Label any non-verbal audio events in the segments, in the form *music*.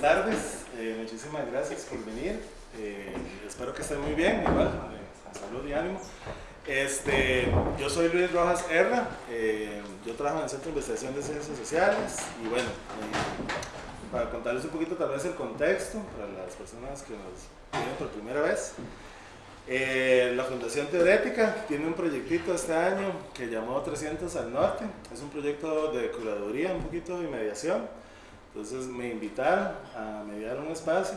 buenas tardes. Eh, muchísimas gracias por venir. Eh, espero que estén muy bien, igual, eh, salud y ánimo. Este, yo soy Luis Rojas Herra, yo trabajo en el Centro de Investigación de Ciencias Sociales y bueno, para contarles un poquito tal vez el contexto para las personas que nos vienen por primera vez. la Fundación Teorética tiene un proyectito este año que llamó 300 al Norte. Es un proyecto de curaduría, un poquito de mediación entonces me invitaron a mediar un espacio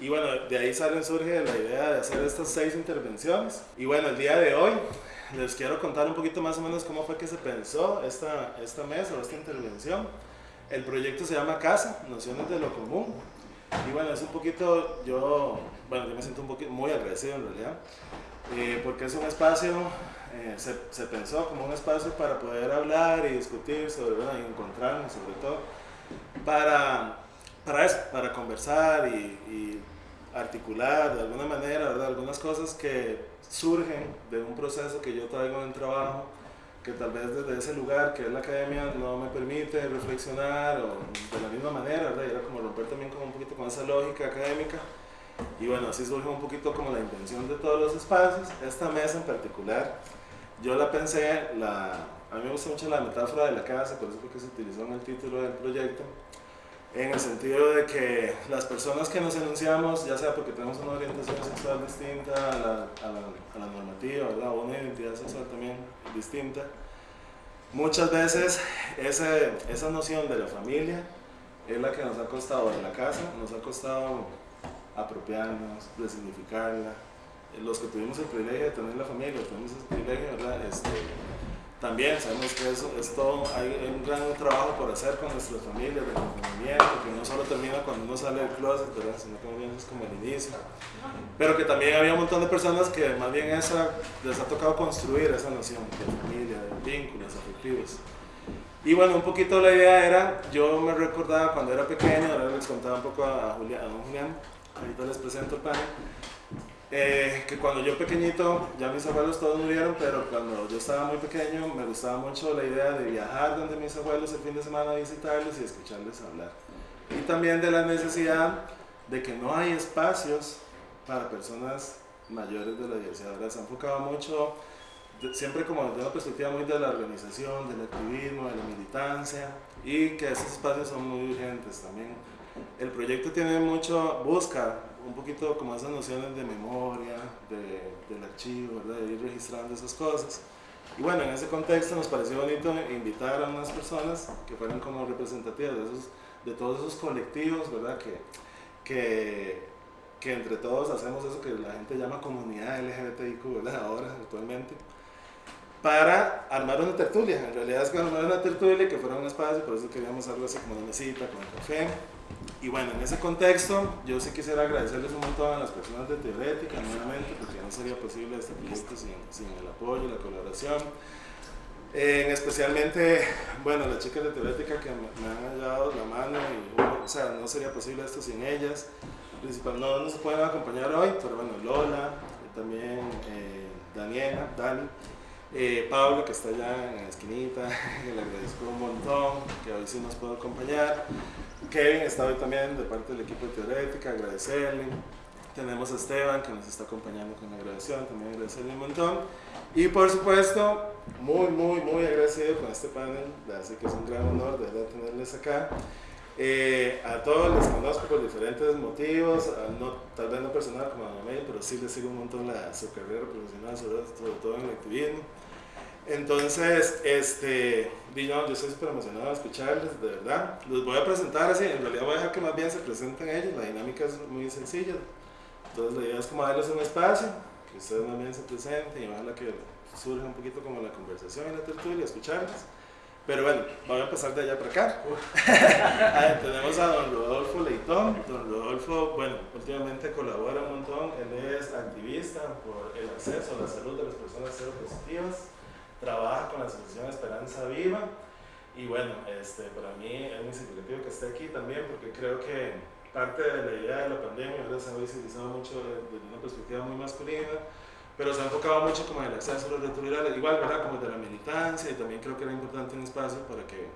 y bueno, de ahí sale, surge la idea de hacer estas seis intervenciones. Y bueno, el día de hoy les quiero contar un poquito más o menos cómo fue que se pensó esta, esta mesa o esta intervención. El proyecto se llama Casa, Nociones de lo Común. Y bueno, es un poquito, yo, bueno, yo me siento un poquito muy agradecido en realidad, eh, porque es un espacio, eh, se, se, pensó como un espacio para poder hablar y discutir sobre, bueno, y encontrarnos sobre todo para, para eso, para conversar y, articular de alguna manera algunas cosas que surgen de un proceso que yo traigo en el trabajo, que tal vez desde ese lugar que es la academia no me permite reflexionar o de la misma manera, ¿verdad? era como romper también como un poquito con esa lógica académica. Y bueno, así surge un poquito como la intención de todos los espacios. Esta mesa en particular, yo la pensé, la, a mí me gusta mucho la metáfora de la casa, por eso creo que se utilizó en el título del proyecto, en el sentido de que las personas que nos enunciamos, ya sea porque tenemos una orientación sexual distinta a la, a la, normativa, ¿verdad? o una identidad sexual también distinta, muchas veces ese, esa noción de la familia es la que nos ha costado en la casa, nos ha costado apropiarnos, resignificarla. Los que tuvimos el privilegio de tener la familia, tuvimos el privilegio, ¿verdad? Este, también sabemos que eso es todo, hay un gran trabajo por hacer con nuestras familias de acompañamiento, que no solo termina cuando uno sale del closet, sino que también es como el inicio. Pero que también había un montón de personas que más bien esa, les ha tocado construir esa noción de familia, de vínculos afectivos. Y bueno, un poquito la idea era, yo me recordaba cuando era pequeño, ahora les contaba un poco a, Julián, a don Julián, ahorita les presento el panel, eh, que cuando yo pequeñito, ya mis abuelos todos murieron, pero cuando yo estaba muy pequeño me gustaba mucho la idea de viajar donde mis abuelos el fin de semana a visitarlos y escucharles hablar. Y también de la necesidad de que no hay espacios para personas mayores de la diversidad. Se ha enfocado mucho, siempre como desde una perspectiva muy de la organización, del activismo, de la militancia, y que esos espacios son muy urgentes también. El proyecto tiene mucho, busca un poquito como esas nociones de memoria, de, del archivo, ¿verdad? de ir registrando esas cosas. Y bueno, en ese contexto nos pareció bonito invitar a unas personas que fueran como representativas de, esos, de todos esos colectivos, ¿verdad? Que, que, que entre todos hacemos eso que la gente llama comunidad LGBTIQ, ¿verdad? Ahora, actualmente para armar una tertulia. En realidad es que armar una tertulia que fuera un espacio, por eso queríamos algo así como una mesita con café. Y bueno, en ese contexto, yo sí quisiera agradecerles un montón a las personas de Teorética, nuevamente, porque no sería posible este proyecto sin, sin el apoyo, la colaboración. Eh, especialmente, bueno, las chicas de Teorética que me, han dado la mano, y, o sea, no sería posible esto sin ellas. Principal, no nos pueden acompañar hoy, pero bueno, Lola, también eh, Daniela, Dani, eh, Pablo, que está allá en la esquinita, *laughs* le agradezco un montón, que hoy sí nos puede acompañar. Kevin está hoy también de parte del equipo de Teorética, agradecerle. Tenemos a Esteban que nos está acompañando con la grabación, también agradecerle un montón. Y por supuesto, muy, muy, muy agradecido con este panel, así que es un gran honor de tenerles acá. Eh, a todos les conozco por diferentes motivos, no, tal vez no personal como a Mel, pero sí les sigo un montón la, su carrera profesional, sobre, sobre todo en el activismo. Entonces, este, yo, yo estoy súper emocionado de escucharles, de verdad. Los voy a presentar así, en realidad voy a dejar que más bien se presenten ellos, la dinámica es muy sencilla. Entonces la idea es como darles un espacio, que ustedes más bien se presenten y ojalá que surja un poquito como la conversación en la tertulia, escucharles. Pero bueno, voy a pasar de allá para acá. *laughs* tenemos a don Rodolfo Leitón. Don Rodolfo, bueno, últimamente colabora un montón. Él es activista por el acceso a la salud de las personas cero positivas trabaja con la Asociación Esperanza Viva y bueno, este, para mí es muy significativo que esté aquí también porque creo que parte de la idea de la pandemia ¿verdad? se ha visibilizado mucho desde una perspectiva muy masculina, pero se ha enfocado mucho como en el acceso a los retrovirales, igual ¿verdad? como de la militancia y también creo que era importante un espacio para que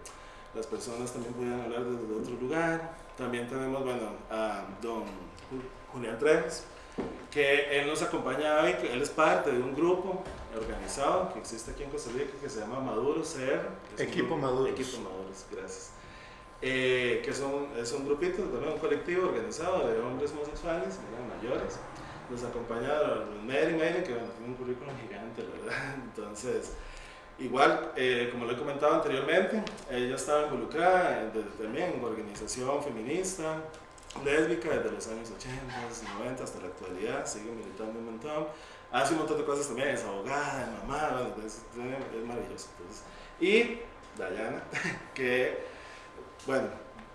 las personas también podían hablar desde otro lugar. También tenemos, bueno, a don Julián Treves, que él nos acompaña hoy, él es parte de un grupo organizado que existe aquí en Costa Rica que se llama Maduro CR. Equipo Maduro. Equipo Maduros, gracias. Eh, que son, es un grupito, un colectivo organizado de hombres homosexuales, mayores. Nos acompaña Mary Mary, que bueno, tiene un currículum gigante, ¿verdad? *laughs* Entonces, igual, eh, como lo he comentado anteriormente, ella estaba involucrada también en organización feminista, lésbica desde los años 80, 90 hasta la actualidad, sigue militando un montón. Hace un montón de cosas también, es abogada, es mamá, es, es maravilloso. Entonces. Y Dayana, *laughs* que, bueno,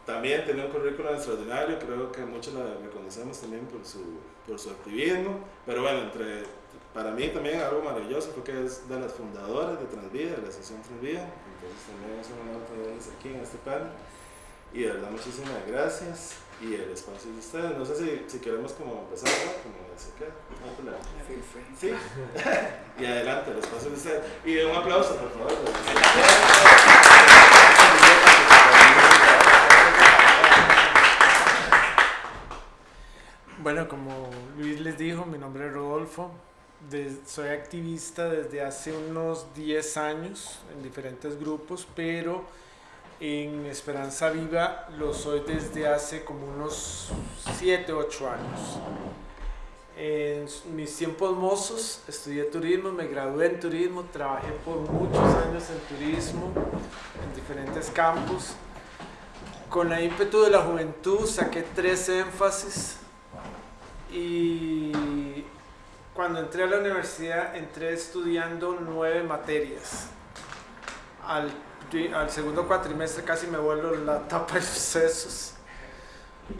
también tiene un currículum extraordinario, creo que muchos la reconocemos también por su, por su activismo, pero bueno, entre, para mí también algo maravilloso porque es de las fundadoras de Transvida, de la asociación Transvida, entonces también es un honor tenerles aquí en este panel. Y de verdad, muchísimas gracias y el espacio de ustedes. No sé si, si queremos como empezar, ¿no? Como se queda. Sí, sí. *laughs* y adelante, el espacio de ustedes. Y un aplauso, por favor. Bueno, como Luis les dijo, mi nombre es Rodolfo. soy activista desde hace unos 10 años en diferentes grupos, pero en Esperanza Viva lo soy desde hace como unos 7, 8 años. En mis tiempos mozos estudié turismo, me gradué en turismo, trabajé por muchos años en turismo, en diferentes campos. Con la ímpetu de la juventud saqué tres énfasis y cuando entré a la universidad entré estudiando nueve materias. Al al segundo cuatrimestre casi me vuelvo la tapa de sucesos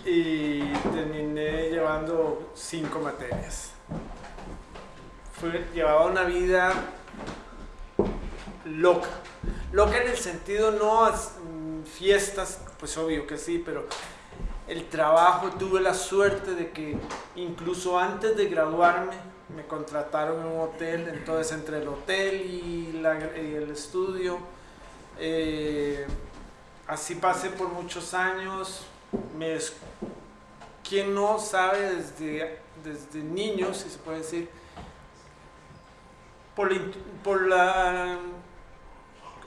y terminé llevando cinco materias. Fue, llevaba una vida loca. Loca en el sentido no mm, fiestas, pues obvio que sí, pero el trabajo, tuve la suerte de que incluso antes de graduarme me contrataron en un hotel, entonces entre el hotel y, y el estudio eh, así pasé por muchos años. Me, ¿Quién no sabe desde, desde niños, si se puede decir, por, por la,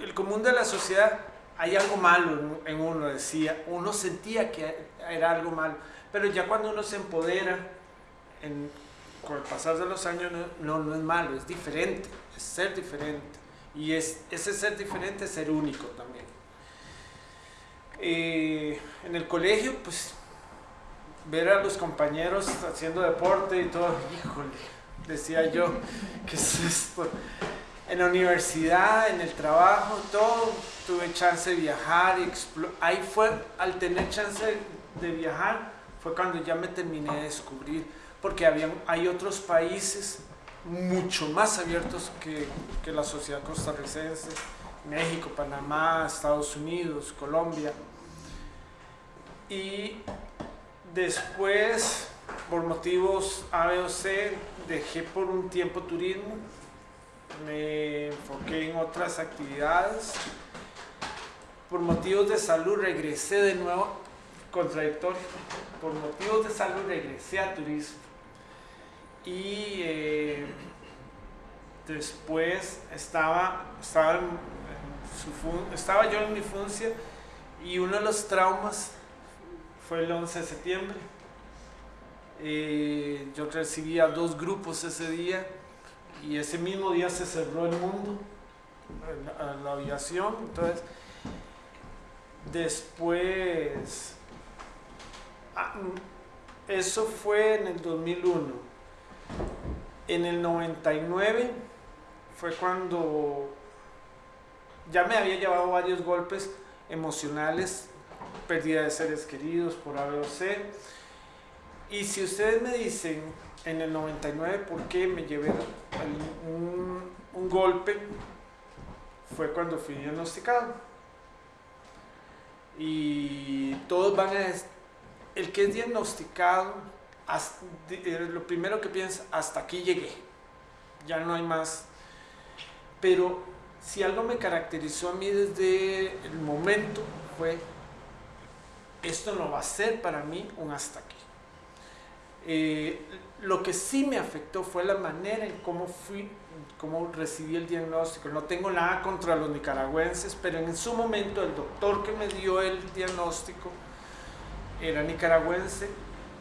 el común de la sociedad, hay algo malo en uno, decía, uno sentía que era algo malo, pero ya cuando uno se empodera, con el pasar de los años, no, no es malo, es diferente, es ser diferente. Y es, ese ser diferente es ser único también. Eh, en el colegio, pues, ver a los compañeros haciendo deporte y todo, híjole, decía yo, *laughs* ¿qué es esto? En la universidad, en el trabajo, todo, tuve chance de viajar, ahí fue, al tener chance de viajar, fue cuando ya me terminé de descubrir, porque había, hay otros países mucho más abiertos que, que la sociedad costarricense, México, Panamá, Estados Unidos, Colombia. Y después, por motivos A, B o C, dejé por un tiempo turismo, me enfoqué en otras actividades. Por motivos de salud regresé de nuevo, contradictorio, por motivos de salud regresé a turismo y eh, después estaba, estaba, estaba yo en mi función y uno de los traumas fue el 11 de septiembre. Eh, yo recibía dos grupos ese día y ese mismo día se cerró el mundo, la, la aviación. Entonces, después, ah, eso fue en el 2001 en el 99 fue cuando ya me había llevado varios golpes emocionales, pérdida de seres queridos por A, o C. Y si ustedes me dicen en el 99 por qué me llevé un, un golpe, fue cuando fui diagnosticado. Y todos van a... El que es diagnosticado eh, lo primero que piensas, hasta aquí llegué, ya no hay más. Pero si algo me caracterizó a mí desde el momento fue, esto no va a ser para mí un hasta aquí. Eh, lo que sí me afectó fue la manera en cómo fui, cómo recibí el diagnóstico. No tengo nada contra los nicaragüenses, pero en su momento el doctor que me dio el diagnóstico era nicaragüense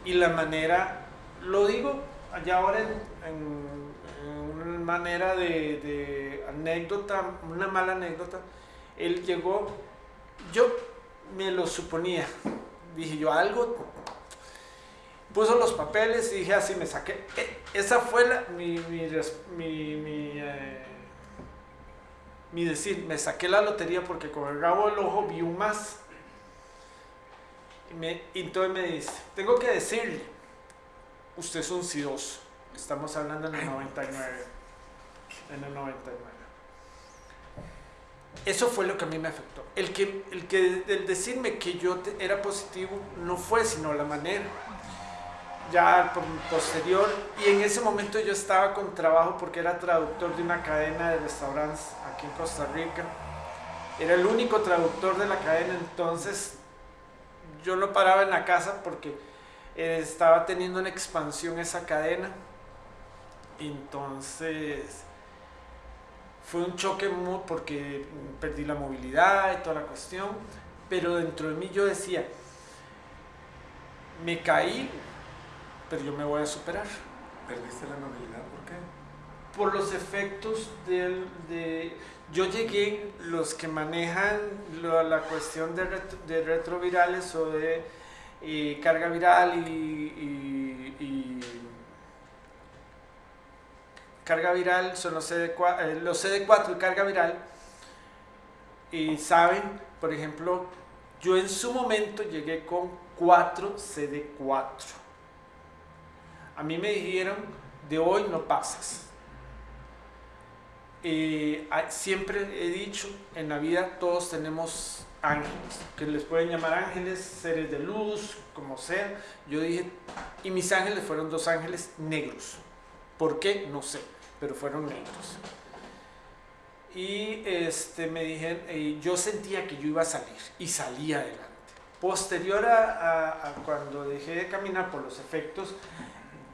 y la manera, lo digo ya ahora en, una manera de, anécdota, una mala anécdota, él llegó, yo me lo suponía, dije yo algo puso los papeles y dije así, me saqué. E, esa fue la, mi, mi, mi, eh, mi, decir, me saqué la lotería porque con el rabo del ojo vi un más. Y, me, entonces me dice, tengo que decirle, usted es un sidoso. Estamos hablando en el 99. En el 99. Eso fue lo que a mí me afectó. El que, el que el decirme que yo era positivo no fue sino la manera ya posterior y en ese momento yo estaba con trabajo porque era traductor de una cadena de restaurantes aquí en Costa Rica. Era el único traductor de la cadena, entonces yo lo paraba en la casa porque estaba teniendo una expansión esa cadena. Entonces fue un choque porque perdí la movilidad y toda la cuestión, pero dentro de mí yo decía, me caí, pero yo me voy a superar. ¿Perdiste la movilidad? ¿Por qué? Por los efectos del, de... Yo llegué, los que manejan la cuestión de, retrovirales o de carga viral y, carga viral son los CD4, eh, los CD4 y carga viral y saben, por ejemplo, yo en su momento llegué con 4 CD4 a mí me dijeron, de hoy no pasas. Eh, siempre he dicho, en la vida todos tenemos ángeles, que les pueden llamar ángeles, seres de luz, como sea. Yo dije, y mis ángeles fueron dos ángeles negros. ¿Por qué? No sé, pero fueron negros. Y este, me dijeron, eh, yo sentía que yo iba a salir y salí adelante. Posterior a, a cuando dejé de caminar por los efectos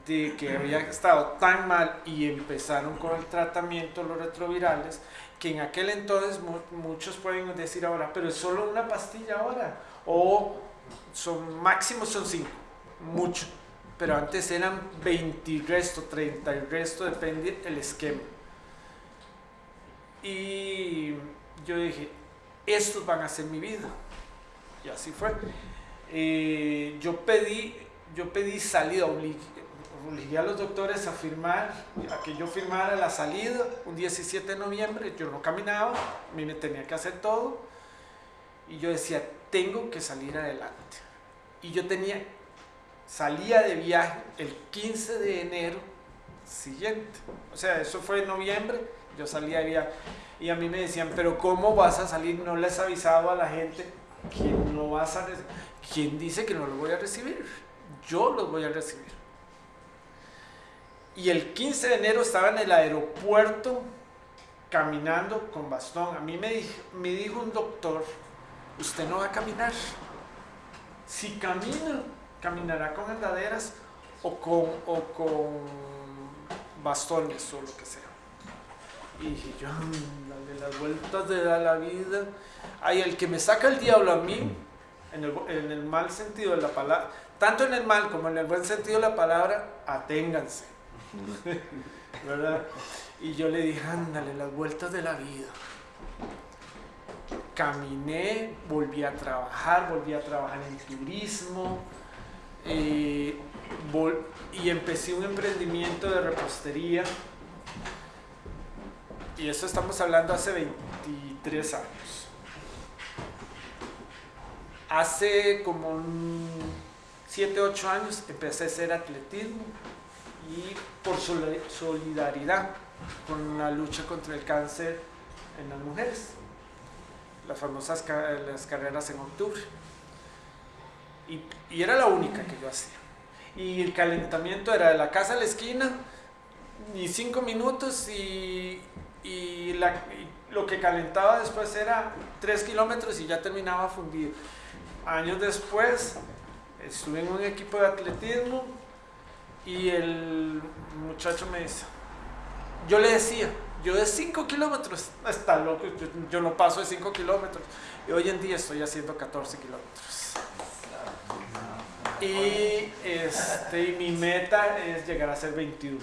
de que había estado tan mal y empezaron con el tratamiento los retrovirales, que en aquel entonces muchos pueden decir ahora, pero es solo una pastilla ahora, o son máximo son 5, mucho, pero antes eran 20 y resto, 30 y resto, depende del esquema. Y yo dije, estos van a ser mi vida. Y así fue. Eh, yo pedí yo pedí salida, obligué a los doctores a firmar, a que yo firmara la salida un 17 de noviembre, yo no caminaba, a mí me tenía que hacer todo, y yo decía, tengo que salir adelante. Y yo tenía, salía de viaje el 15 de enero siguiente, o sea, eso fue en noviembre, yo salía de viaje, y a mí me decían, pero ¿cómo vas a salir? No les avisado a la gente que no vas a. ¿Quién dice que no lo voy a recibir? Yo los voy a recibir. Y el 15 de enero estaba en el aeropuerto caminando con bastón. A mí me dijo, me dijo un doctor, usted no va a caminar. Si camina, caminará con andaderas o con, o con bastones o lo que sea. Y dije yo, dale las vueltas de la vida. Hay el que me saca el diablo a mí, en el, en el mal sentido de la palabra, tanto en el mal como en el buen sentido de la palabra, aténganse. *laughs* Y yo le dije, ándale, las vueltas de la vida. Caminé, volví a trabajar, volví a trabajar en turismo eh, y empecé un emprendimiento de repostería. Y eso estamos hablando hace 23 años. Hace como 7, 8 años empecé a hacer atletismo y por solidaridad con la lucha contra el cáncer en las mujeres, las famosas las carreras en octubre. Y, y, era la única que yo hacía. Y el calentamiento era de la casa a la esquina, y cinco minutos, y, y, la, lo que calentaba después era 3 kilómetros y ya terminaba fundido. Años después estuve en un equipo de atletismo y el muchacho me dice, yo le decía, yo de 5 kilómetros, está loco, yo, no paso de 5 kilómetros. Y hoy en día estoy haciendo 14 kilómetros. Y este, mi meta es llegar a ser 21.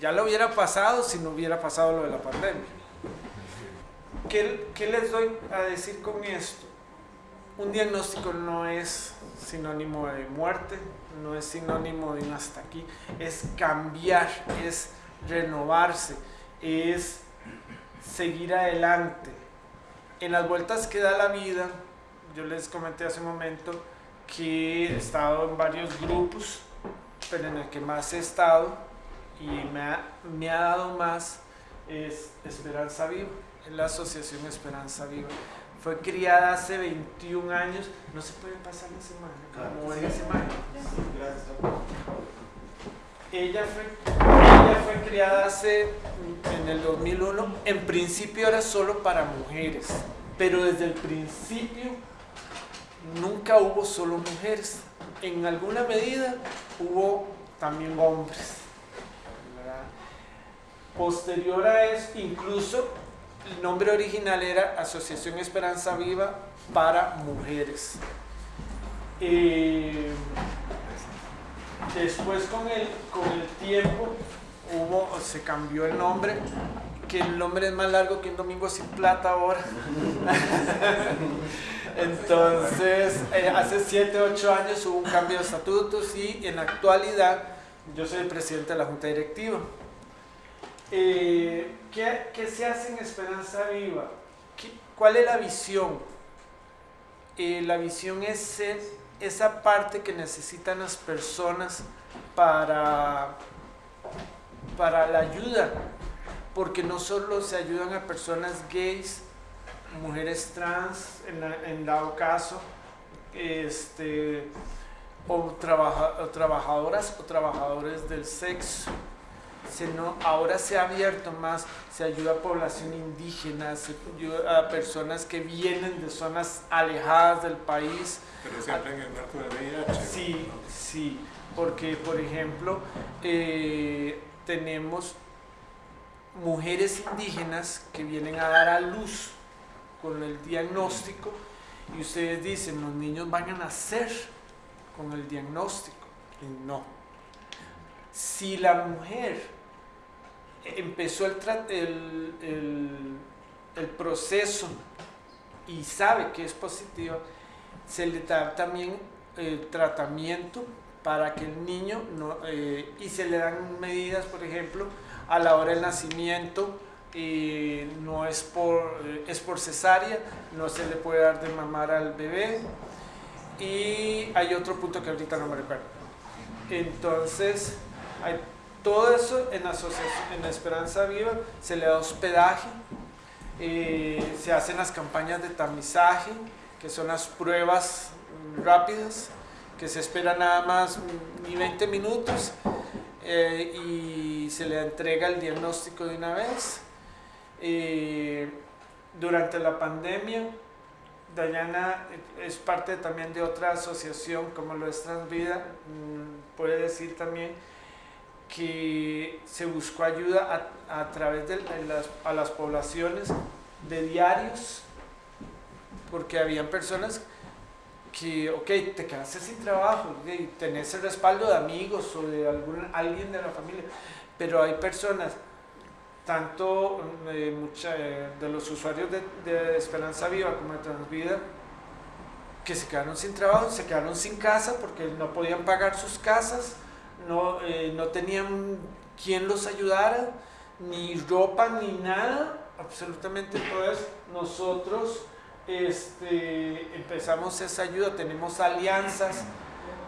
Ya lo hubiera pasado si no hubiera pasado lo de la pandemia. ¿Qué, ¿Qué, les doy a decir con esto? Un diagnóstico no es sinónimo de muerte, no es sinónimo de un hasta aquí, es cambiar, es renovarse, es seguir adelante. En las vueltas que da la vida, yo les comenté hace un momento que he estado en varios grupos, pero en el que más he estado y me ha, me ha dado más es Esperanza Viva, es la Asociación Esperanza Viva. Fue criada hace 21 años, no se puede pasar la semana, como esa semana. Ella fue, ella fue criada hace, en el 2001, en principio era solo para mujeres, pero desde el principio nunca hubo solo mujeres. En alguna medida hubo también hombres. Posterior a eso, incluso el nombre original era Asociación Esperanza Viva para Mujeres. Eh, después con el, con el tiempo hubo, se cambió el nombre, que el nombre es más largo que un domingo sin plata ahora. *laughs* Entonces, eh, hace 7, 8 años hubo un cambio de estatutos y en la actualidad yo soy el presidente de la Junta Directiva. Eh, ¿qué, ¿qué, se hace en Esperanza Viva? ¿Cuál es la visión? Eh, la visión es esa parte que necesitan las personas para, para la ayuda, porque no solo se ayudan a personas gays, mujeres trans, en, dado caso, este, o, trabajadoras o trabajadores del sexo. Sino, ahora se ha abierto más, se ayuda a población indígena, se ayuda a personas que vienen de zonas alejadas del país. Pero siempre en el marco del VIH. Sí, sí, porque por ejemplo, eh, tenemos mujeres indígenas que vienen a dar a luz con el diagnóstico y ustedes dicen, los niños van a nacer con el diagnóstico. Y no. Si la mujer empezó el, el, el, proceso y sabe que es positiva, se le da también el tratamiento para que el niño no, eh, y se le dan medidas, por ejemplo, a la hora del nacimiento, y no es por, eh, es por cesárea, no se le puede dar de mamar al bebé. Y hay otro punto que ahorita no me recuerdo. Entonces, hay todo eso en, en Esperanza Viva, se le da hospedaje, eh, se hacen las campañas de tamizaje, que son las pruebas rápidas, que se espera nada más ni 20 minutos eh, y se le entrega el diagnóstico de una vez. Durante la pandemia, Dayana es parte también de otra asociación como lo es Transvida, mm, puede decir también que se buscó ayuda a, través de, las, a las poblaciones de diarios, porque habían personas que, ok, te quedaste sin trabajo, y tenés el respaldo de amigos o de algún, alguien de la familia, pero hay personas tanto eh, eh, de los usuarios de, Esperanza Viva como de Transvida, que se quedaron sin trabajo, se quedaron sin casa porque no podían pagar sus casas, no, eh, no tenían quien los ayudara, ni ropa, ni nada, absolutamente eso. Nosotros este, empezamos esa ayuda, tenemos alianzas,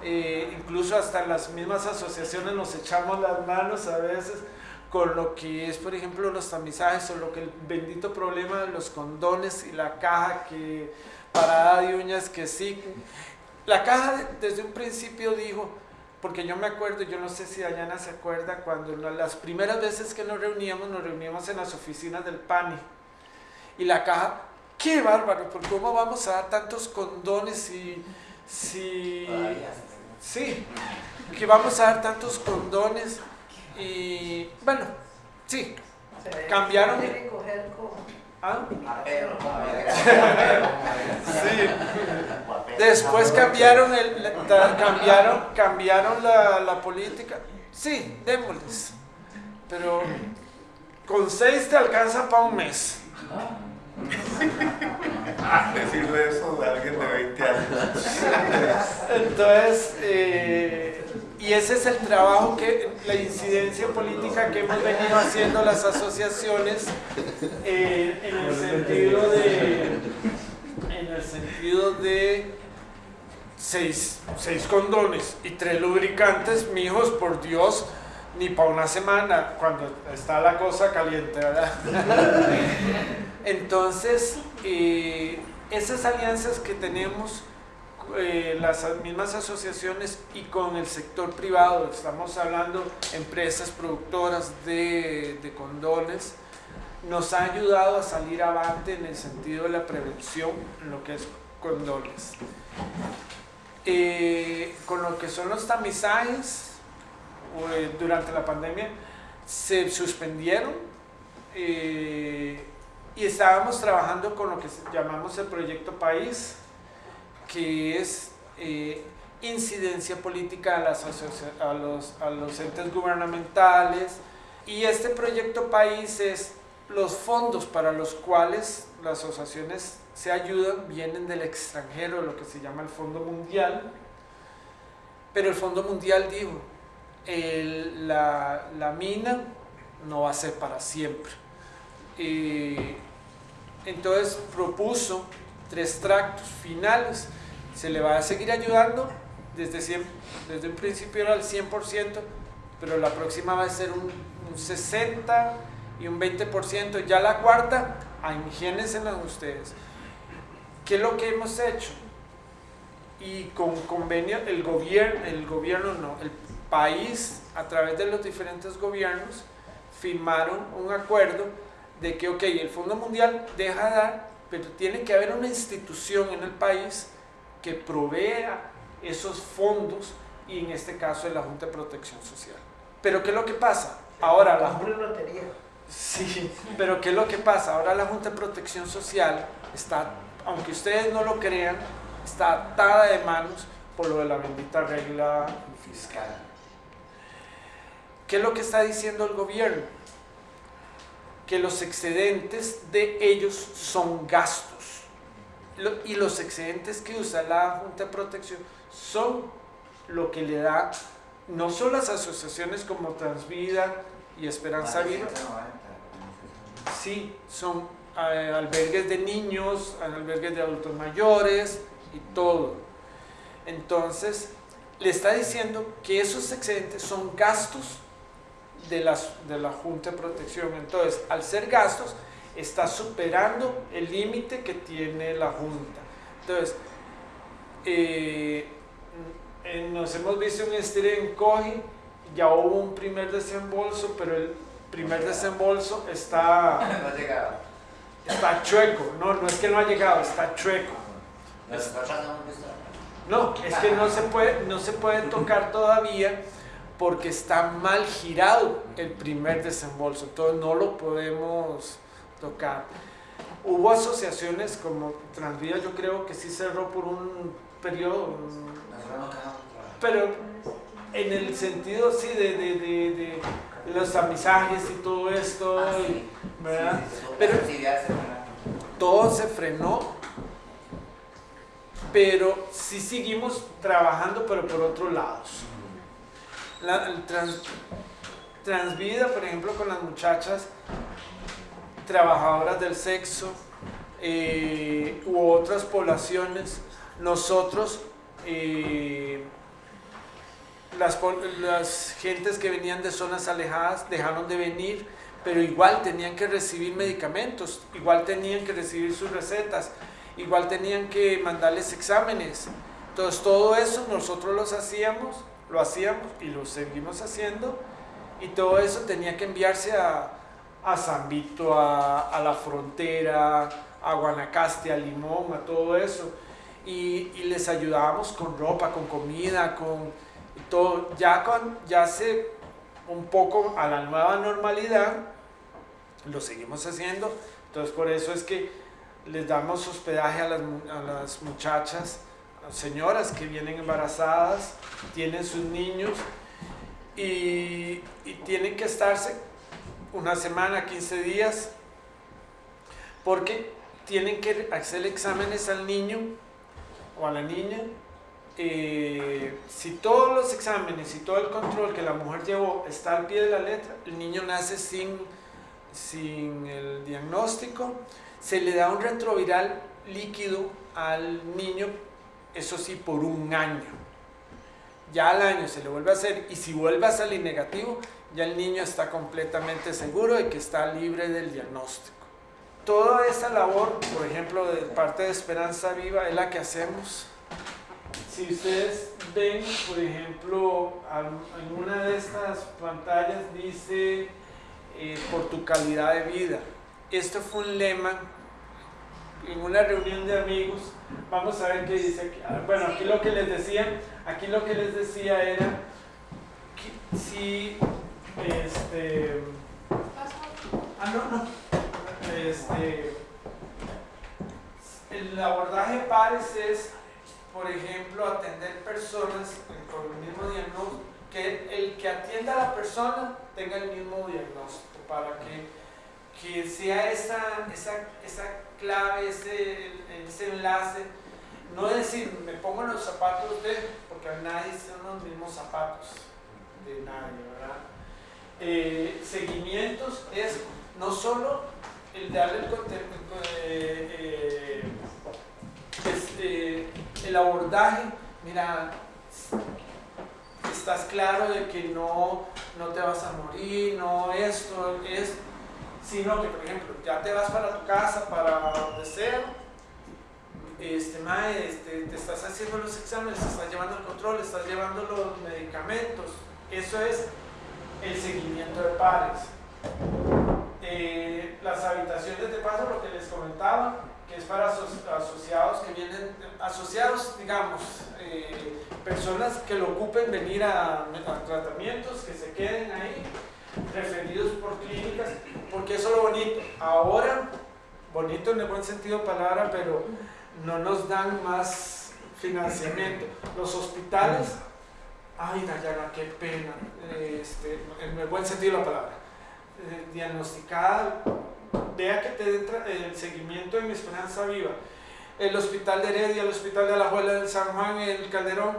incluso hasta las mismas asociaciones nos echamos las manos a veces con lo que es, por ejemplo, los tamizajes o lo que el bendito problema de los condones y la caja que parada de uñas que sí. La caja desde un principio dijo, porque yo me acuerdo, yo no sé si Dayana se acuerda, cuando las primeras veces que nos reuníamos, nos reuníamos en las oficinas del PANI. Y la caja, qué bárbaro, porque cómo vamos a dar tantos condones y si... Sí, que vamos a dar tantos condones y bueno, sí, cambiaron... ¿Ah? Sí. Después cambiaron, el, cambiaron, cambiaron la, la política. Sí, démosles. Pero con seis te alcanza para un mes. Decirle eso de alguien de 20 años. Entonces, eh, y ese es el trabajo que, la incidencia política que hemos venido haciendo las asociaciones eh, en el sentido de, en el sentido de seis, seis condones y tres lubricantes, mijos, por Dios, ni para una semana, cuando está la cosa caliente, ¿verdad? *laughs* Entonces, eh, esas alianzas que tenemos, eh, las mismas asociaciones y con el sector privado, estamos hablando empresas productoras de, de condones, nos ha ayudado a salir avante en el sentido de la prevención en lo que es condones. Eh, con lo que son los tamizajes, durante la pandemia se suspendieron eh, y estábamos trabajando con lo que llamamos el proyecto País, que es eh, incidencia política a, las a, los, a los entes gubernamentales. Y este proyecto País es los fondos para los cuales las asociaciones se ayudan vienen del extranjero, lo que se llama el Fondo Mundial. Pero el Fondo Mundial dijo, la, la, mina no va a ser para siempre. entonces propuso tres tractos finales. Se le va a seguir ayudando desde, un principio era el 100%, pero la próxima va a ser un, 60% y un 20%. Ya la cuarta, imagínense ustedes. ¿Qué es lo que hemos hecho? Y con convenio, el gobierno, el gobierno no, el país, a través de los diferentes gobiernos, firmaron un acuerdo de que, ok, el Fondo Mundial deja de dar, pero tiene que haber una institución en el país que provea esos fondos y en este caso es la Junta de Protección Social. Pero ¿qué es lo que pasa? Ahora la lotería. Sí, pero ¿qué es lo que pasa? Ahora la Junta de Protección Social está, aunque ustedes no lo crean, está atada de manos por lo de la bendita regla fiscal. ¿Qué es lo que está diciendo el gobierno? Que los excedentes de ellos son gastos. Y los excedentes que usa la Junta de Protección son lo que le da no solo las asociaciones como Transvida y Esperanza Viva, sí, son eh, albergues de niños, albergues de adultos mayores y todo. Entonces, le está diciendo que esos excedentes son gastos de, las, de la Junta de Protección. Entonces, al ser gastos, está superando el límite que tiene la Junta. Entonces, eh, nos hemos visto un estire en coge, ya hubo un primer desembolso, pero el primer desembolso está, *laughs* está chueco. No, no es que no ha llegado, está chueco. No, es que no se puede, no se puede tocar *laughs* todavía porque está mal girado el primer desembolso, entonces no lo podemos tocar. Hubo asociaciones como Transvía, yo creo que sí cerró por un periodo, pero en el sentido sí de, de, de, los amisajes y todo esto, ah, ¿verdad? pero todo se frenó, pero sí seguimos trabajando, pero por otros lados la, transvida, por ejemplo, con las muchachas trabajadoras del sexo eh, u otras poblaciones, nosotros, eh, las, las gentes que venían de zonas alejadas dejaron de venir, pero igual tenían que recibir medicamentos, igual tenían que recibir sus recetas, igual tenían que mandarles exámenes. Entonces todo eso nosotros los hacíamos, lo hacíamos y lo seguimos haciendo y todo eso tenía que enviarse a, a San Vito, a, a la frontera, a Guanacaste, a Limón, a todo eso. Y, y les ayudábamos con ropa, con comida, con todo. Ya, con, ya se un poco a la nueva normalidad, lo seguimos haciendo. Entonces por eso es que les damos hospedaje a las, a las muchachas, a señoras que vienen embarazadas, tienen sus niños y, y tienen que estarse una semana, 15 días, porque tienen que hacer exámenes al niño o a la niña. Eh, si todos los exámenes y todo el control que la mujer llevó está al pie de la letra, el niño nace sin, sin el diagnóstico, se le da un retroviral líquido al niño, eso sí, por un año. Ya al año se le vuelve a hacer y si vuelve a salir negativo, ya el niño está completamente seguro de que está libre del diagnóstico. Toda esa labor, por ejemplo, de parte de Esperanza Viva, es la que hacemos. Si ustedes ven, por ejemplo, en una de estas pantallas dice eh, por tu calidad de vida. Esto fue un lema en una reunión de amigos. Vamos a ver qué dice. Ah, bueno, aquí lo que les decía, aquí lo que les decía era que si este. Ah, no, no. Este. El abordaje pares es, por ejemplo, atender personas con el mismo diagnóstico, que el que atienda a la persona tenga el mismo diagnóstico, para que, que sea esa, esa, esa clave, ese, ese enlace. No decir, me pongo en los zapatos de, porque nadie son los mismos zapatos de nadie, ¿verdad? eh, seguimientos es no solo el darle el, eh, este, el abordaje, mira, estás claro de que no, no te vas a morir, no esto, es, sino que, por ejemplo, ya te vas para tu casa, para donde sea, este, mae, este, te estás haciendo los exámenes, estás llevando el control, estás llevando los medicamentos, eso es el seguimiento de pares. Eh, las habitaciones de paso, lo que les comentaba, que es para asociados que vienen, asociados, digamos, eh, personas que lo ocupen venir a, tratamientos, que se queden ahí, referidos por clínicas, porque eso es lo bonito. Ahora, bonito en el buen sentido de palabra, pero no nos dan más financiamiento. Los hospitales ay Dayana, qué pena, este, en el buen sentido de la palabra, eh, diagnosticada, vea que te entra el seguimiento en Esperanza Viva, el hospital de Heredia, el hospital de Alajuela del San Juan, el Calderón,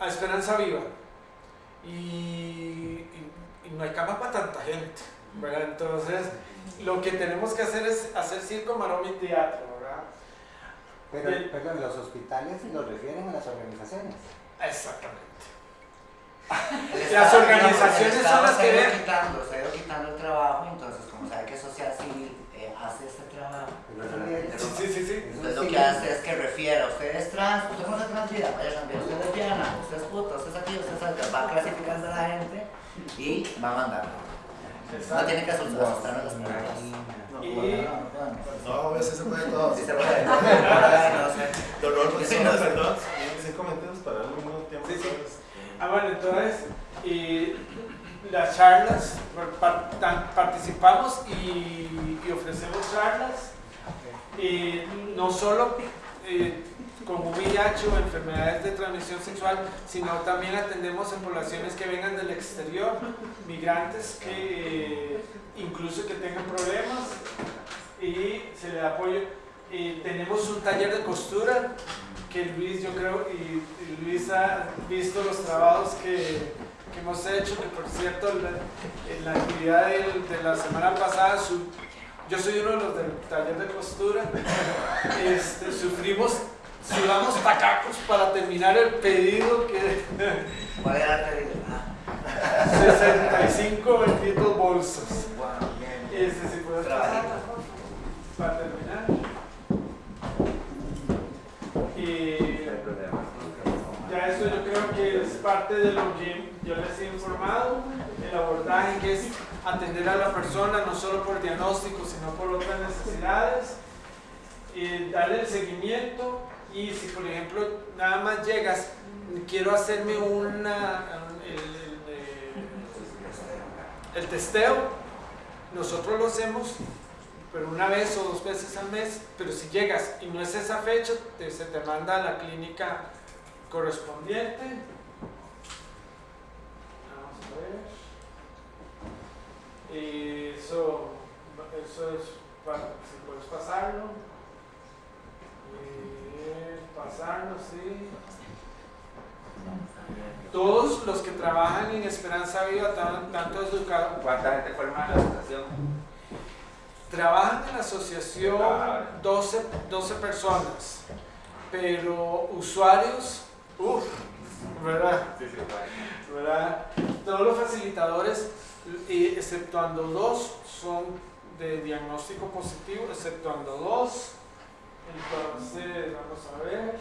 a Esperanza Viva. Y no hay cama para tanta gente, ¿verdad? Entonces, lo que tenemos que hacer es hacer circo, maroma y teatro, ¿verdad? Pero, Bien. perdón, los hospitales los refieren a las organizaciones. Exactamente. las organizaciones son las que ven. Quitando, se ha ido quitando el trabajo, entonces como sabe que Sociedad Civil eh, hace este trabajo, sí, sí, sí. entonces lo que hace es que refiere, usted es trans, usted no es trans vida, vaya también, usted es lesbiana, usted es puta, usted es aquí, usted es va clasificando a la gente y va a mandar. No tiene que asustar, asustarnos las personas. Y... No, a veces se puede todo. Sí se puede. no sé. Dolor, Sí, sí, no no, sé. perdón. Sin comentarios para darle un mismo tiempo. Sí, sí. Ah, bueno, entonces, y las charlas, participamos y, y ofrecemos charlas, y no solo eh, con VIH o enfermedades de transmisión sexual, sino también atendemos en poblaciones que vengan del exterior, migrantes que eh, incluso que tengan problemas y se le da apoyo. Y tenemos un taller de costura que Luis, yo creo, y, y Luis ha visto los trabajos que, que hemos hecho, que por cierto, la, en la actividad del- de, la semana pasada, su- yo soy uno de los del taller de costura, *laughs* este, sufrimos, sudamos tacacos para terminar el pedido que ¿Cuál era el pedido? Ah, 65 benditos bolsos. bueno, bien. Este, si puedes Trabajito. pasar, para terminar. Y parte de lo que yo les he informado, el abordaje que es atender a la persona no solo por diagnóstico, sino por otras necesidades, eh, darle el seguimiento y si por ejemplo nada más llegas, quiero hacerme una, el, testeo, nosotros lo hacemos pero una vez o dos veces al mes, pero si llegas y no es esa fecha, se te manda a la clínica correspondiente. Vamos a ver. Eso, eso es, para, si puedes pasarlo. Pasarlo, sí. Todos los que trabajan en Esperanza Viva, tan- tanto educados, ¿Cuánta gente forma en la asociación? Trabajan en la asociación Ah. 12, 12 personas, pero usuarios, uff, ¿verdad? Sí, sí, vale. ¿verdad? Todos los facilitadores, exceptuando dos, son de diagnóstico positivo, exceptuando dos. Entonces, vamos a ver.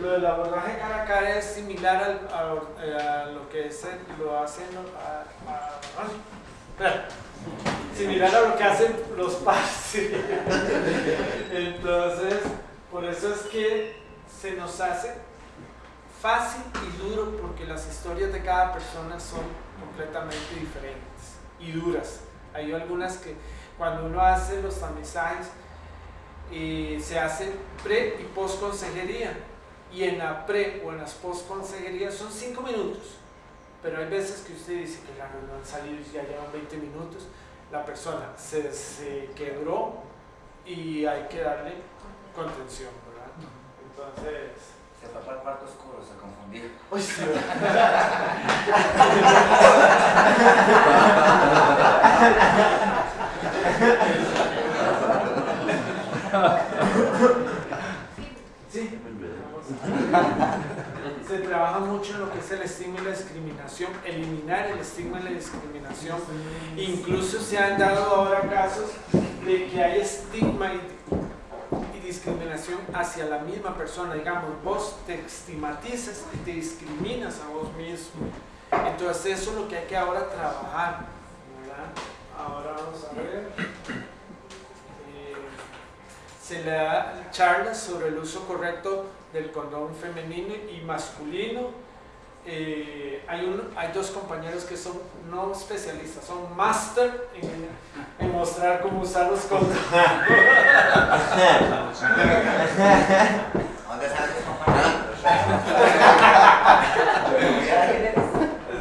Lo del abordaje cara a cara es similar al- a, a lo que es lo hacen a- similar a lo que hacen los PAS. *laughs* Entonces, por eso es que se nos hace fácil y duro porque las historias de cada persona son completamente diferentes y duras. Hay algunas que cuando uno hace los tamizajes eh, se hace pre y post consejería y en la pre o en las post consejerías son 5 minutos pero hay veces que usted dice que claro, no han salido y ya llevan 20 minutos la persona se, se quebró y hay que darle contención ¿verdad? entonces Se fue para el cuarto oscuro, se confundió. Uy, sí, *laughs* Sí. Se trabaja mucho en lo que es el estigma y la discriminación, eliminar el estigma y la discriminación. Incluso se han dado ahora casos de que hay estigma y, y discriminación hacia la misma persona. Digamos, vos te estigmatizas y te discriminas a vos mismo. Entonces eso es lo que hay que ahora trabajar. ¿verdad? Ahora vamos a ver. Eh, se le da charlas sobre el uso correcto del condón femenino y masculino. Eh, hay, un- hay dos compañeros que son no especialistas, son máster en, en mostrar cómo usar los condones. ¿Dónde *laughs* sale tu compañero?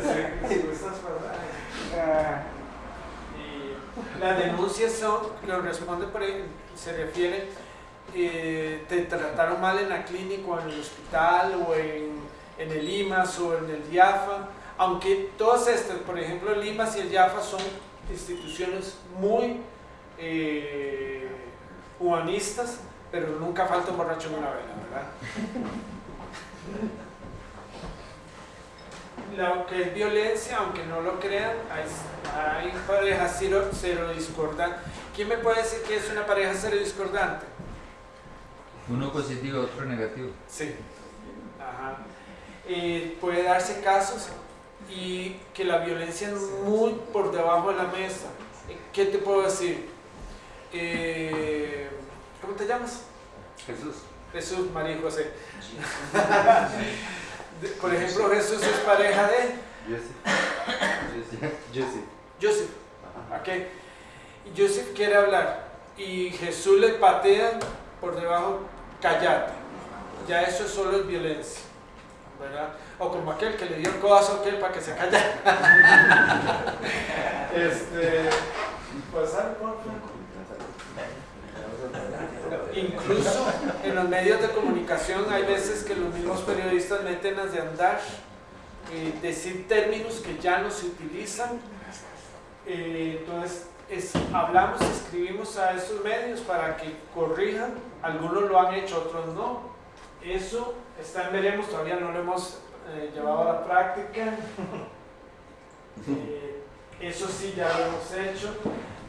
Sí, si gustas, ¿verdad? Y las denuncias son, lo responde por ahí, se refiere, eh, te trataron mal en la clínica o en el hospital o en, el IMAS o en el IAFA, aunque todas estas, por ejemplo el IMAS y el IAFA son instituciones muy eh, humanistas, pero nunca falta un borracho en una vela, ¿verdad? Lo que es violencia, aunque no lo crean, hay, hay parejas cero, cero discordantes. ¿Quién me puede decir que es una pareja cero discordante? Uno positivo, otro negativo. Sí. Ajá. Eh, puede darse casos y que la violencia es muy por debajo de la mesa. Eh, ¿Qué te puedo decir? Eh, ¿Cómo te llamas? Jesús. Jesús, María José. *laughs* *laughs* De- Por ejemplo, Jesús es pareja de Jesse. Jesse. Joseph. ¿ok? Y Joseph quiere hablar y Jesús le patea por debajo, callate. Ya eso solo es violencia. ¿verdad? O como aquel que le dio el codazo a aquel para que se callara. *laughs* este, pasar por Incluso en los medios de comunicación hay veces que los mismos periodistas meten las de andar, eh, decir términos que ya no se utilizan. Eh, entonces, es- hablamos, escribimos a esos medios para que corrijan. Algunos lo han hecho, otros no. Eso está en veremos, todavía no lo hemos eh, llevado a la práctica. *laughs* Eh, eso sí ya lo hemos hecho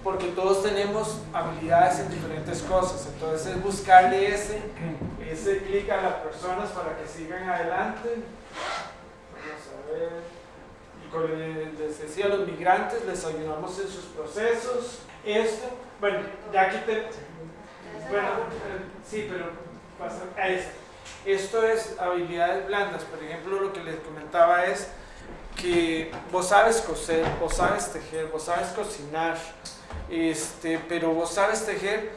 porque todos tenemos habilidades en diferentes cosas, entonces es buscarle ese, ese clic a las personas para que sigan adelante. Vamos a ver. Les decía, los migrantes les ayudamos en sus procesos. Esto, bueno, ya aquí te... Bueno, sí, pero pasa a esto. Esto es habilidades blandas. Por ejemplo, lo que les comentaba es que vos sabes coser, vos sabes tejer, vos sabes cocinar, este, pero vos sabes tejer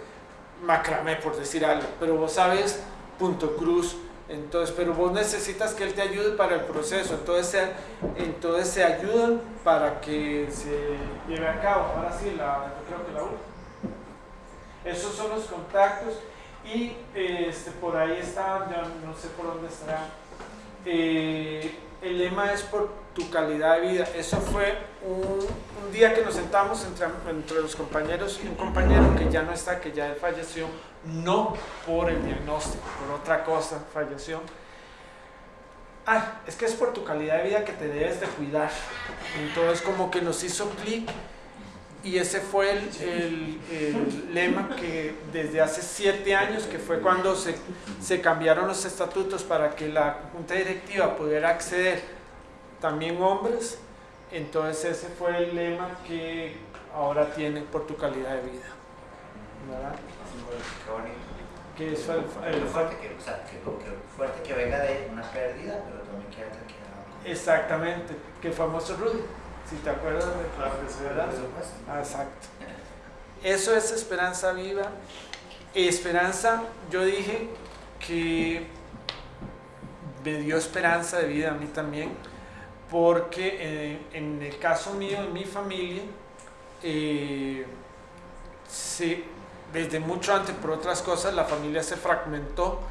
macramé, por decir algo, pero vos sabes punto cruz, entonces, pero vos necesitas que él te ayude para el proceso, entonces se, entonces se ayudan para que se lleve a cabo. Ahora sí, la, creo que la última. Esos son los contactos y este, por ahí está, ya no sé por dónde estará. Eh, el lema es por tu calidad de vida. Eso fue un, un día que nos sentamos entre, entre, los compañeros y un compañero que ya no está, que ya falleció, no por el diagnóstico, por otra cosa falleció. Ah, es que es por tu calidad de vida que te debes de cuidar. Entonces como que nos hizo clic y ese fue el, el, el, lema que desde hace siete años, que fue cuando se, se cambiaron los estatutos para que la junta directiva pudiera acceder también hombres, entonces ese fue el lema que ahora tiene por tu calidad de vida. ¿verdad? Qué bonito. Que es el, fuerte que, o sea, que, que fuerte que venga de una pérdida, pero también que haya que Exactamente, que famoso Rudy, si te acuerdas de Claro que sí, ¿verdad? Por supuesto. Ah, Exacto. Eso es esperanza viva. Esperanza, yo dije que me dio esperanza de vida a mí también, porque eh, en el caso mío, en mi familia, eh, desde mucho antes, por otras cosas, la familia se fragmentó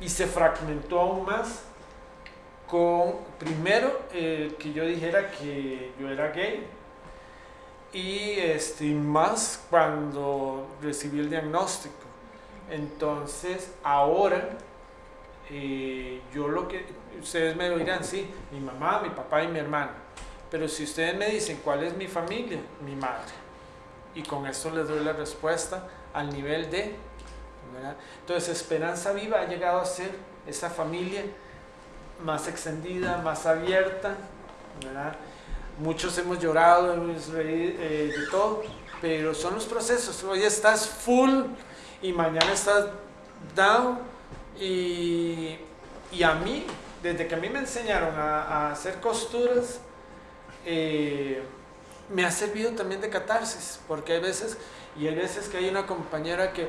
y se fragmentó aún más con, primero, eh, que yo dijera que yo era gay, y este, más cuando recibí el diagnóstico. Entonces, ahora, ustedes me dirán, sí, mi mamá, mi papá y mi hermano. Pero si ustedes me dicen cuál es mi familia, mi madre. Y con esto les doy la respuesta al nivel de. Entonces, Esperanza Viva ha llegado a ser esa familia más extendida, más abierta, ¿verdad? Muchos hemos llorado, hemos reído, eh, de todo, pero son los procesos. Hoy estás full y mañana estás down. Y, y a mí, desde que a mí me enseñaron a, hacer costuras, eh, me ha servido también de catarsis, porque hay veces, y hay veces que hay una compañera que,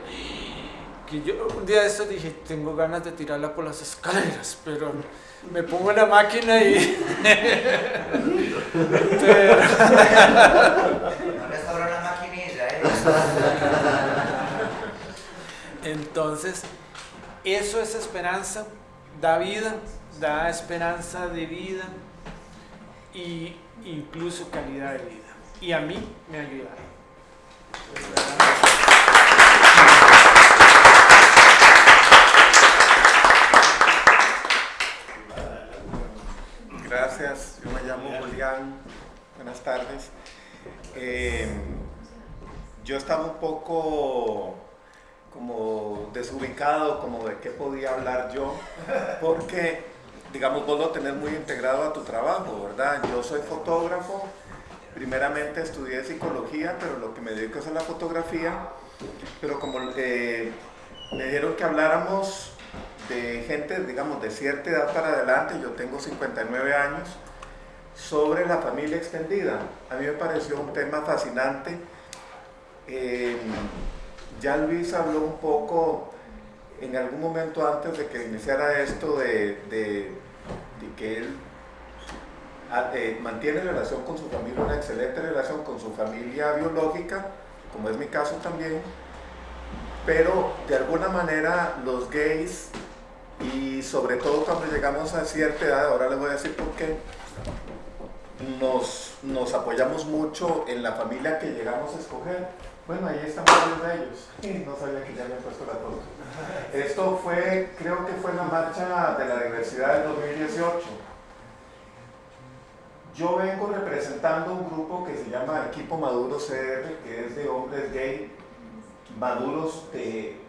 que yo un día de esto dije, tengo ganas de tirarla por las escaleras, pero me pongo en la máquina y... pero. *laughs* Entonces, eso es esperanza, da vida, da esperanza de vida y incluso calidad de vida. Y a mí me ha ayudado. Gracias, yo me llamo Julián, buenas tardes. Eh, yo estaba un poco como desubicado, como de qué podía hablar yo, porque, digamos, vos lo tenés muy integrado a tu trabajo, ¿verdad? Yo soy fotógrafo, primeramente estudié psicología, pero lo que me dedico es a la fotografía, pero como eh, me dijeron que habláramos de gente, digamos, de cierta edad para adelante, yo tengo 59 años, sobre la familia extendida. A mí me pareció un tema fascinante. Eh, ya Luis habló un poco en algún momento antes de que iniciara esto de, que él a, eh, mantiene relación con su familia, una excelente relación con su familia biológica, como es mi caso también, pero de alguna manera los gays y sobre todo cuando llegamos a cierta edad, ahora les voy a decir por qué, nos, nos apoyamos mucho en la familia que llegamos a escoger. Bueno, ahí están varios de ellos. No sabía que ya me he puesto la foto. Esto fue, creo que fue la marcha de la diversidad del 2018. Yo vengo representando un grupo que se llama Equipo Maduro CR, que es de hombres gay maduros de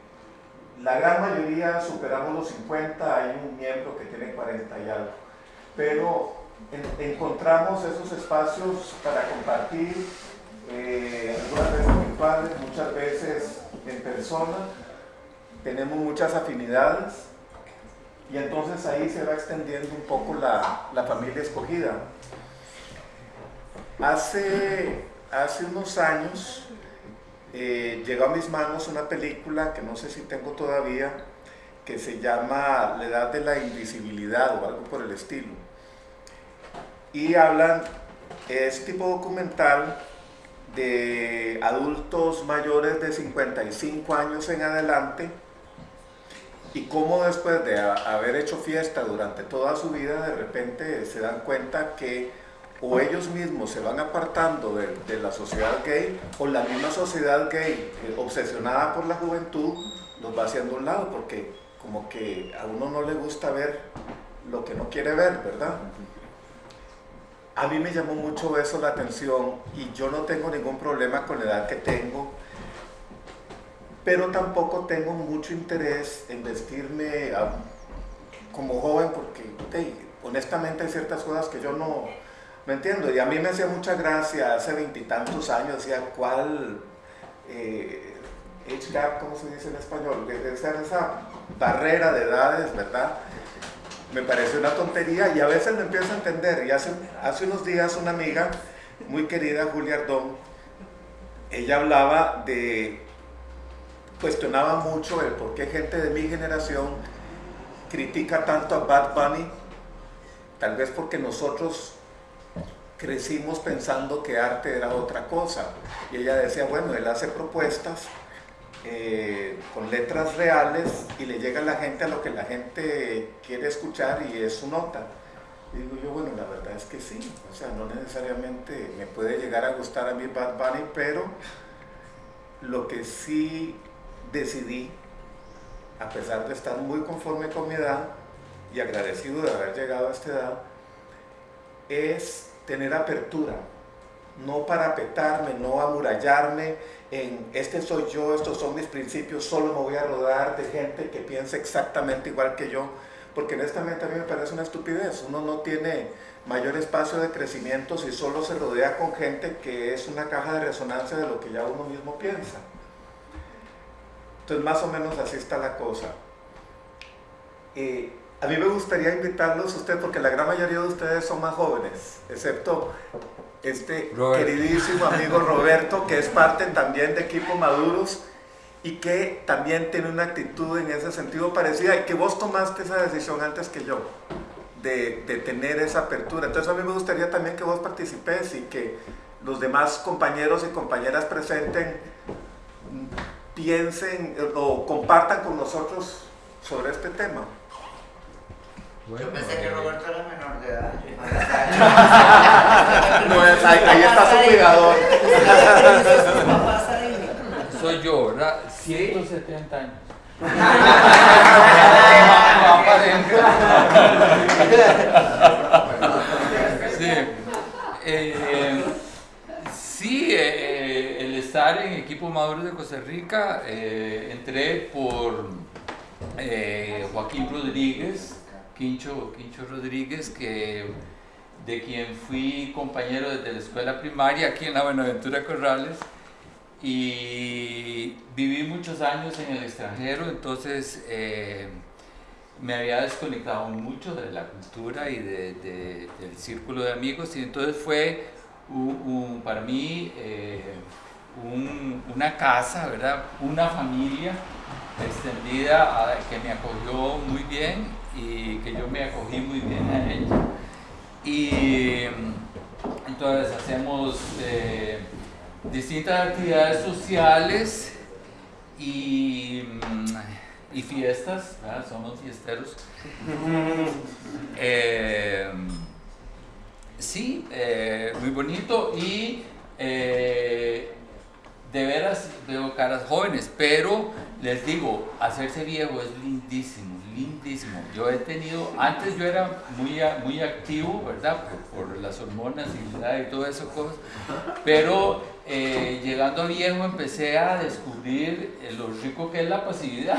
la gran mayoría superamos los 50, hay un miembro que tiene 40 y algo. Pero en- encontramos esos espacios para compartir, eh, algunas veces virtuales, muchas veces en persona. Tenemos muchas afinidades y entonces ahí se va extendiendo un poco la, la familia escogida. Hace, hace unos años eh, llegó a mis manos una película que no sé si tengo todavía, que se llama La Edad de la Invisibilidad o algo por el estilo. Y hablan, es tipo documental de adultos mayores de 55 años en adelante y cómo después de haber hecho fiesta durante toda su vida de repente se dan cuenta que o ellos mismos se van apartando de, de la sociedad gay o la misma sociedad gay eh, obsesionada por la juventud los va haciendo a un lado porque como que a uno no le gusta ver lo que no quiere ver, ¿verdad? A mí me llamó mucho eso la atención y yo no tengo ningún problema con la edad que tengo, pero tampoco tengo mucho interés en vestirme ah, como joven porque honestamente hay ciertas cosas que yo no, no entiendo y a mí me hacía mucha gracia hace veintitantos años, decía, ¿cuál eh, gap, cómo se dice en español? Esa, esa barrera de edades, ¿verdad? Me pareció una tontería y a veces lo empiezo a entender. Y hace, hace unos días una amiga muy querida, Julia Ardón, ella hablaba de, cuestionaba mucho el por qué gente de mi generación critica tanto a Bad Bunny, tal vez porque nosotros crecimos pensando que arte era otra cosa. Y ella decía, bueno, él hace propuestas eh, con letras reales y le llega a la gente a lo que la gente quiere escuchar y es su nota. Y digo yo, bueno, la verdad es que sí, o sea, no necesariamente me puede llegar a gustar a mí Bad Bunny, pero lo que sí decidí, a pesar de estar muy conforme con mi edad y agradecido de haber llegado a esta edad, es tener apertura, no parapetarme, no amurallarme en este soy yo, estos son mis principios, solo me voy a rodar de gente que piensa exactamente igual que yo, porque honestamente a mí me parece una estupidez, uno no tiene mayor espacio de crecimiento si solo se rodea con gente que es una caja de resonancia de lo que ya uno mismo piensa. Entonces más o menos así está la cosa. Eh, a mí me gustaría invitarlos a ustedes, porque la gran mayoría de ustedes son más jóvenes, excepto este queridísimo amigo Roberto, que es parte también de Equipo Maduros y que también tiene una actitud en ese sentido parecida y que vos tomaste esa decisión antes que yo, de, de tener esa apertura. Entonces a mí me gustaría también que vos participes y que los demás compañeros y compañeras presenten piensen o compartan con nosotros sobre este tema. Bueno, Yo pensé que eh, Roberto era menor de edad. *laughs* No, es- ahí, ahí está su cuidador. Soy yo, ¿verdad? 170 años. *laughs* Sí. Eh, sí, eh, el estar en equipo maduro de Costa Rica, eh, entré por eh, Joaquín Rodríguez, Quincho, Rodríguez, que, de quien fui compañero desde la escuela primaria aquí en la Buenaventura Corrales y viví muchos años en el extranjero, entonces eh, me había desconectado mucho de la cultura y de- de- del círculo de amigos y entonces fue para mí eh, un- una casa, ¿verdad? Una familia extendida a- que me acogió muy bien y que yo me acogí muy bien a ella. Y mm, entonces hacemos eh, distintas actividades sociales y, mm, y fiestas, ¿verdad? somos fiesteros. *laughs* Eh, sí, eh, muy bonito y de veras veo caras jóvenes, pero les digo, hacerse viejo es lindísimo, lindísimo. Yo he tenido, antes yo era muy, muy activo, ¿verdad? Por, por las hormonas y, y todo eso cosas, pero eh, llegando a viejo empecé a descubrir eh, lo rico que es la pasividad.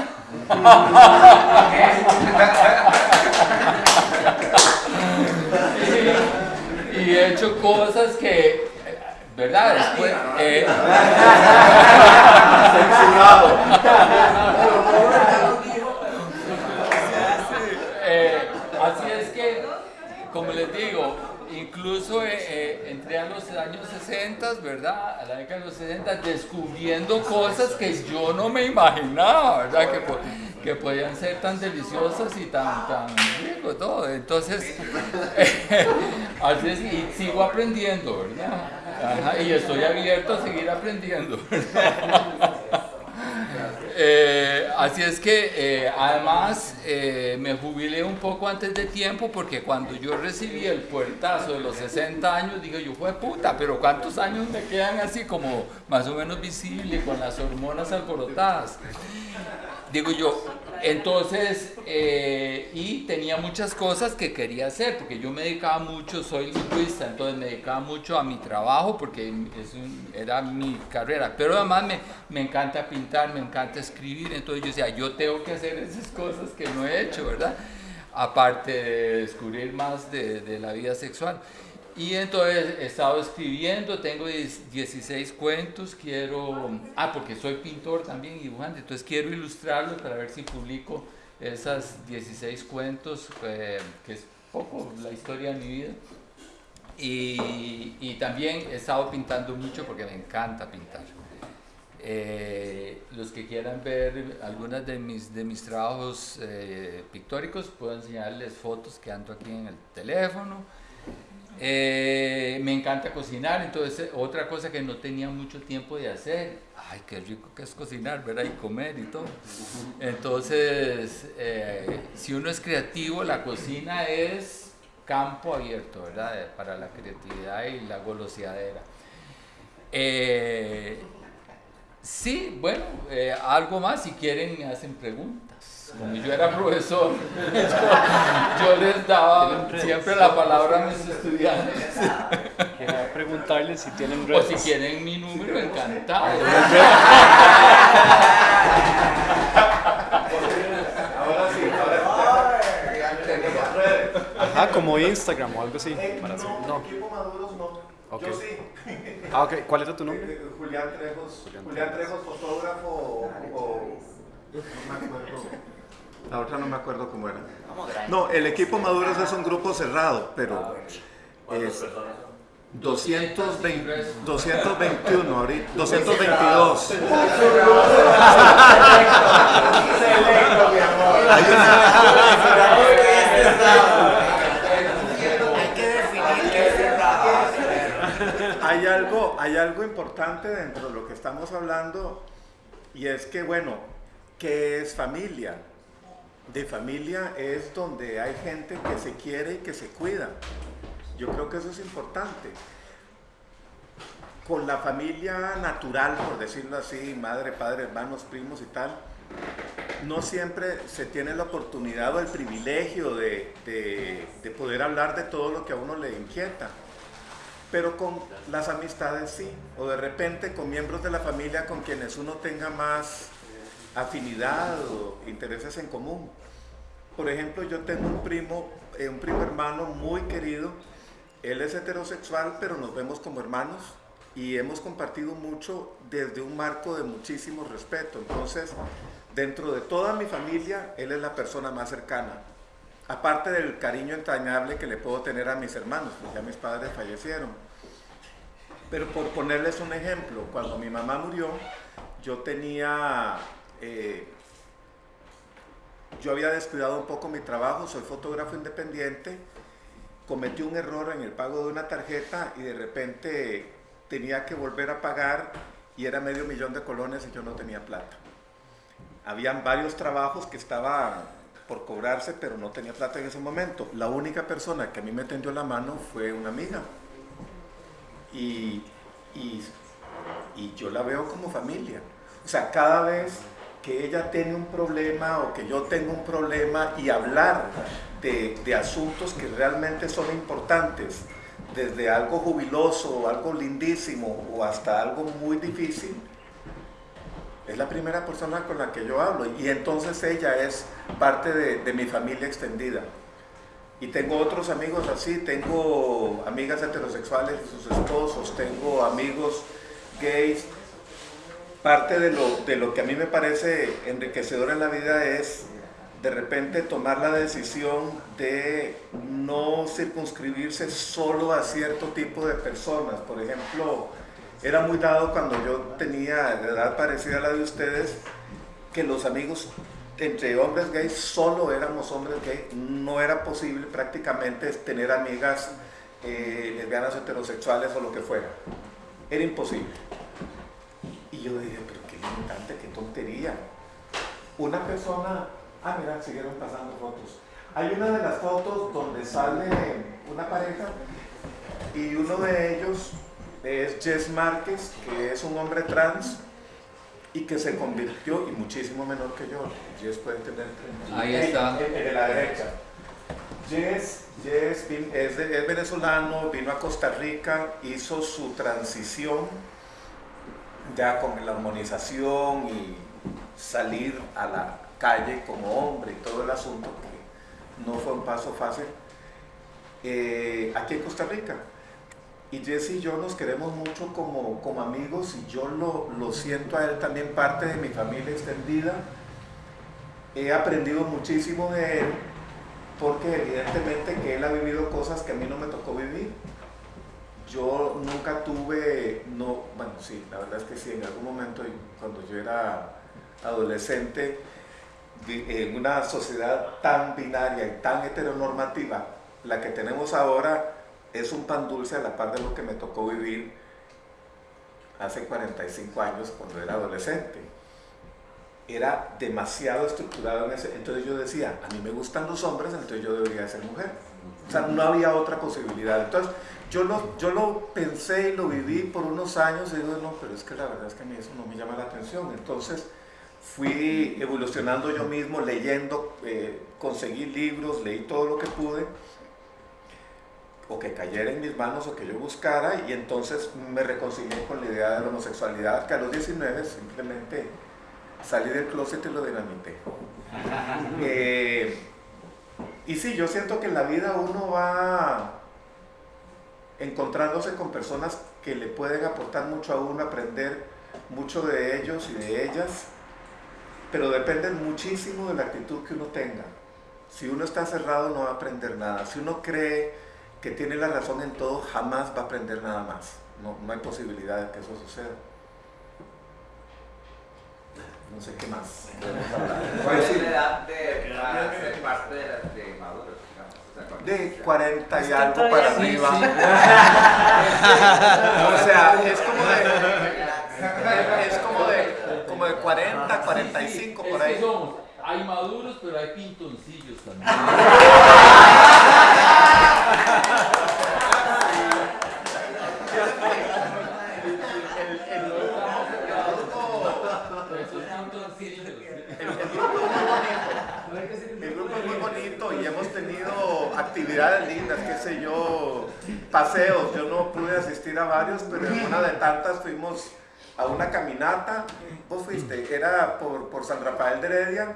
y, *laughs* y he hecho cosas que, ¿verdad? Después, Eh, *laughs* así es que, como les digo, incluso eh, eh, entré a años 60, ¿verdad? A la década de los 60, descubriendo cosas que yo no me imaginaba, ¿verdad? Que, que podían ser tan deliciosas y tan, tan rico todo. Entonces, *laughs* así y sigo aprendiendo, ¿verdad? Y estoy abierto a seguir aprendiendo. *laughs* Eh, así es que eh, además eh, me jubilé un poco antes de tiempo porque cuando yo recibí el puertazo de los 60 años dije yo fue puta, pero ¿cuántos años me quedan así como más o menos visible con las hormonas alborotadas? Digo yo, entonces, eh, y tenía muchas cosas que quería hacer, porque yo me dedicaba mucho, soy lingüista, entonces me dedicaba mucho a mi trabajo, porque era mi carrera, pero además me, me encanta pintar, me encanta escribir, entonces yo decía, yo tengo que hacer esas cosas que no he hecho, ¿verdad? Aparte de descubrir más de, de la vida sexual. Y entonces he estado escribiendo, tengo 10 16 cuentos, quiero, ah, porque soy pintor también y dibujante, entonces quiero ilustrarlos para ver si publico esas 16 cuentos, eh, que es poco la historia de mi vida. Y, y también he estado pintando mucho porque me encanta pintar. Eh, los que quieran ver algunas de mis, de mis trabajos eh, pictóricos, puedo enseñarles fotos que ando aquí en el teléfono. Eh, me encanta cocinar, entonces eh, otra cosa que no tenía mucho tiempo de hacer, ay, qué rico que es cocinar, ¿verdad? Y comer y todo. Entonces, eh, si uno es creativo, la cocina es campo abierto, ¿verdad? Para la creatividad y la goloseadera. Sí, bueno, algo más, si quieren me hacen preguntas. Como yo era profesor, yo, *laughs* yo les daba siempre la palabra a mis estudiantes. Quería preguntarles si tienen O redes. si quieren mi número, encantado. *laughs* Ahora sí, ahora sí. Ajá, como Instagram o algo así. Para No, No. equipo Maduros no. Ok. Yo sí. Ah, ok. ¿Cuál era tu nombre? Eh, Julián Trejos, Julián Julián Trejos, fotógrafo o, o- no me acuerdo. La otra no me acuerdo cómo era. No, el equipo Maduros es un grupo cerrado, pero es 220, 221 ahorita, 222. Hay que definir qué es cerrado. Hay algo, hay algo importante dentro de lo que estamos hablando y es que, bueno, ¿qué es familia? De familia es donde hay gente que se quiere y que se cuida. Yo creo que eso es importante. Con la familia natural, por decirlo así, madre, padre, hermanos, primos y tal, no siempre se tiene la oportunidad o el privilegio de, de- de poder hablar de todo lo que a uno le inquieta pero con las amistades sí, o de repente con miembros de la familia con quienes uno tenga más afinidad o intereses en común. Por ejemplo, yo tengo un primo, eh, un primo hermano muy querido, él es heterosexual, pero nos vemos como hermanos y hemos compartido mucho desde un marco de muchísimo respeto. Entonces, dentro de toda mi familia, él es la persona más cercana. Aparte del cariño entrañable que le puedo tener a mis hermanos, porque ya mis padres fallecieron. Pero por ponerles un ejemplo, cuando mi mamá murió, yo tenía, eh, yo había descuidado un poco mi trabajo, soy fotógrafo independiente, cometí un error en el pago de una tarjeta y de repente tenía que volver a pagar y era medio millón de colones y yo no tenía plata. Habían varios trabajos que estaban por cobrarse, pero no tenía plata en ese momento. La única persona que a mí me tendió la mano fue una amiga. Y, y, y yo la veo como familia. O sea, cada vez que ella tiene un problema o que yo tengo un problema y hablar de, de asuntos que realmente son importantes, desde algo jubiloso, algo lindísimo o hasta algo muy difícil, es la primera persona con la que yo hablo y entonces ella es parte de, de mi familia extendida. Y tengo otros amigos así, tengo amigas heterosexuales y sus esposos, tengo amigos gays. Parte de lo, de lo que a mí me parece enriquecedor en la vida es de repente tomar la decisión de no circunscribirse solo a cierto tipo de personas. Por ejemplo, era muy dado cuando yo tenía edad parecida a la de ustedes, que los amigos entre hombres gays solo éramos hombres gays, no era posible prácticamente tener amigas eh, lesbianas heterosexuales o lo que fuera. Era imposible. Y yo dije, pero qué limitante, qué tontería. Una persona, ah mira, siguieron pasando fotos. Hay una de las fotos donde sale una pareja y uno de ellos es Jess Márquez, que es un hombre trans y que se convirtió, y muchísimo menor que yo, Jess puede tener 30. Ahí está. De la derecha. Jess, Jess es, de- es venezolano, vino a Costa Rica, hizo su transición ya con la hormonización y salir a la calle como hombre y todo el asunto, que no fue un paso fácil, eh, aquí en Costa Rica. Y Jesse y yo nos queremos mucho como, como amigos y yo lo, lo siento a él también parte de mi familia extendida. He aprendido muchísimo de él porque evidentemente que él ha vivido cosas que a mí no me tocó vivir. Yo nunca tuve, no, bueno, sí, la verdad es que sí, en algún momento cuando yo era adolescente, en una sociedad tan binaria y tan heteronormativa, la que tenemos ahora es un pan dulce a la par de lo que me tocó vivir hace 45 años cuando era adolescente. Era demasiado estructurado en ese. Entonces yo decía, a mí me gustan los hombres, entonces yo debería ser mujer. O sea, no había otra posibilidad. Entonces yo lo, yo lo pensé y lo viví por unos años y digo, no, pero es que la verdad es que a mí eso no me llama la atención. Entonces fui evolucionando yo mismo, leyendo, eh, conseguí libros, leí todo lo que pude o que cayera en mis manos o que yo buscara y entonces me reconcilié con la idea de la homosexualidad que a los 19 simplemente salí del closet y lo dinamité. *laughs* Eh, y sí, yo siento que en la vida uno va encontrándose con personas que le pueden aportar mucho a uno, aprender mucho de ellos y de ellas, pero depende muchísimo de la actitud que uno tenga. Si uno está cerrado no va a aprender nada. Si uno cree que tiene la razón en todo, jamás va a aprender nada más. No, no hay posibilidad de que eso suceda. No sé qué más. podemos hablar. ¿Cuál Pues es sí, la edad de, para ser parte de, las de maduros, digamos? O sea, cuando- de 40 y algo para sí, arriba. sí. *laughs* o sea, es como de, es como de, como de 40, 45 por ahí. somos, hay maduros, pero hay pintoncillos también. *laughs* Esos pintoncillos. El, el grupo es muy bonito. El grupo es muy bonito y hemos tenido actividades lindas, qué sé yo, paseos. Yo no pude asistir a varios, pero en una de tantas fuimos a una caminata. Vos fuiste, era por, por San Rafael de Heredia.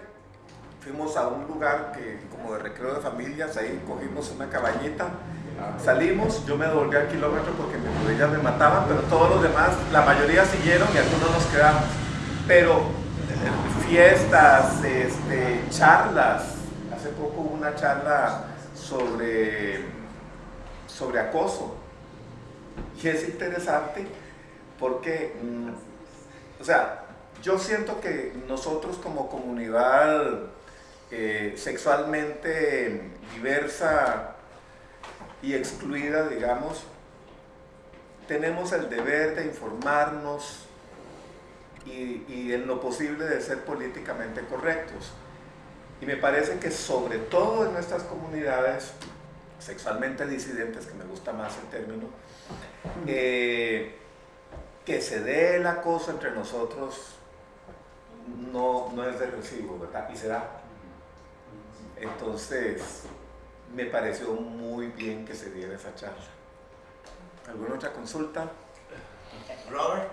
Fuimos a un lugar que, como de recreo de familias, ahí cogimos una cabañita. Salimos, yo me devolví al kilómetro porque mis rodillas me mataban, pero todos los demás, la mayoría siguieron y algunos nos quedamos. Pero fiestas, este, charlas. Hace poco hubo una charla sobre, sobre acoso. Y es interesante porque, mm, o sea, yo siento que nosotros como comunidad eh, sexualmente diversa y excluida, digamos, tenemos el deber de informarnos y, y en lo posible de ser políticamente correctos. Y me parece que sobre todo en nuestras comunidades sexualmente disidentes, que me gusta más el término, eh, que se dé el acoso entre nosotros no, no es de recibo, ¿verdad? Y se da. Entonces, me pareció muy bien que se diera esa charla. ¿Alguna otra consulta? Robert,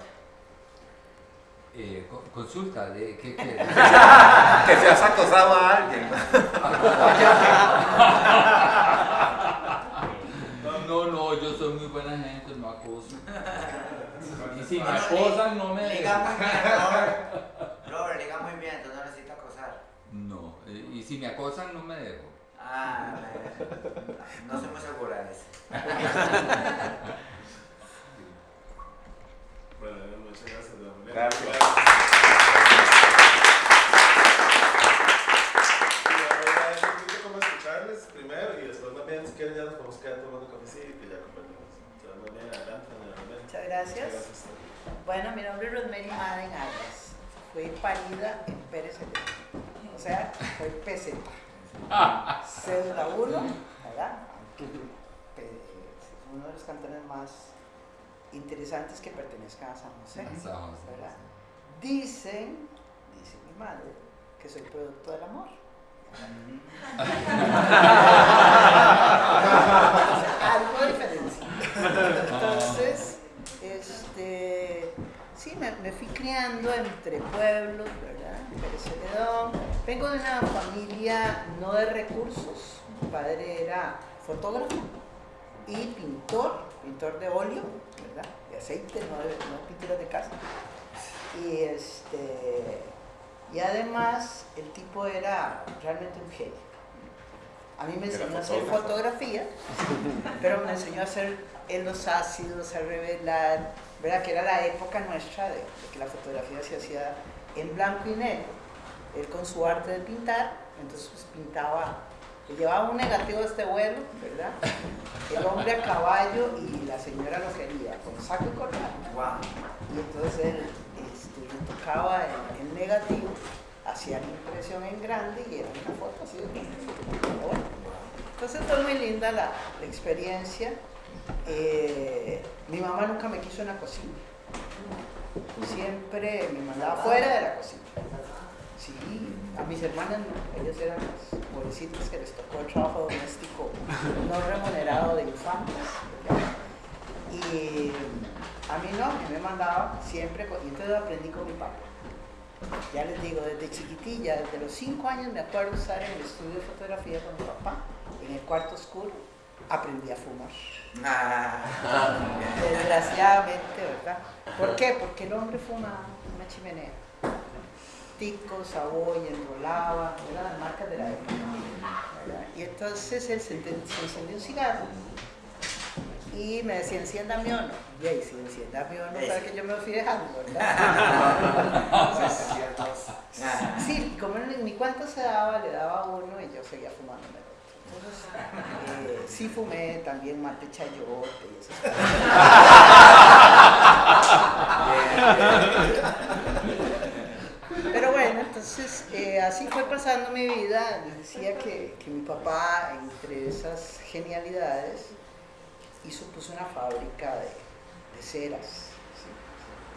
Eh, co- consulta, ¿de qué quieres? *laughs* Que se has acosado a alguien. *laughs* No, no, yo soy muy buena gente, no acoso. *laughs* Y si me acosan, no me liga muy dejo. bien, Robert. Robert, liga muy bien, entonces no necesita acosar. No, eh, y si me acosan, no me dejo. Ah, no soy muy segura de eso. Bueno, muchas gracias. don Julián. Gracias. Y ahora es un poquito como escucharles primero y después más bien si quieren ya nos podemos quedar tomando cafecito y ya conversamos. Entonces más bien adelante, doña Rosemary. Muchas gracias. Bueno, mi nombre es Rosemary Madden Arias. Fui parida en Pérez Celedón. O sea, soy peseta. *laughs* Cédula 1, ¿verdad? Uno de los cantones más interesantes que pertenezcan a San José. ¿verdad? Dicen, dice mi madre, que soy producto del amor. Algo diferencia. Entonces, este, sí, me, me fui criando entre pueblos, ¿verdad? Celedón. Vengo de una familia no de recursos. Mi padre era fotógrafo y pintor, pintor de óleo, ¿verdad? De aceite, no de, no pinturas de casa. Y, este, y además el tipo era realmente un genio. A mí me enseñó a hacer fotografía, pero me enseñó a hacer en los ácidos, a revelar, ¿verdad? Que era la época nuestra de, de que la fotografía se hacía en blanco y negro. Él con su arte de pintar, entonces pues, pintaba, llevaba un negativo a este vuelo, ¿verdad? El hombre a caballo y la señora lo quería, con saco y corbata. Wow. Y entonces él este, le tocaba el, el negativo, hacía la impresión en grande y era una foto así de. Entonces fue muy linda la, la experiencia. Eh, mi mamá nunca me quiso en la cocina. Siempre me mandaba fuera de la cocina. Sí, a mis hermanas no, ellas eran las pobrecitas que les tocó el trabajo doméstico no remunerado de infantes. ¿verdad? Y a mí no, me mandaba siempre, y entonces aprendí con mi papá. Ya les digo, desde chiquitilla, desde los cinco años me acuerdo usar en el estudio de fotografía con mi papá, en el cuarto oscuro, aprendí a fumar. Ah, Desgraciadamente, ¿verdad? ¿Por qué? Porque el hombre fumaba en una chimenea. Tico, saboya, enrolaba, eran las marcas de la época. ¿verdad? Y entonces él se, encendió un cigarro y me decía, enciéndame o no. Y ahí, si enciéndame o no, para que yo me lo fui dejando, ¿verdad? *laughs* Sí, como ni cuánto se daba, le daba uno y yo seguía fumando. Entonces, eh, sí fumé también mate chayote y esas cosas. *laughs* Entonces eh, así fue pasando mi vida. Decía que, que mi papá, entre esas genialidades, hizo pues una fábrica de, de ceras.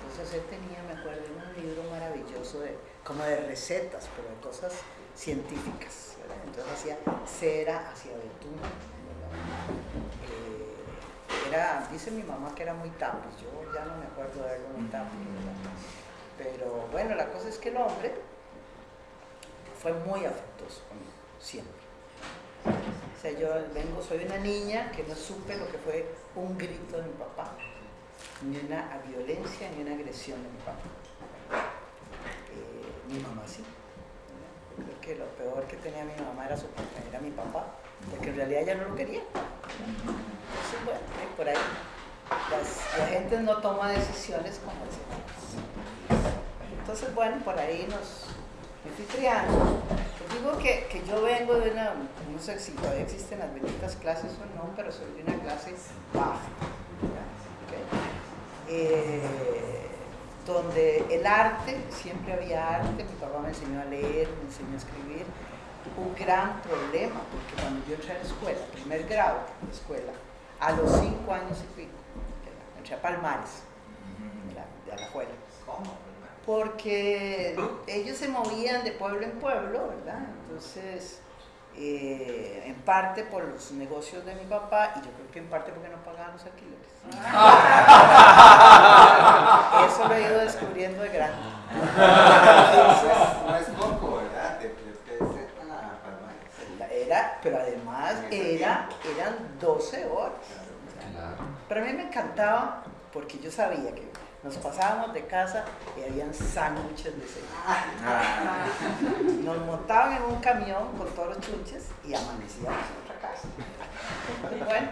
Entonces él tenía, me acuerdo, un libro maravilloso de, como de recetas, pero de cosas científicas. Entonces hacía cera, hacía betún. Eh, era, dice mi mamá que era muy tapiz, yo ya no me acuerdo de verlo muy. ¿verdad? Pero bueno, la cosa es que el hombre fue muy afectuoso conmigo, siempre. O sea, yo vengo, soy una niña que no supe lo que fue un grito de mi papá, ni una violencia, ni una agresión de mi papá. Eh, mi mamá sí. Creo que lo peor que tenía mi mamá era, su, era mi papá, porque en realidad ella no lo quería. Entonces, bueno, por ahí la gente no toma decisiones como decimos. Entonces, bueno, por ahí nos criando. Les digo que, que yo vengo de una, no sé si todavía existen las benditas clases o no, pero soy de una clase baja. Eh, donde el arte, siempre había arte, mi papá me enseñó a leer, me enseñó a escribir. Un gran problema, porque cuando yo entré a la escuela, primer grado de escuela, a los cinco años y pico, entré a Palmares, ¿verdad? de Alajuela. ¿Cómo? Porque ellos se movían de pueblo en pueblo, ¿verdad? Entonces, eh, en parte por los negocios de mi papá y yo creo que en parte porque no pagaban los alquileres. Eso lo he ido descubriendo de grande. No es poco, ¿verdad? De. Era, pero además era, eran 12 horas. Claro. Pero a mí me encantaba porque yo sabía que nos pasábamos de casa y habían sándwiches de desayuno. Nos montaban en un camión con todos los chunches y amanecíamos en otra casa. Bueno,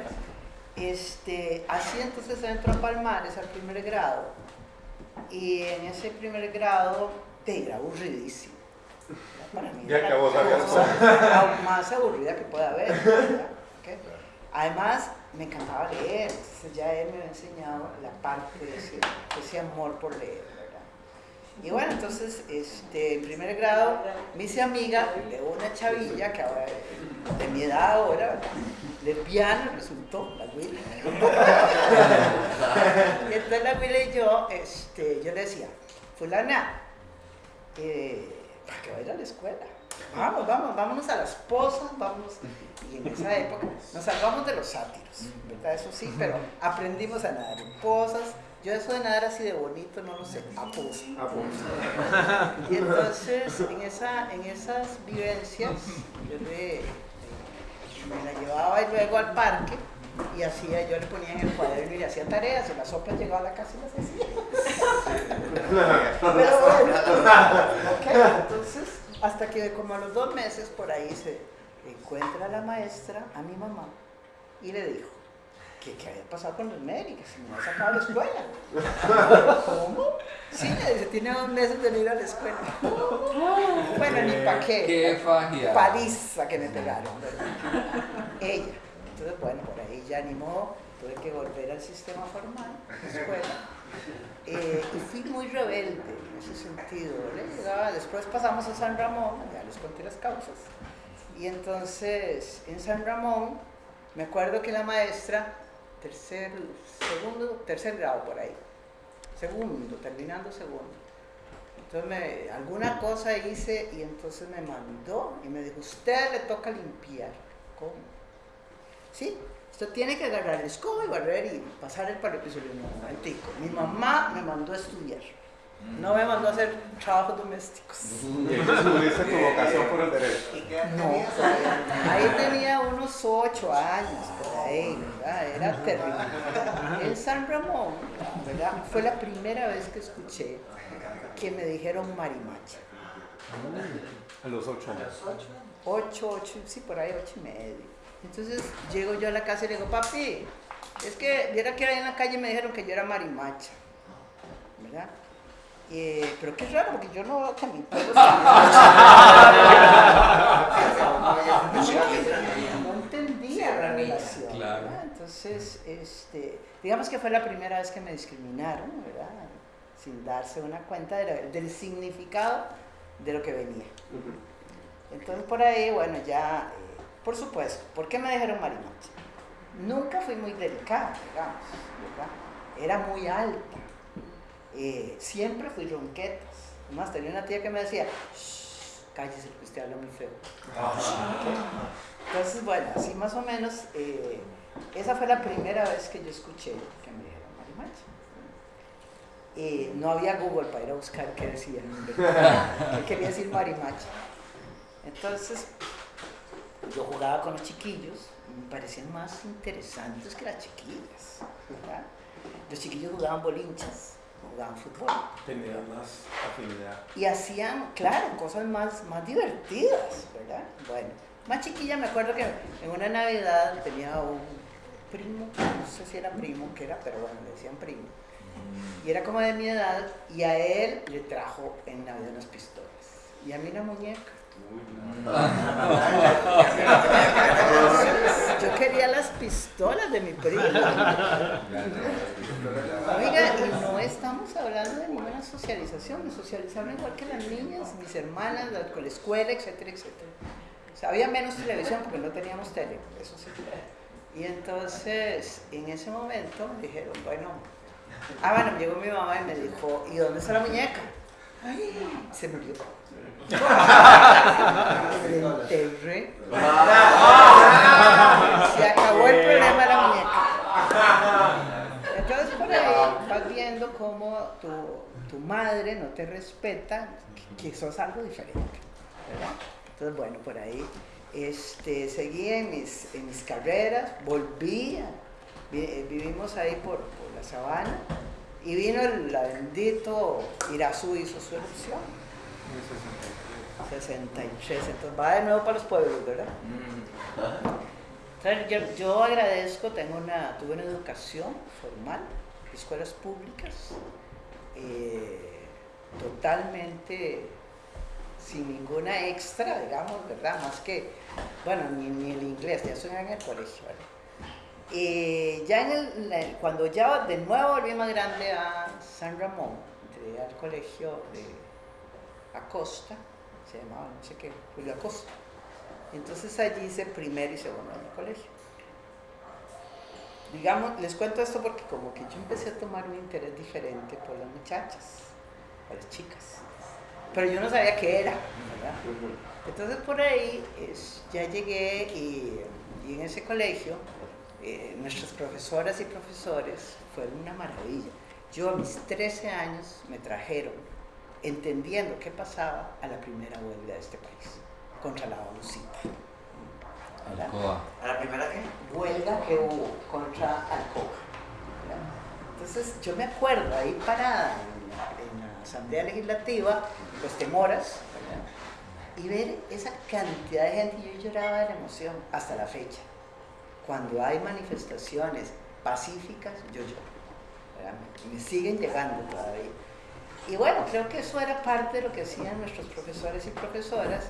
este, así entonces entro a Palmares al primer grado y en ese primer grado te era aburridísimo. Para mí Ya era la cosa más aburrida que pueda haber. Además, me encantaba leer, entonces ya él me había enseñado la parte de ese, amor por leer, ¿verdad? Y bueno, entonces, este, en primer grado, me hice amiga de una chavilla que ahora, de mi edad ahora, lesbiana resultó, la Willy. y *laughs* entonces la Willy y yo, este, yo le decía, fulana, eh, ¿para qué va a ir a la escuela? Vamos, vamos, vámonos a las pozas, vamos. Y en esa época nos salvamos de los sátiros, ¿verdad? Eso sí, pero aprendimos a nadar en pozas. Yo eso de nadar así de bonito, no lo sé, a. *laughs* Y entonces, en, esa, en esas vivencias, yo le, me la llevaba y luego al parque y hacía, yo le ponía en el cuaderno y le hacía tareas, y la sopa llegaba a la casa y las hacía. *laughs* Pero bueno, ok, entonces, hasta que como a los dos meses por ahí se encuentra la maestra a mi mamá y le dijo que qué había pasado con Rosemary, que se me había sacado de la escuela. ¿Cómo? Sí, le dice, tiene dos meses de no ir a la escuela. Bueno, ni pa' qué. Qué fagia. Paliza que me pegaron, ¿verdad? Ella. Entonces, bueno, por ahí ya ni modo, tuve que volver al sistema formal, escuela. Eh, y fui muy rebelde en ese sentido. ¿vale? Llegaba- después pasamos a San Ramón, ya les conté las causas. Y entonces en San Ramón, me acuerdo que la maestra, tercer, segundo, tercer grado por ahí, segundo, terminando segundo. Entonces alguna cosa hice y entonces me mandó y me dijo, usted le toca limpiar. ¿Cómo? Sí, usted tiene que agarrar el escoba y barrer y pasar el parabrisas. Yo le digo, "No, momentico. Mi mamá me mandó a estudiar. No me mandó a hacer trabajos domésticos. *laughs* Y tuviste tu vocación por el derecho. ¿Y No, ahí tenía unos ocho años, por ahí, ¿verdad? Era terrible. En San Ramón, ¿verdad? Fue la primera vez que escuché que me dijeron marimacha. A los ocho años. Ocho, ocho, sí, por ahí ocho y medio. Entonces llego yo a la casa y le digo, papi, es que viera que ahí en la calle me dijeron que yo era marimacha, ¿verdad? Eh, pero qué raro, porque yo no veo que mi pueblo no entendía la relación. Entonces, este, digamos que fue la primera vez que me discriminaron, ¿verdad? Sin darse una cuenta de la- del significado de lo que venía. Entonces por ahí, bueno, ya, por supuesto, ¿por qué me dijeron marimacha? Nunca fui muy delicada, digamos, ¿verdad? Era muy alta. Eh, siempre fui ronquetas. Además, tenía una tía que me decía, "Shh, cállese porque usted habla muy feo. Entonces, bueno, así más o menos, eh, esa fue la primera vez que yo escuché que me dijeron marimacha. Eh, no había Google para ir a buscar qué decían, *laughs* qué quería decir marimacha. Entonces, yo jugaba con los chiquillos y me parecían más interesantes que las chiquillas. ¿verdad? Los chiquillos jugaban bolinchas, jugaban fútbol Tenía más afinidad. y hacían, claro, cosas más, más divertidas, ¿verdad? Bueno, más chiquilla me acuerdo que en una Navidad tenía un primo, no sé si era primo, que era, pero bueno, le decían primo. Y era como de mi edad y a él le trajo en Navidad unas pistolas y a mí una muñeca. Yo quería las pistolas de mi primo. Oiga, y no estamos hablando de ninguna socialización, me socializaban igual que las niñas, mis hermanas, la escuela, etcétera, etcétera. O sea, había menos televisión porque no teníamos tele, eso sí. Y entonces, en ese momento me dijeron, bueno, ah, bueno, llegó mi mamá y me dijo, ¿y dónde está la muñeca? Ay, se murió. Enterré. Se acabó el problema de la muñeca. Entonces por ahí vas viendo cómo tu, tu madre no te respeta, que, que sos algo diferente. ¿verdad? Entonces bueno, por ahí este, seguí en mis, en mis carreras, volví, vivimos ahí por, por la sabana y vino el bendito Irazú hizo su elección. 63, entonces va de nuevo para los pueblos, ¿verdad? Entonces, yo, yo agradezco, tengo una, tuve una educación formal, escuelas públicas, eh, totalmente sin ninguna extra, digamos, ¿verdad? Más que, bueno, ni, ni el inglés, ya estoy en el colegio, ¿verdad? Eh, ya en el, cuando ya de nuevo volví más grande a San Ramón, entré al colegio de Acosta, se llamaba, no sé qué, Julio Acosta. Entonces allí hice primer y segundo año de colegio. Digamos, les cuento esto porque como que yo empecé a tomar un interés diferente por las muchachas, por las chicas. Pero yo no sabía qué era, ¿verdad? Entonces por ahí ya llegué y, y en ese colegio eh, nuestras profesoras y profesores fueron una maravilla. Yo a mis 13 años me trajeron, entendiendo qué pasaba, a la primera huelga de este país, contra la ONUCITA. ¿A la primera qué? huelga que hubo contra Alcoa. ¿verdad? Entonces yo me acuerdo ahí parada en la, en la Asamblea Legislativa, pues temoras, ¿verdad? y ver esa cantidad de gente, yo lloraba de la emoción hasta la fecha. Cuando hay manifestaciones pacíficas, yo lloro. ¿verdad? Me siguen llegando todavía. Y bueno, creo que eso era parte de lo que hacían nuestros profesores y profesoras,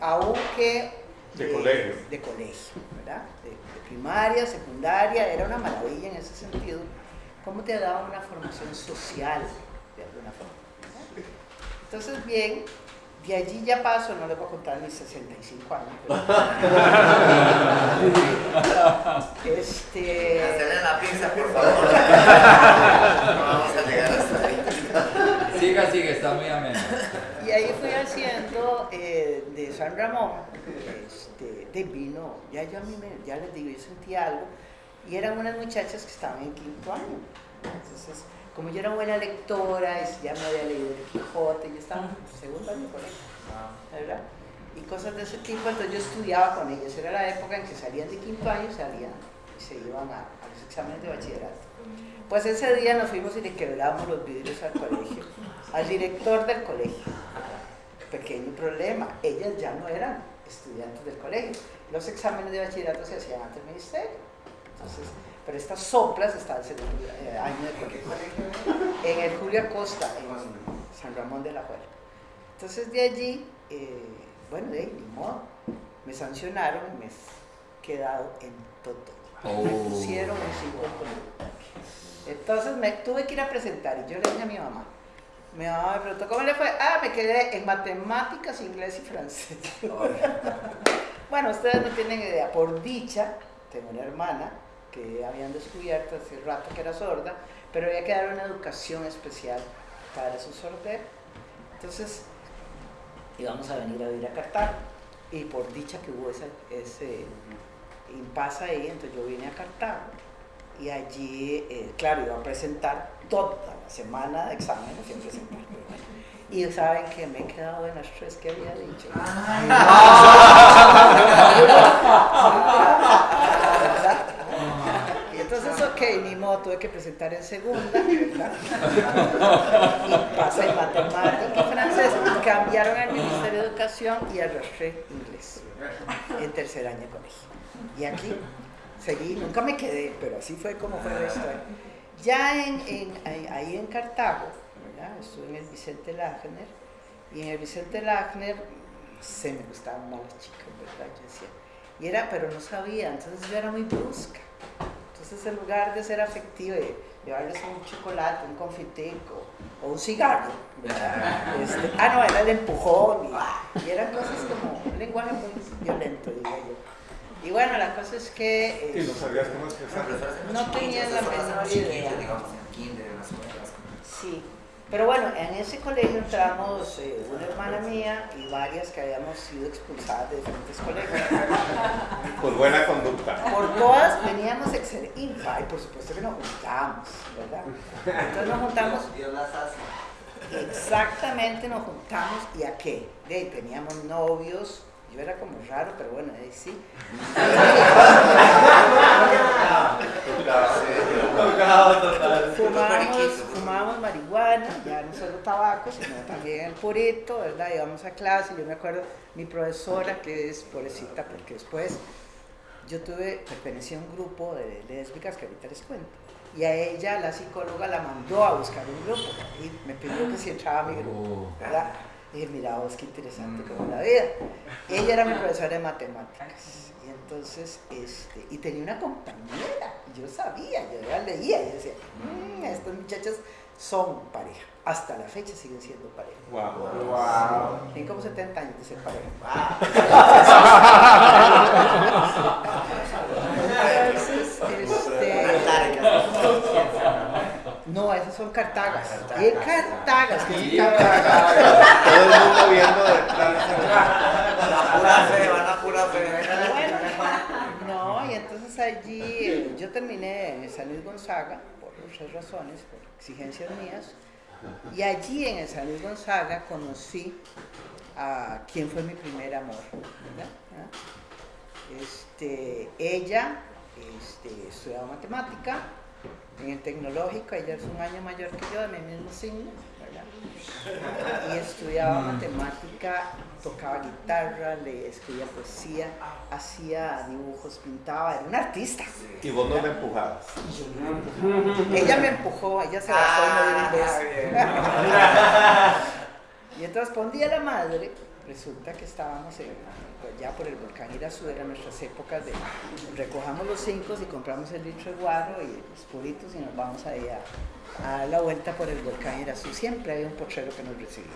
aunque De colegio. de colegio, ¿verdad? De, de primaria, secundaria, era una maravilla en ese sentido, cómo te daban una formación social, de alguna forma. ¿verdad? Entonces, bien, de allí ya paso, no les voy a contar mis 65 años, pero- *laughs* este, Cancelen la pizza, por favor. *laughs* No vamos a llegar hasta ahí. Siga, siga, está muy ameno. Y ahí fui haciendo eh, de San Ramón, este, de vino, ya yo a mí me, ya les digo, yo sentí algo, y eran unas muchachas que estaban en quinto año. Entonces, como yo era buena lectora, y ya me había leído el Quijote, yo estaba en segundo año por ahí, ¿verdad? Y cosas de ese tipo, entonces yo estudiaba con ellas, era la época en que salían de quinto año, salían y se iban a, a los exámenes de bachillerato. Pues ese día nos fuimos y le quebramos los vidrios al colegio, al director del colegio. Pequeño problema, ellas ya no eran estudiantes del colegio. Los exámenes de bachillerato se hacían ante el ministerio. Entonces, pero estas soplas estaban en el eh, año de colegio. En el Julio Acosta, en San Ramón de la Juela. Entonces de allí, eh, bueno, de ahí, ni modo, me sancionaron y me he quedado en todo. Me Oh. pusieron en cinco columnas. Entonces me tuve que ir a presentar y yo le dije a mi mamá. Mi mamá me preguntó, ¿cómo le fue? Ah, me quedé en matemáticas, inglés y francés. *laughs* bueno, ustedes no tienen idea. Por dicha, tengo una hermana que habían descubierto hace rato que era sorda, pero había que dar una educación especial para su sordera. Entonces, íbamos a venir a vivir a Cartago. Y por dicha que hubo esa- ese impasse ahí, entonces yo vine a Cartago. Y allí, eh, claro, iba a presentar toda la semana de exámenes, siempre presentar. Y saben que me he quedado en las tres que había dicho. Y entonces, ok, ni modo, tuve que presentar en segunda, ¿verdad? Y pasé matemática y francés. Cambiaron al Ministerio de Educación y arrastré inglés en tercer año de colegio. Y aquí seguí, nunca me quedé, pero así fue como fue la historia. Ya en, en- ahí, en Cartago, ¿verdad? estuve en el Vicente Lagner, y en el Vicente Lagner se me gustaban más las chicas, ¿verdad? Yo decía, y era, pero no sabía, entonces yo era muy brusca. Entonces en lugar de ser afectiva y llevarles un chocolate, un confitico o un cigarro. Este, ah, no, era el empujón y, y eran cosas como un lenguaje muy violento, diría yo. Y bueno, la cosa es que... Y no eh, sabías cómo expresar. No tenía la menor idea. Sí, Pero bueno, en ese colegio entramos eh, una hermana mía y varias que habíamos sido expulsadas de diferentes colegios. *laughs* Por buena conducta. Por todas veníamos excelentes. Y por supuesto que nos juntamos, ¿verdad? Entonces nos juntamos, Dios las hace. exactamente nos juntamos y a qué? De ahí teníamos novios, yo era como raro, pero bueno, ahí sí. Fumábamos, fumábamos marihuana, ya no solo tabaco, sino también el purito, ¿verdad? Íbamos a clase, yo me acuerdo, mi profesora, que es pobrecita, porque después yo tuve, pertenecía a un grupo de lésbicas que ahorita les cuento. Y a ella, la psicóloga, la mandó a buscar un grupo y me pidió que si entraba a mi grupo, ¿verdad? Y dije, mira vos, qué interesante como la vida. Ella era mi *laughs* profesora de matemáticas. Y entonces, este, y tenía una compañera, yo sabía, yo ya leía, y decía, "Mm, estas muchachas son pareja. Hasta la fecha siguen siendo pareja. Wow. Tienen como 70 años de ser pareja. *laughs* Entonces, no, esas son cartagas. Y cartagas, que sí, cartagas. Todo el mundo viendo detrás. La pura fe, van a pura fe. No, y entonces allí yo terminé en San Luis Gonzaga, por muchas razones, por exigencias mías, y allí en el San Luis Gonzaga conocí a quien fue mi primer amor. ¿verdad? ¿Ah? Este, ella este, estudiaba matemática en el tecnológico, ella es un año mayor que yo, de mi mismo signo, ¿verdad? y estudiaba matemática, tocaba guitarra, le escribía poesía, hacía dibujos, pintaba, era una artista. Y vos no me empujabas. Ella me empujó, ella se bajó y me dio un beso. *laughs* Y entonces, un día la madre, resulta que estábamos en- ya por el volcán Irazú, eran nuestras épocas de recojamos los cinco y compramos el litro de guaro y los puritos y nos vamos ahí a, a dar la vuelta por el volcán Irazú. Siempre había un potrero que nos recibía.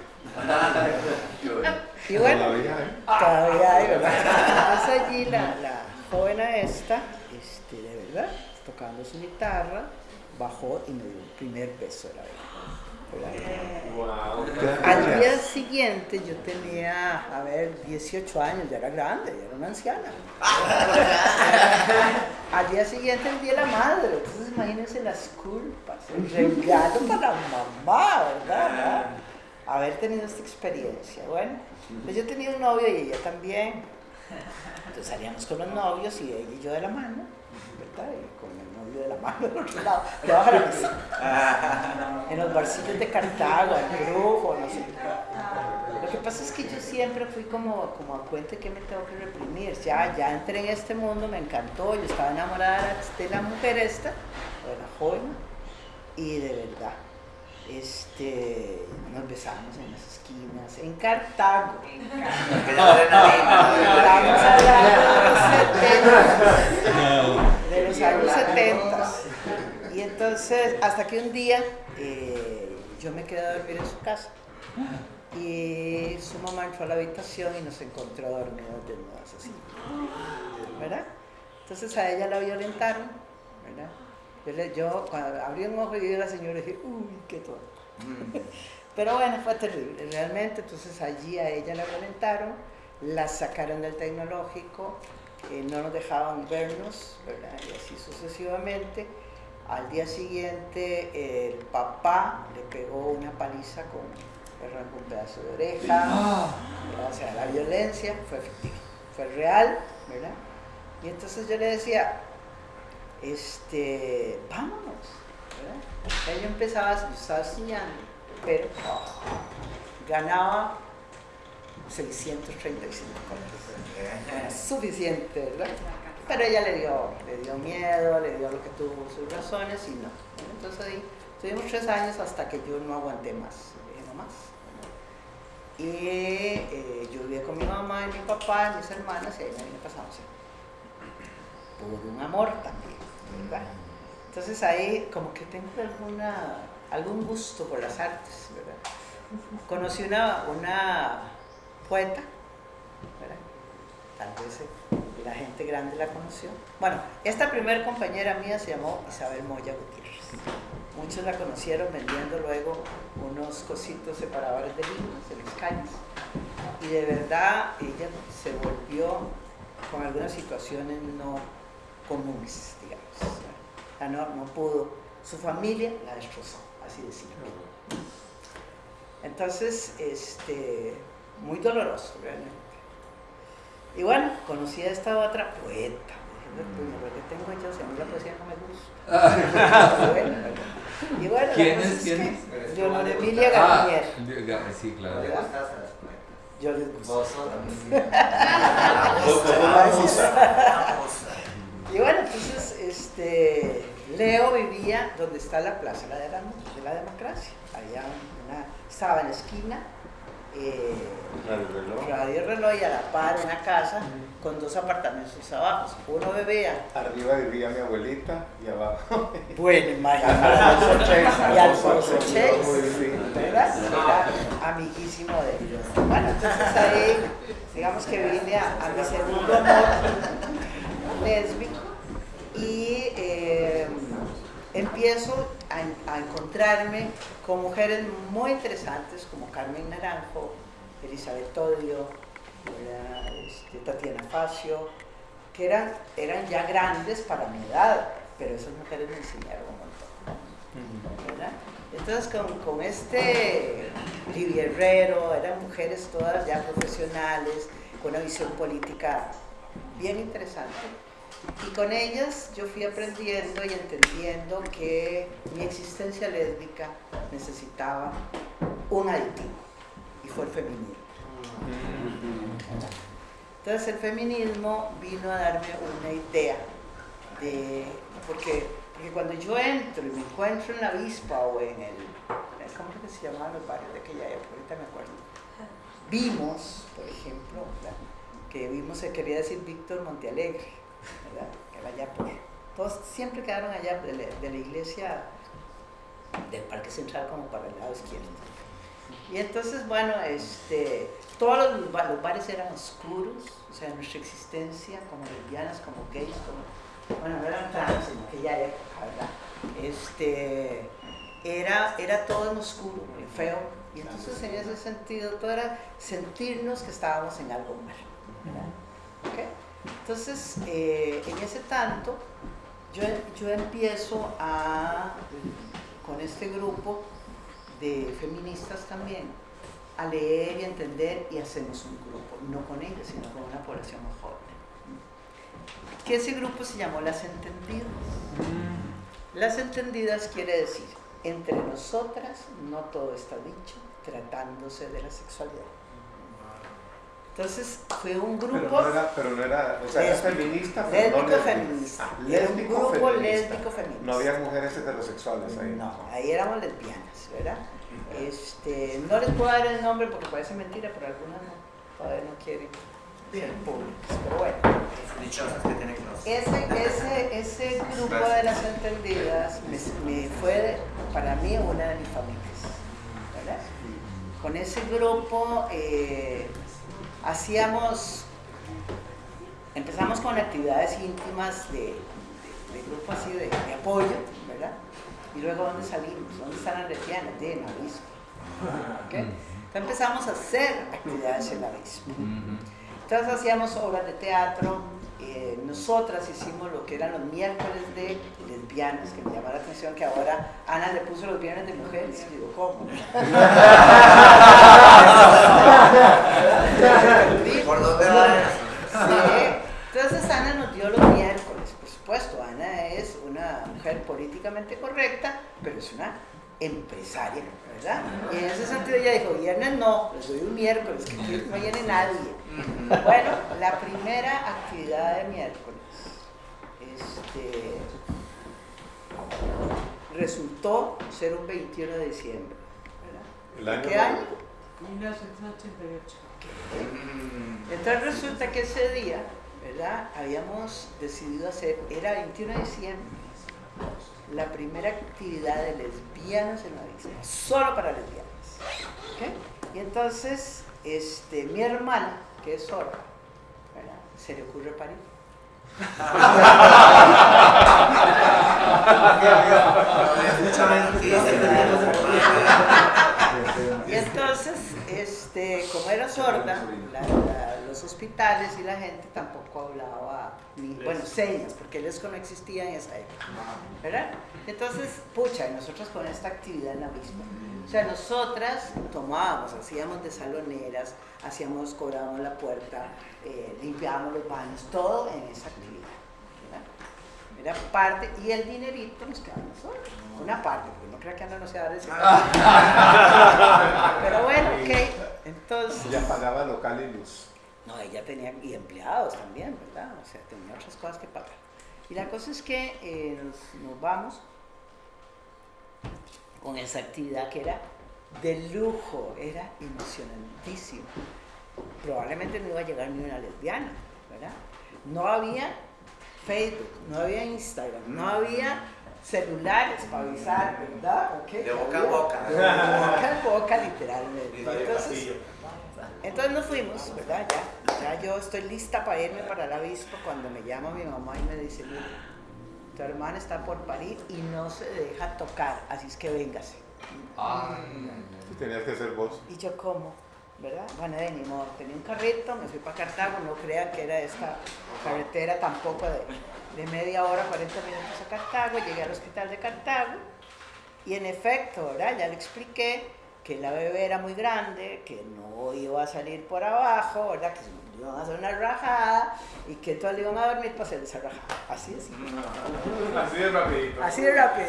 Y bueno, Todavía, hay, ¿verdad? Entonces allí la, la joven esta, este, de verdad, tocando su guitarra, bajó y me dio el primer beso de la vida. Al día siguiente yo tenía, a ver, 18 años, ya era grande, ya era una anciana. *laughs* Al día siguiente el día de la madre, entonces imagínense las culpas, el regalo para la mamá, ¿verdad? Haber tenido esta experiencia. Bueno, pues yo tenía un novio y ella también. Entonces salíamos con los novios y ella y yo de la mano, ¿verdad? Y con de la mano del otro lado, debajo de la mesa. En los barcillos de Cartago, en Brujo, no sé. Lo que pasa es que yo siempre fui como, como a cuenta que me tengo que reprimir. Ya, ya entré en este mundo, me encantó, yo estaba enamorada de la mujer esta, de la joven, y de verdad, este, nos besamos en las esquinas, en Cartago. Estamos hablando de los 70, de los años 70. Y entonces, hasta que un día eh, yo me quedé a dormir en su casa. Y su mamá entró a la habitación y nos encontró dormidos desnudas así. ¿Verdad? Entonces a ella la violentaron, ¿verdad? Yo, le- yo cuando abrí un ojo y vi a la señora dije, uy, qué todo. Pero bueno, fue terrible, realmente. Entonces allí a ella la violentaron, la sacaron del tecnológico, eh, no nos dejaban vernos, ¿verdad? Y así sucesivamente. Al día siguiente el papá le pegó una paliza con un pedazo de oreja, ¿verdad? o sea, la violencia fue fue real, ¿verdad? Y entonces yo le decía, este, vámonos, ¿verdad? Ella empezaba, yo estaba estudiando, pero oh, ganaba 635 dólares. Suficiente, ¿verdad? Pero ella le dio, le dio miedo, le dio lo que tuvo sus razones y no. Entonces ahí estuvimos tres años hasta que yo no aguanté más, dije no más. Y eh, yo vivía con mi mamá y mi papá, mis hermanas, y ahí me vine pasando por un amor también, ¿verdad? Entonces ahí como que tengo alguna, algún gusto por las artes, ¿verdad? Conocí una, una poeta, ¿verdad? Tal vez eh, la gente grande la conoció. Bueno, esta primer compañera mía se llamó Isabel Moya Gutiérrez, Muchos la conocieron vendiendo luego unos cositos separadores de libros en las calles. Y de verdad ella se volvió con algunas situaciones no comunes, digamos. Sea, no, no pudo, su familia la destrozó, así decirlo. Entonces, este, muy doloroso realmente. Y bueno, conocí a esta otra poeta. Dije, "Puño, ¿por qué tengo yo? Si a mí la poesía no me gusta. Bueno, *laughs* y bueno, ¿Quién cosa es? ¿Quién que es? Leonor Emilia Ah, Garnier. Ga- sí, claro. ¿No le gustas a las poetas? Yo les gusto. Vos sos también. *laughs* Y bueno, entonces este, Leo vivía donde está la Plaza de la, de la Democracia. Había una, estaba en la esquina, eh, Radio reloj. Radio Reloj y a la par una casa con dos apartamentos abajo. Uno bebía. Arriba vivía mi abuelita y abajo. *laughs* Bueno, imagínate. Y Alfonso Alfonso Chase. Era amiguísimo de ellos. Bueno, entonces ahí, digamos que vine a, a mi segundo amor *laughs* lésbico y eh, empiezo a, a encontrarme con mujeres muy interesantes como Carmen Naranjo, Elizabeth Todio. Este, Tatiana Facio, que eran, eran ya grandes para mi edad, pero esas mujeres me enseñaron un montón. ¿verdad? Entonces con, con este Lidia Herrero, eran mujeres todas ya profesionales, con una visión política bien interesante. Y con ellas yo fui aprendiendo y entendiendo que mi existencia lésbica necesitaba un aditivo, y fue el feminismo. Entonces el feminismo vino a darme una idea de, porque, cuando yo entro y me encuentro en la avispa o en el, ¿cómo es que se llamaban los barrios de aquella época? Ahorita me acuerdo. Vimos, por ejemplo, que vimos se quería decir Víctor Montealegre, ¿verdad? que era allá por, todos siempre quedaron allá de la, iglesia del Parque Central como para el lado izquierdo. Y entonces, bueno, este, todos los, los bares eran oscuros, o sea, nuestra existencia como lesbianas, como gays, como, bueno, no eran trans en aquella época, ¿verdad? Este, era, era todo en oscuro, muy feo, y entonces en ese sentido todo era sentirnos que estábamos en algo mal, ¿verdad? ¿Ok? Entonces, eh, en ese tanto, yo, yo empiezo a, con este grupo de feministas también, a leer y entender y hacemos un grupo, no con ellos, sino con una población más joven. Que ese grupo se llamó Las Entendidas. Las Entendidas quiere decir, entre nosotras no todo está dicho, tratándose de la sexualidad. Entonces fue un grupo... Pero no era, pero no era, o sea, era Lésbico. feminista, pero no Lésbico feminista. Ah, Era un lésbico grupo feminista. lésbico feminista. No había mujeres heterosexuales ahí. No, ahí éramos lesbianas, ¿verdad? Este, no les puedo dar el nombre porque parece mentira, pero algunas no, todavía no quieren ser públicas. Pero bueno, Dichosas que tienen los. ese, ese, ese *laughs* grupo de las entendidas me, me fue para mí una de mis familias, ¿verdad? Con ese grupo eh, hacíamos, empezamos con actividades íntimas de, de- de grupo así de, de apoyo, ¿verdad? Y luego, ¿dónde salimos? ¿Dónde están las lesbianas? De en la avispa. ¿ok? Entonces empezamos a hacer actividades en la. Entonces hacíamos obras de teatro. Eh, nosotras hicimos lo que eran los miércoles de lesbianas, que me llama la atención que ahora Ana le puso los viernes de mujeres. Y digo, ¿cómo? *laughs* ¿Por dónde van? Sí. Entonces Ana nos dio los miércoles, por supuesto. Ana es una mujer políticamente correcta, pero es una empresaria, ¿verdad? Y en ese sentido ella dijo, viernes no, les doy un miércoles, que aquí no viene nadie. Bueno, la primera actividad de miércoles este, resultó ser un 21 de diciembre. ¿verdad? El año ¿Qué año? 1988. Entonces resulta que ese día, ¿verdad? Habíamos decidido hacer, era 21 de diciembre, la primera actividad de lesbianas en la isla, solo para lesbianas. ¿ok? Y entonces, este, mi hermana, que es sorda, ¿verdad? Se le ocurre parir. Y *laughs* entonces, este, como era sorda, la- la- los hospitales y la gente tampoco hablaba, ni, bueno, señas, porque el ESCO no existía en esa época, ¿verdad? Entonces, pucha, y nosotros con esta actividad en la misma. O sea, nosotras tomábamos, hacíamos de saloneras, hacíamos, cobrábamos la puerta, eh, limpiábamos los baños, todo en esa actividad. ¿verdad? Era parte, y el dinerito nos quedaba nosotros. Una parte, porque no creo que Ana no se va a decir. *laughs* Pero bueno, ok. Entonces. Ella pagaba local y luz. No, ella tenía, y empleados también, ¿verdad? O sea, tenía otras cosas que pagar. Y la cosa es que eh, nos, nos vamos con esa actividad que era de lujo, era emocionantísimo. Probablemente no iba a llegar ni una lesbiana, ¿verdad? No había Facebook, no había Instagram, no había celulares para avisar, ¿verdad? De boca a boca. De boca en boca, literalmente. Entonces, entonces nos fuimos, ¿verdad? Ya, ya yo estoy lista para irme para la avispa cuando me llama mi mamá y me dice, mira, tu hermana está por parir y no se deja tocar, así es que véngase. Tú tenías que ser vos. Y yo, ¿cómo? ¿Verdad? Bueno, de ni modo, tenía un carrito, me fui para Cartago, no crean que era esta carretera tampoco de, de media hora, 40 minutos a Cartago, llegué al hospital de Cartago y en efecto, ¿verdad? Ya le expliqué que la bebé era muy grande, que no iba a salir por abajo, ¿verdad? Que se iban a hacer una rajada y que todos le iban a dormir para hacer esa rajada. Así es. Así de rapidito. Así de rápido.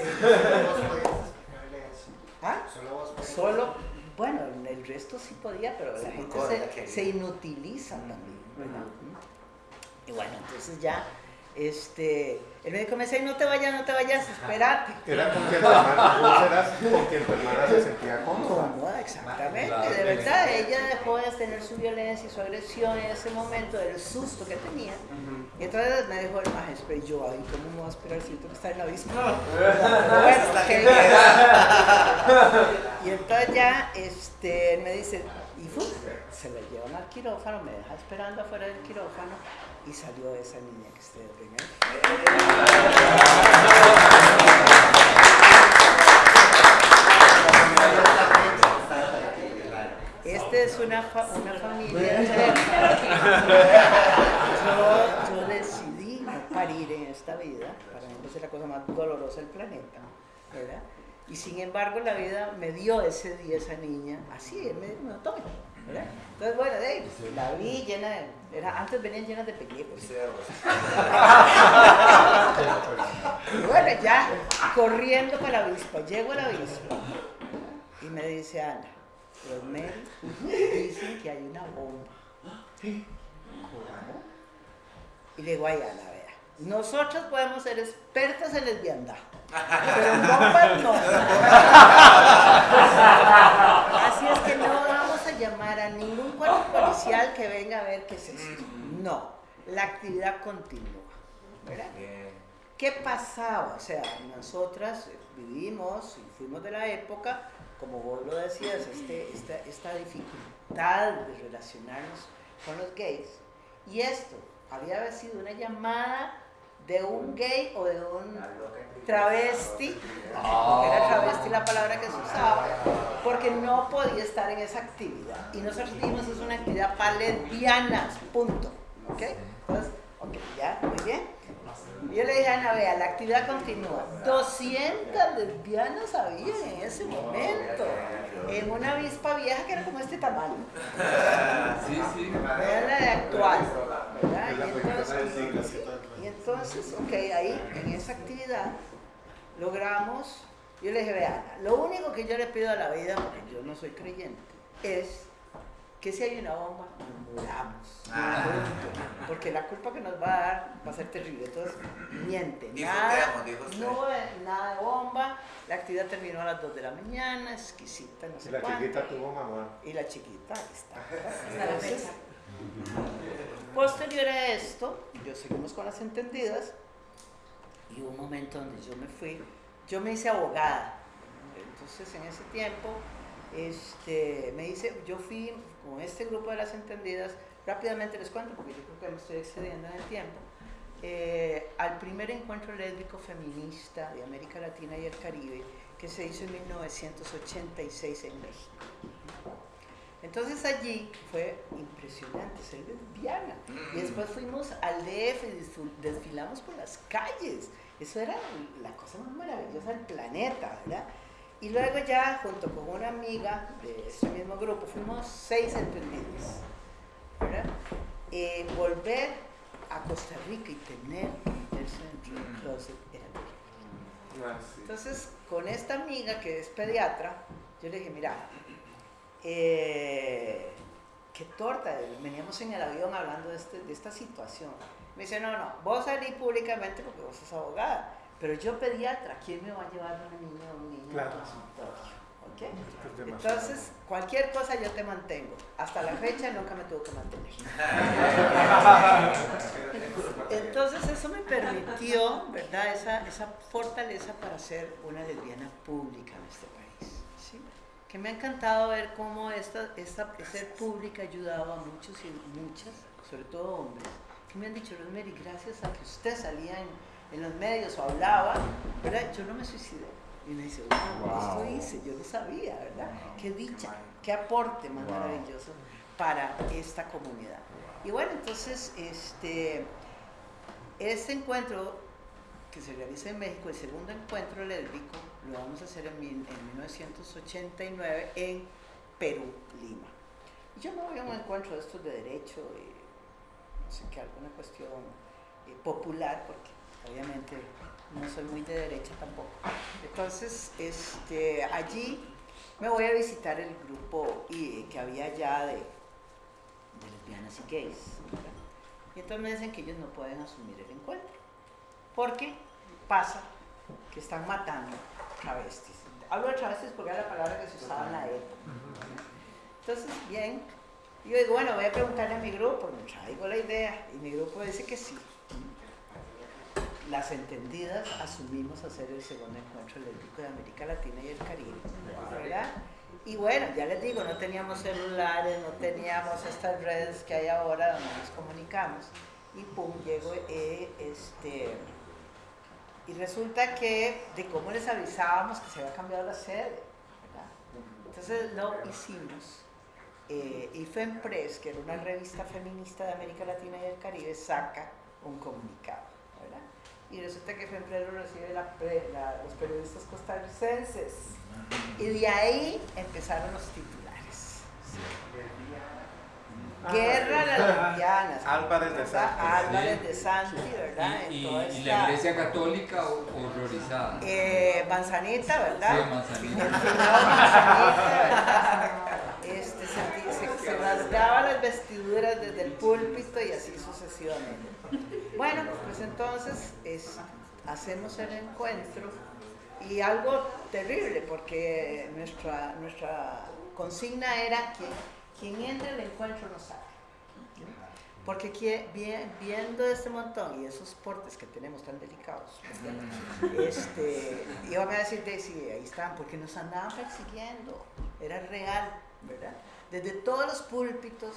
¿Ah? Solo vos podías. Solo, bueno, el resto sí podía, pero la gente se, se inutiliza también, ¿verdad? Y bueno, entonces ya, este, el médico me decía, no te vayas, no te vayas, espérate. Era con quien tu hermana, con tu se sentía cómoda. Cómoda, exactamente, de verdad, ella dejó de tener su violencia y su agresión en ese momento, del susto que tenía. Y entonces me dijo el maestro, y yo, ay, ¿cómo me voy a esperar si tú que estás en la? Pero *laughs* bueno. Y entonces ya, este, él me dice, y fu, se la llevan al quirófano, me deja esperando afuera del quirófano, y salió esa niña que ustedes ven ahí. Esta es una, fa- una familia. yo, yo decidí no parir en esta vida, para mí es la cosa más dolorosa del planeta, ¿verdad? Y sin embargo la vida me dio ese día esa niña, así, me no, tome, ¿verdad? Entonces, bueno, de ahí, pues, la vi llena de, era, antes venían llenas de películas. Y *laughs* bueno, ya, corriendo para la avispa, llego a la avispa y me dice Ana, los médicos dicen que hay una bomba. ¿Cómo? Y le digo, ay Ana, vea, nosotros podemos ser expertas en lesbiandad, pero en bombas no. *laughs* Así es que no llamar a ningún cuerpo policial que venga a ver qué es esto. No, la actividad continúa. ¿verdad? ¿Qué pasaba? O sea, nosotras vivimos y fuimos de la época, como vos lo decías, este, esta, esta dificultad de relacionarnos con los gays. Y esto había sido una llamada de un gay o de un travesti, porque era travesti la palabra que se usaba, porque no podía estar en esa actividad. Y nosotros dijimos, es una actividad para lesbianas, punto. ¿Ok? Entonces, ok, ya, muy bien. Yo le dije a Ana, vea, la actividad continúa. 200 lesbianas había en ese momento, en una avispa vieja que era como este tamaño. Sí, sí. Era la de actual, ¿verdad? Y entonces, y entonces, ok, ahí, en esa actividad, logramos, yo le dije, vea, Ana, lo único que yo le pido a la vida, porque yo no soy creyente, es que si hay una bomba, nos muramos. Ah. Porque la culpa que nos va a dar va a ser terrible. Entonces, miente. Nada, dijo usted. no hubo nada de bomba. La actividad terminó a las 2 de la mañana, exquisita, no Y sé la cuánto. chiquita tuvo mamá. Y la chiquita, ahí está. Entonces, posterior a esto, yo seguimos con las entendidas y hubo un momento donde yo me fui, yo me hice abogada. Entonces, en ese tiempo, este, me hice, yo fui con este grupo de las entendidas, rápidamente les cuento porque yo creo que me estoy excediendo en el tiempo. eh, al primer encuentro lésbico feminista de América Latina y el Caribe que se hizo en 1986 en México. Entonces allí fue impresionante ser lesbiana. Y después fuimos al DF y desfilamos por las calles. Eso era la cosa más maravillosa del planeta, ¿verdad? Y luego ya, junto con una amiga de ese mismo grupo, fuimos seis entendidos, ¿verdad? Eh, volver a Costa Rica y tener que meterse dentro del closet era terrible. Ah. Entonces, con esta amiga que es pediatra, yo le dije, mira, eh, qué torta, veníamos en el avión hablando de, este- de esta situación. Me dice, no, no, vos salí públicamente porque vos sos abogada, pero yo pediatra, ¿quién me va a llevar una niña o un niño Claro. al consultorio? ¿Ok? Esto es demasiado. Entonces, cualquier cosa yo te mantengo. Hasta la fecha nunca me tuvo que mantener. *laughs* Entonces eso me permitió, ¿verdad? Esa, esa fortaleza para ser una lesbiana pública en este país. ¿sí? Que me ha encantado ver cómo esta, esta, ser pública ha ayudado a muchos y muchas, sobre todo hombres, que me han dicho, Rosemary, gracias a que usted salía en, en los medios o hablaba, ¿verdad? Yo no me suicidé. Y me dice, wow, esto hice, yo no sabía, ¿verdad? Qué dicha, qué aporte más maravilloso para esta comunidad. Y bueno, entonces, este, este encuentro que se realiza en México, el segundo encuentro lésbico, lo vamos a hacer en, mil- en 1989 en Perú, Lima. Yo me voy a un encuentro de estos de derecho, y no sé qué, alguna cuestión eh, popular, porque obviamente no soy muy de derecha tampoco. Entonces, este, allí me voy a visitar el grupo que había ya de, de lesbianas y gays. ¿verdad? Y entonces me dicen que ellos no pueden asumir el encuentro. Porque pasa que están matando travestis. Hablo de travestis porque era la palabra que se usaba en la época. Entonces, bien, yo digo, bueno, voy a preguntarle a mi grupo, me traigo la idea, y mi grupo dice que sí. Las entendidas asumimos hacer el segundo encuentro lésbico de América Latina y el Caribe, ¿verdad? Y bueno, ya les digo, no teníamos celulares, no teníamos estas redes que hay ahora donde nos comunicamos. Y pum, llego, eh, este, y resulta que de cómo les avisábamos que se había cambiado la sede, ¿verdad? Entonces lo hicimos. Eh, y FEMPRES, que era una revista feminista de América Latina y el Caribe, saca un comunicado, ¿verdad? Y resulta que FEMPRES lo recibe la pre- la- los periodistas costarricenses. Y de ahí empezaron los titulares. Guerra a las *laughs* lesbianas. Álvarez de. Santi. Álvarez de Santi, ¿verdad? Y, En y- y la iglesia católica ho- horrorizada. eh, manzanita, ¿verdad? Sí, manzanita. El manzanita, ¿verdad? Este, se, se, se rasgaba las vestiduras desde el púlpito y así sucesivamente. Bueno, pues entonces es- hacemos el encuentro y algo terrible porque nuestra, nuestra consigna era que quien entre al encuentro no sabe. Porque viendo este montón y esos portes que tenemos tan delicados, ¿verdad? *laughs* este, iban a decir, de, sí, ahí están, porque nos andaban persiguiendo, era real, ¿verdad? Desde todos los púlpitos,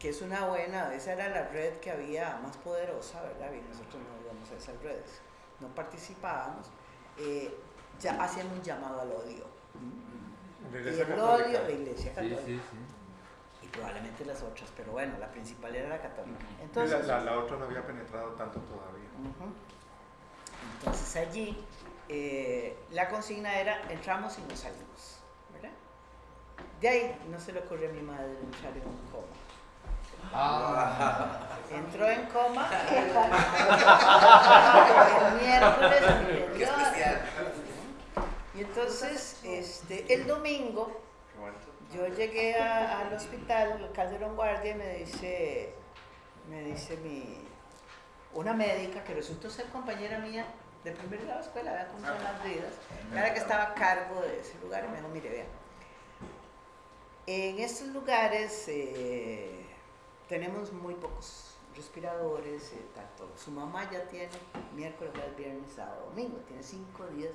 que es una buena, esa era la red que había más poderosa, ¿verdad? Y nosotros no íbamos a esas redes, no participábamos, eh, ya hacían un llamado al odio. Y el Católica. odio, la iglesia católica. sí, sí. Probablemente las otras, pero bueno, la principal era la católica. Y la, Entonces, la- la otra no había penetrado tanto todavía. Entonces allí eh, la consigna era entramos y no salimos, ¿verdad? De ahí no se le ocurrió a mi madre entrar en un coma. Ah, Entró en coma *laughs* el miércoles anterior. Y entonces este, el domingo yo llegué a- al hospital, al Calderón Guardia, y me dice, me dice mi, una médica que resultó ser compañera mía de primer grado de escuela, vean cómo son las vidas, era que estaba a cargo de ese lugar, y me dijo, mire, vean, en estos lugares eh, tenemos muy pocos respiradores, eh, tanto su mamá ya tiene miércoles, viernes, sábado, domingo, tiene cinco días.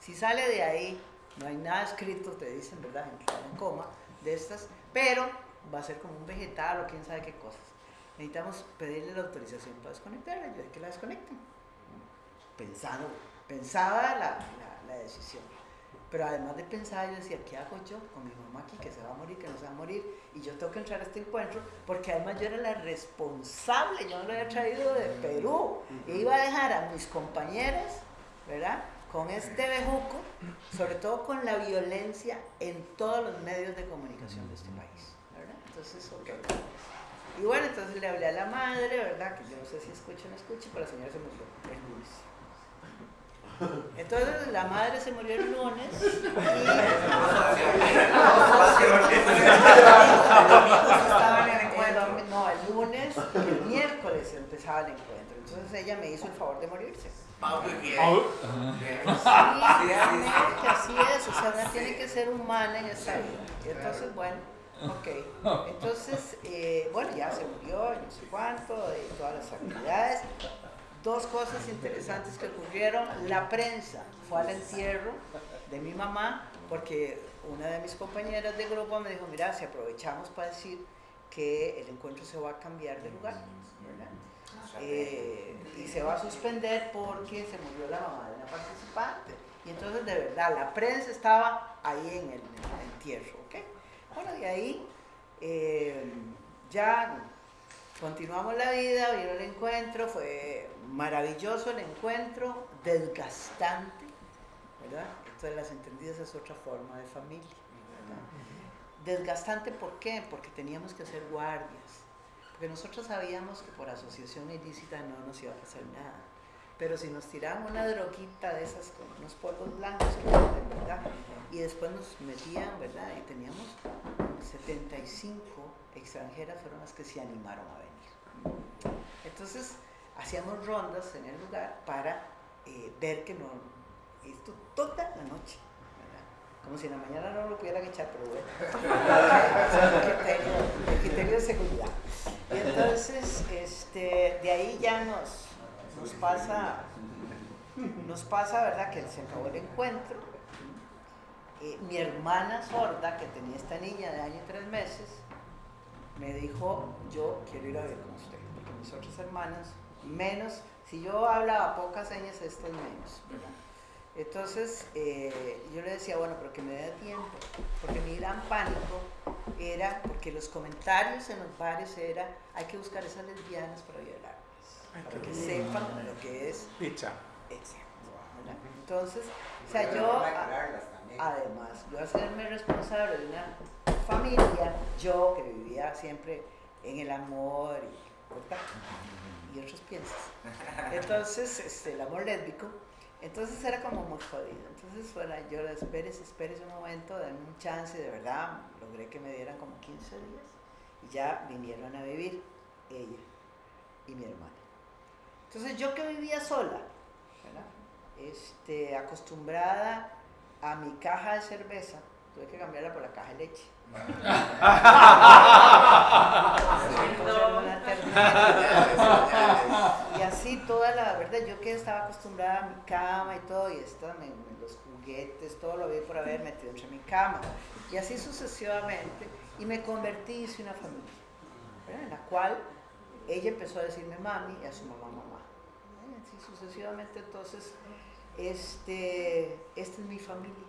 Si sale de ahí, no hay nada escrito, te dicen, ¿verdad? En coma de estas, pero va a ser como un vegetal o quién sabe qué cosas. necesitamos pedirle la autorización para desconectarla. Yo dije que la desconecten. Pensando, pensaba la, la- la decisión. Pero además de pensar, yo decía, ¿qué hago yo con mi mamá aquí que se va a morir, que no se va a morir? Y yo tengo que entrar a este encuentro porque además yo era la responsable, yo no lo había traído de Perú. E iba a dejar a mis compañeras, ¿verdad? Con este bejuco, sobre todo con la violencia en todos los medios de comunicación de este país, ¿verdad? Entonces, ok. Y bueno, entonces le hablé a la madre, ¿verdad? Que yo no sé si escucha o no escucha, pero la señora se murió el lunes. Entonces la madre se murió el lunes *laughs* Estaban en el y encuentro. el domi- no, el lunes, el miércoles empezaba el encuentro. Entonces ella me hizo el favor de morirse. Pau, qué bien. Sí, realmente así es, o sea, una tiene que ser humana en esta vida. Y entonces, bueno, ok. Entonces, eh, bueno, ya se murió, y no sé cuánto, de todas las actividades. Dos cosas interesantes que ocurrieron. La prensa fue al entierro de mi mamá porque una de mis compañeras de grupo me dijo, mira, si aprovechamos para decir que el encuentro se va a cambiar de lugar, ¿verdad? Eh, y se va a suspender porque se murió la mamá de una participante. Y entonces, de verdad, la prensa estaba ahí en el, en el entierro, ¿ok? Bueno, de ahí eh, ya continuamos la vida, vino el encuentro, fue maravilloso el encuentro, desgastante, ¿verdad? Esto de las entendidas es otra forma de familia, ¿verdad? Desgastante, ¿por qué? Porque teníamos que hacer guardias, porque nosotros sabíamos que por asociación ilícita no nos iba a pasar nada. Pero si nos tiraban una droguita de esas con unos polvos blancos, ¿verdad? Y después nos metían, ¿verdad? Y teníamos 75 extranjeras fueron las que se animaron a venir. Entonces, hacíamos rondas en el lugar para eh, ver que no, esto toda la noche. Como si en la mañana no lo pudieran echar, pero bueno. *laughs* El de seguridad. Y entonces, este, de ahí ya nos, nos pasa, nos pasa, ¿verdad? Que se acabó el encuentro. Eh, mi hermana sorda, que tenía esta niña de año y tres meses, me dijo, yo quiero ir a ver con usted, porque mis otras hermanas, menos, si yo hablaba pocas señas, estas menos, ¿verdad? Entonces, eh, yo le decía, bueno, pero que me dé tiempo, porque mi gran pánico era, porque los comentarios en los bares era, hay que buscar esas lesbianas para violarlas, para que sepan lo que es Picha. Entonces, o sea, yo, a- además, yo hacerme responsable de una familia, yo que vivía siempre en el amor y, ¿verdad? y otros piensos. Entonces, este, el amor lésbico, entonces era como muy jodido. Entonces, bueno, yo le espérese, espérese un momento, denme un chance, de verdad, logré que me dieran como 15 días y ya vinieron a vivir ella y mi hermana. Entonces, yo que vivía sola, ¿verdad? Este, acostumbrada a mi caja de cerveza, tuve que cambiarla por la caja de leche. Y así toda la verdad, yo que estaba acostumbrada a mi cama y todo, y esto, me- los juguetes, todo lo había por haber metido entre mi cama. Y así sucesivamente, y me convertí, hice una familia, ¿verdad? en la cual ella empezó a decirme mami y a su mamá mamá. ¿eh? Así sucesivamente, entonces, este, esta es mi familia.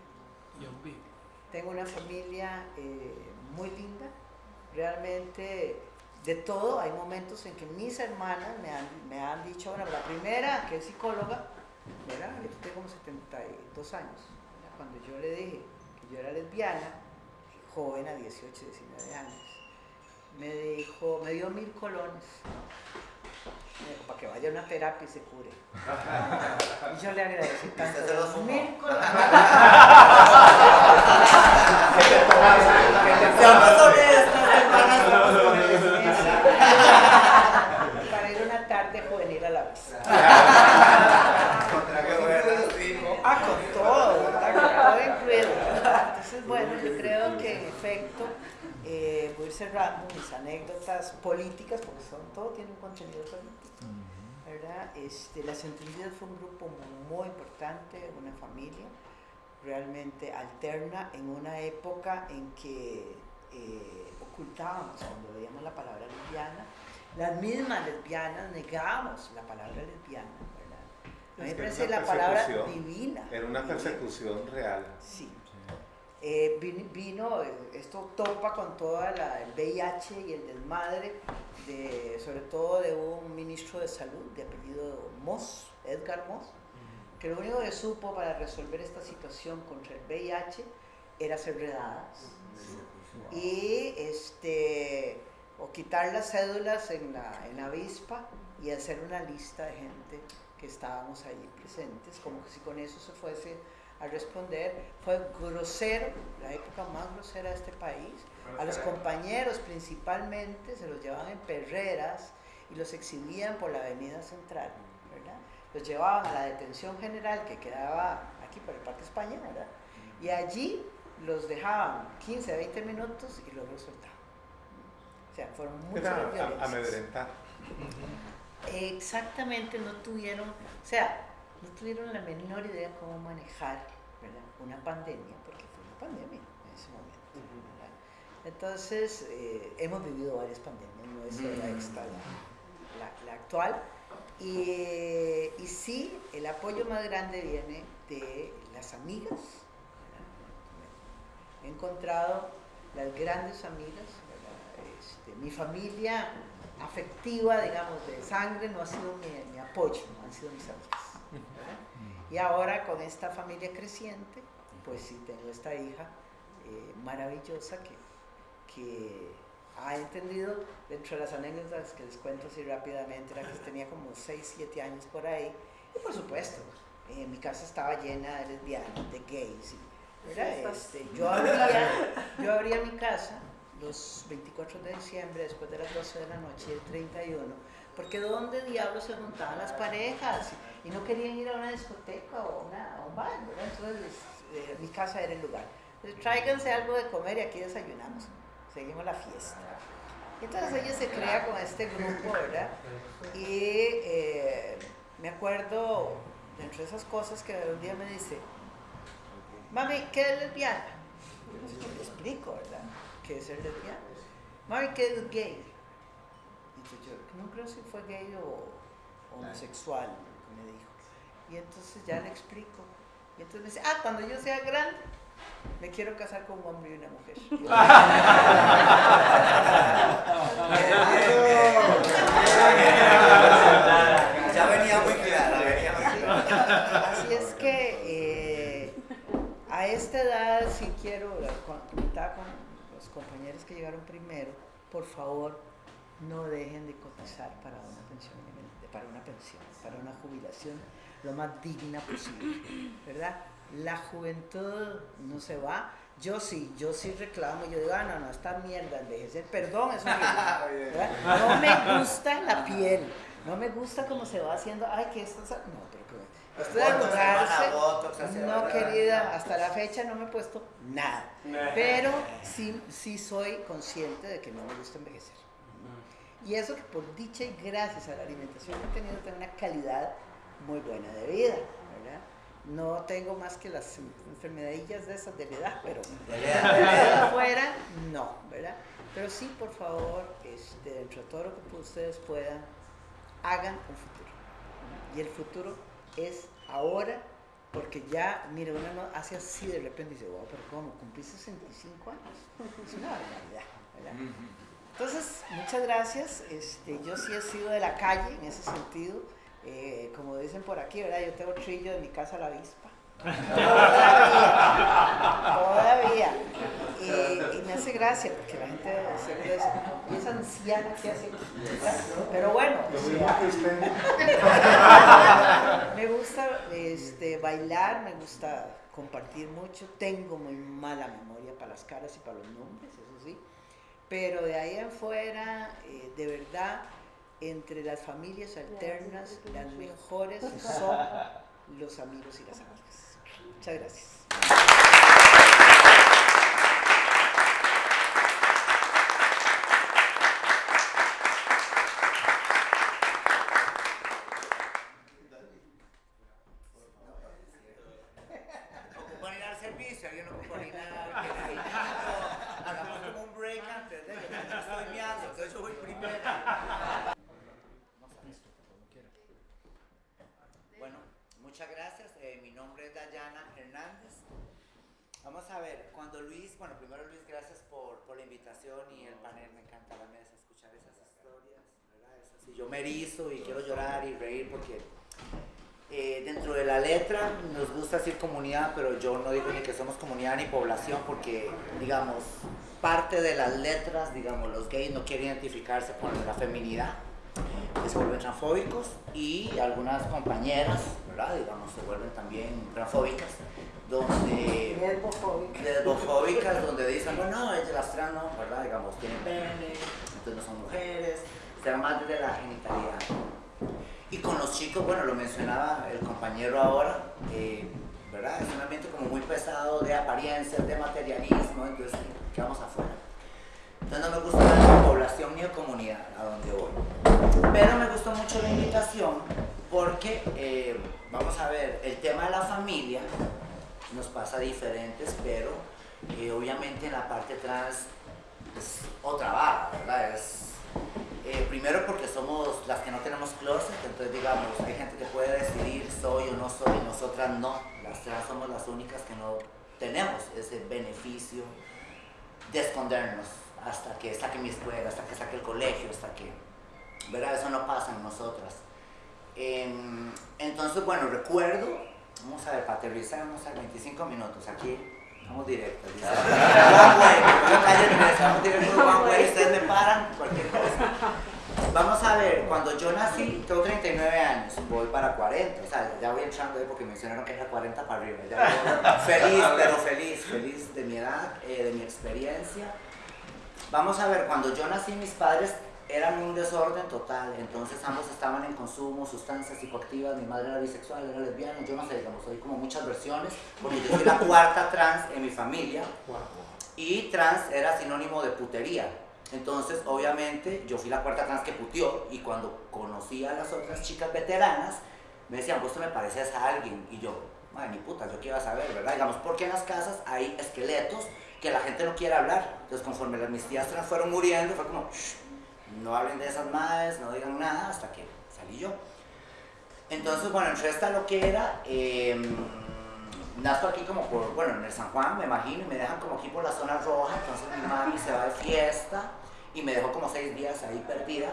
Tengo una familia eh, muy linda, realmente de todo. Hay momentos en que mis hermanas me han, me han dicho, bueno, la primera, que es psicóloga, ¿verdad? Yo tengo como 72 años, cuando yo le dije que yo era lesbiana, joven a 18, 19 años, me dijo, me dio mil colones. Me dijo, para que vaya a una terapia y se cure. *laughs* Y yo le agradecí tanto. se fumó. Mil *laughs* colones. *laughs* Para ir una tarde juvenil a la vez. Ah, con todo, ¿verdad? Con todo incluido. Entonces, bueno, yo creo que en efecto ir cerrando mis anécdotas políticas, porque son, todo tiene un contenido político. ¿verdad? Este, Las Entendidas fue un grupo muy importante, una familia realmente alterna en una época en que eh, ocultábamos cuando veíamos la palabra lesbiana Las mismas lesbianas negamos la palabra lesbiana, ¿verdad? A mí me parece la palabra divina. Era una divina. persecución real. Sí. Eh, vin- vino, eh, esto topa con toda la, el VIH y el desmadre, de, sobre todo de un ministro de salud de apellido Moss, Edgar Moss, que lo único que supo para resolver esta situación contra el VIH era hacer redadas. Y este, o quitar las cédulas en la, en la avispa y hacer una lista de gente que estábamos ahí presentes, como que si con eso se fuese a responder. Fue grosero, la época más grosera de este país. A los compañeros principalmente se los llevaban en perreras y los exhibían por la avenida central, ¿verdad? Los llevaban a la detención general que quedaba aquí por el Parque España, ¿verdad? Y allí los dejaban 15, 20 minutos y luego los soltaban. O sea, fueron muchas Era a- violencias. amedrentar. Exactamente, no tuvieron, o sea, no tuvieron la menor idea cómo manejar ¿verdad? una pandemia, porque fue una pandemia en ese momento. ¿verdad? Entonces, eh, hemos vivido varias pandemias, no es esta la, actual. Y, y sí, el apoyo más grande viene de las amigas. ¿verdad? He encontrado las grandes amigas. Este, mi familia afectiva, digamos, de sangre, no ha sido mi, mi apoyo, han sido mis amigas. Y ahora con esta familia creciente, pues sí, tengo esta hija eh, maravillosa que, que ha entendido, dentro de las anécdotas que les cuento así rápidamente, era que *laughs* tenía como 6, 7 años por ahí, y por supuesto, eh, mi casa estaba llena de lesbianas, de gays, y. Este, yo, abría, yo abría mi casa los 24 de diciembre, después de las 12 de la noche, el 31, porque ¿dónde diablos se juntaban las parejas? Y no querían ir a una discoteca o una- a un bar, ¿verdad? Entonces eh, mi casa era el lugar. Entonces, tráiganse algo de comer y aquí desayunamos, seguimos la fiesta. Y entonces ella se crea con este grupo, ¿verdad? Y eh, me acuerdo, dentro de esas cosas, que un día me dice, mami, ¿qué es lesbiana? Entonces yo le explico, ¿verdad? ¿Qué es ser lesbiana? Mami, ¿qué es gay? Entonces yo, no creo si fue gay o homosexual, me dijo. Y entonces ya le explico. Y entonces me dice, ah, cuando yo sea grande, me quiero casar con un hombre y una mujer. Ya venía muy clara, venía muy clara. Así es que eh, a esta edad sí quiero, comentaba con los compañeros que llegaron primero, por favor no dejen de cotizar para una pensión, para una pensión, para una jubilación lo más digna posible, ¿verdad? La juventud no se va. Yo sí, yo sí reclamo, yo digo, ah, no, no, esta mierda, envejecer, perdón, es. *laughs* No me gusta la piel, no me gusta cómo se va haciendo, ay, que esto, es- no, pero esto de arrugarse, no querida, hasta la fecha no me he puesto nada, pero sí, sí soy consciente de que no me gusta envejecer. Y eso que por dicha y gracias a la alimentación he tenido, una calidad muy buena de vida, ¿verdad? No tengo más que las en- enfermedadillas de esas de la edad, pero De afuera, no, ¿verdad? Pero sí, por favor, este, dentro de todo lo que ustedes puedan, hagan un futuro. Y el futuro es ahora, porque ya, mire, uno no hace así de repente y dice, wow, pero ¿cómo? Cumplí 65 años. Es una barbaridad, ¿verdad? Entonces, muchas gracias. Este, yo sí he sido de la calle en ese sentido. Eh, como dicen por aquí, ¿verdad? Yo tengo trillo de mi casa a la avispa. Todavía. Todavía. Y, y me hace gracia porque la gente siempre dice, "Y esa anciana que hace. Pero bueno, *laughs* me gusta este, bailar, me gusta compartir mucho. Tengo muy mala memoria para las caras y para los nombres. Pero de ahí en fuera, eh, de verdad, entre las familias alternas, las mejores son los amigos y las amigas. Muchas gracias. Ocupan ir al servicio, alguien ocupa ir a... Hagamos como un break antes de yo estoy meando, entonces yo voy primero. muchas gracias. Eh, mi nombre es Dayana Hernández. Vamos a ver, cuando Luis, bueno, primero Luis, gracias por, por la invitación y el panel, me encanta la mesa, escuchar esas historias, ¿verdad? Es así, yo y quiero llorar y reír porque eh, dentro de la letra nos gusta decir comunidad, pero yo no digo ni que somos comunidad ni población porque, digamos, parte de las letras, digamos, los gays no quieren identificarse con la feminidad, se vuelven transfóbicos y algunas compañeras, ¿verdad? Digamos, se vuelven también transfóbicas, donde... Lesbofóbicas. Donde dicen, no, no, ellas las trans no, ¿verdad? Digamos, tienen pene, entonces no son mujeres, se van más desde la genitalidad. Y con los chicos, bueno, lo mencionaba el compañero ahora, eh, ¿verdad? Es un ambiente como muy pesado de apariencias, de materialismo, entonces quedamos afuera. Entonces no me gusta la población ni la comunidad a donde voy. Pero me gustó mucho la invitación porque, eh, vamos a ver, el tema de la familia nos pasa diferentes, pero eh, obviamente en la parte trans es otra barra, ¿verdad? Es, eh, primero porque somos las que no tenemos closet, entonces digamos, hay gente que puede decidir soy o no soy, nosotras no, las trans somos las únicas que no tenemos ese beneficio de escondernos hasta que saque mi escuela, hasta que saque el colegio, hasta que, ¿verdad? Eso no pasa en nosotras. Em, entonces, bueno, recuerdo, vamos a ver, para aterrizar, vamos a 25 minutos aquí, vamos directos. dice. Callen eso, vamos directos, way, ustedes me paran, cualquier cosa. Vamos a ver, cuando yo nací, tengo 39 años, voy para 40, o sea, ya voy entrando ahí porque mencionaron que era 40 para arriba. ya *laughs* feliz, pero feliz, feliz de mi edad, eh, de mi experiencia. Vamos a ver, cuando yo nací, mis padres eran un desorden total, entonces ambos estaban en consumo, sustancias psicoactivas, mi madre era bisexual, era lesbiana, yo no sé, digamos, hay como muchas versiones, porque yo soy la *laughs* cuarta trans en mi familia, y trans era sinónimo de putería. Entonces, obviamente, yo fui la cuarta trans que puteó y cuando conocí a las otras chicas veteranas, me decían, vos te me pareces a alguien. Y yo, madre, ni puta, yo a saber, ¿verdad? Digamos, porque en las casas hay esqueletos que la gente no quiere hablar. Entonces, conforme las, mis tías trans fueron muriendo, fue como, "Shh, no hablen de esas madres, no digan nada, hasta que salí yo. Entonces, bueno, entre esta lo que era, eh, nazco aquí como por, bueno, en el San Juan, me imagino, y me dejan como aquí por la zona roja, entonces mi mami se va de fiesta y me dejó como seis días ahí perdida.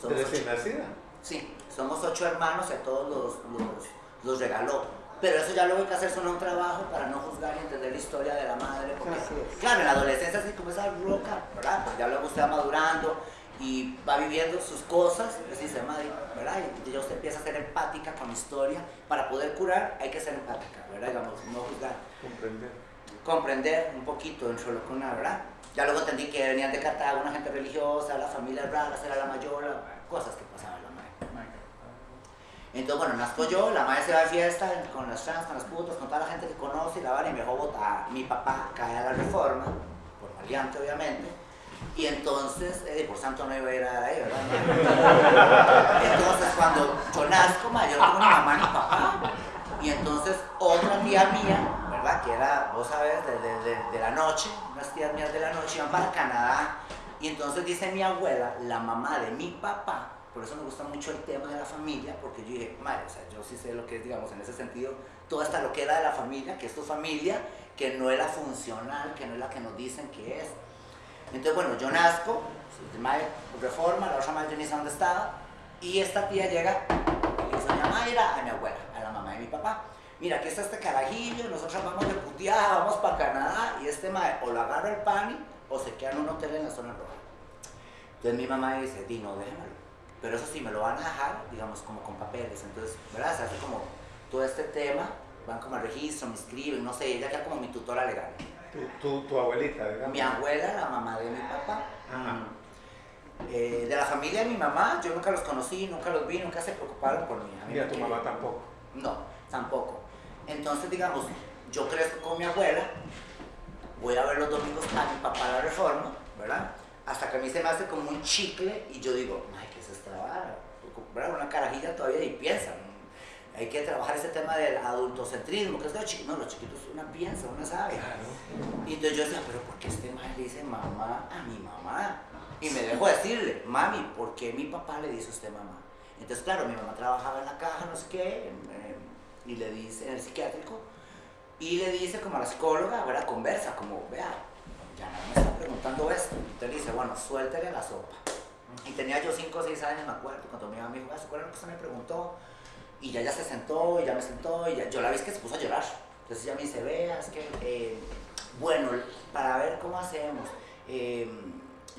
Somos ¿De ocho- nacida? Sí, somos ocho hermanos y a todos los, los, los regaló. Pero eso ya luego hay que hacer solo un trabajo para no juzgar y entender la historia de la madre. Porque, claro, en la adolescencia así como esa roca, ¿verdad? Pues ya luego usted va madurando y va viviendo sus cosas, pues dice, madre, ¿verdad? Y ya usted empieza a ser empática con la historia. Para poder curar hay que ser empática, ¿verdad? Digamos, no juzgar Comprender. comprender un poquito dentro de lo que una, ¿verdad? Ya luego entendí que venían de Cartago, una gente religiosa, las familias raras, era la mayor, cosas que pasaban la madre. Entonces, bueno, nazco yo, la madre se va de fiesta con las trans, con las putas, con toda la gente que conoce y la van y me dejó botar. Mi papá cae a la reforma, por maleante obviamente, y entonces, eh, por santo no iba a ir a ahí, ¿verdad? *laughs* Entonces, cuando yo nazco, ma, yo tengo ni mamá ni papá. Y entonces, otra tía mía, ¿verdad? Que era, vos sabes, de, de- de- de la noche, unas tías mías de la noche iban para Canadá. Y entonces dice mi abuela, la mamá de mi papá, por eso me gusta mucho el tema de la familia, porque yo dije, madre, o sea, yo sí sé lo que es, digamos, en ese sentido, toda esta loquera de la familia, que es tu familia, que no es la funcional, que no es la que nos dicen que es. Entonces, bueno, yo nazco, de madre reforma, la otra madre yo ni sé dónde estaba, y esta tía llega y dice, doña Mayra, a mi abuela, a la mamá de mi papá, mira, aquí está este carajillo, nosotros vamos de puteada, vamos para Canadá, y este madre o lo agarra el pani o se queda en un hotel en la zona roja. Entonces mi mamá dice, di, no, déjamelo. Pero eso sí, me lo van a dejar, digamos, como con papeles. Entonces, ¿verdad? Se hace como todo este tema, van como al registro, me escriben, no sé, ella queda como mi tutora legal. Tu, tu, tu abuelita, digamos. Mi abuela, la mamá de mi papá. Ajá. Eh, de la familia de mi mamá, yo nunca los conocí, nunca los vi, nunca se preocuparon por mí. A mí Y a tu mamá tampoco. No, tampoco. Entonces, digamos, yo crezco con mi abuela, voy a ver los domingos a mi papá la reforma, ¿verdad? Hasta que a mí se me hace como un chicle y yo digo, ay, ¿qué es esta vara? Una carajilla todavía y piensan. Hay que trabajar ese tema del adultocentrismo, que es los chiquitos. No, los chiquitos una piensa, una sabe. Y entonces yo decía, pero ¿por qué este man le dice mamá a mi mamá? Y me dejo decirle, mami, ¿por qué mi papá le dice a usted mamá? Entonces, claro, mi mamá trabajaba en la caja, no sé qué, y le dice, en el psiquiátrico, y le dice como a la psicóloga, ¿verdad? Conversa, como, vea, ya no me está preguntando esto. Entonces le dice, bueno, suéltele la sopa. Y tenía yo 5 o 6 años, me acuerdo, cuando mi mamá me dijo, "Ah, ¿se acuerdan que usted me preguntó? Y ya ya se sentó, y ya me sentó, y ya, yo la vi que se puso a llorar. Entonces ella me dice, vea, es que, eh, bueno, para ver cómo hacemos. eh,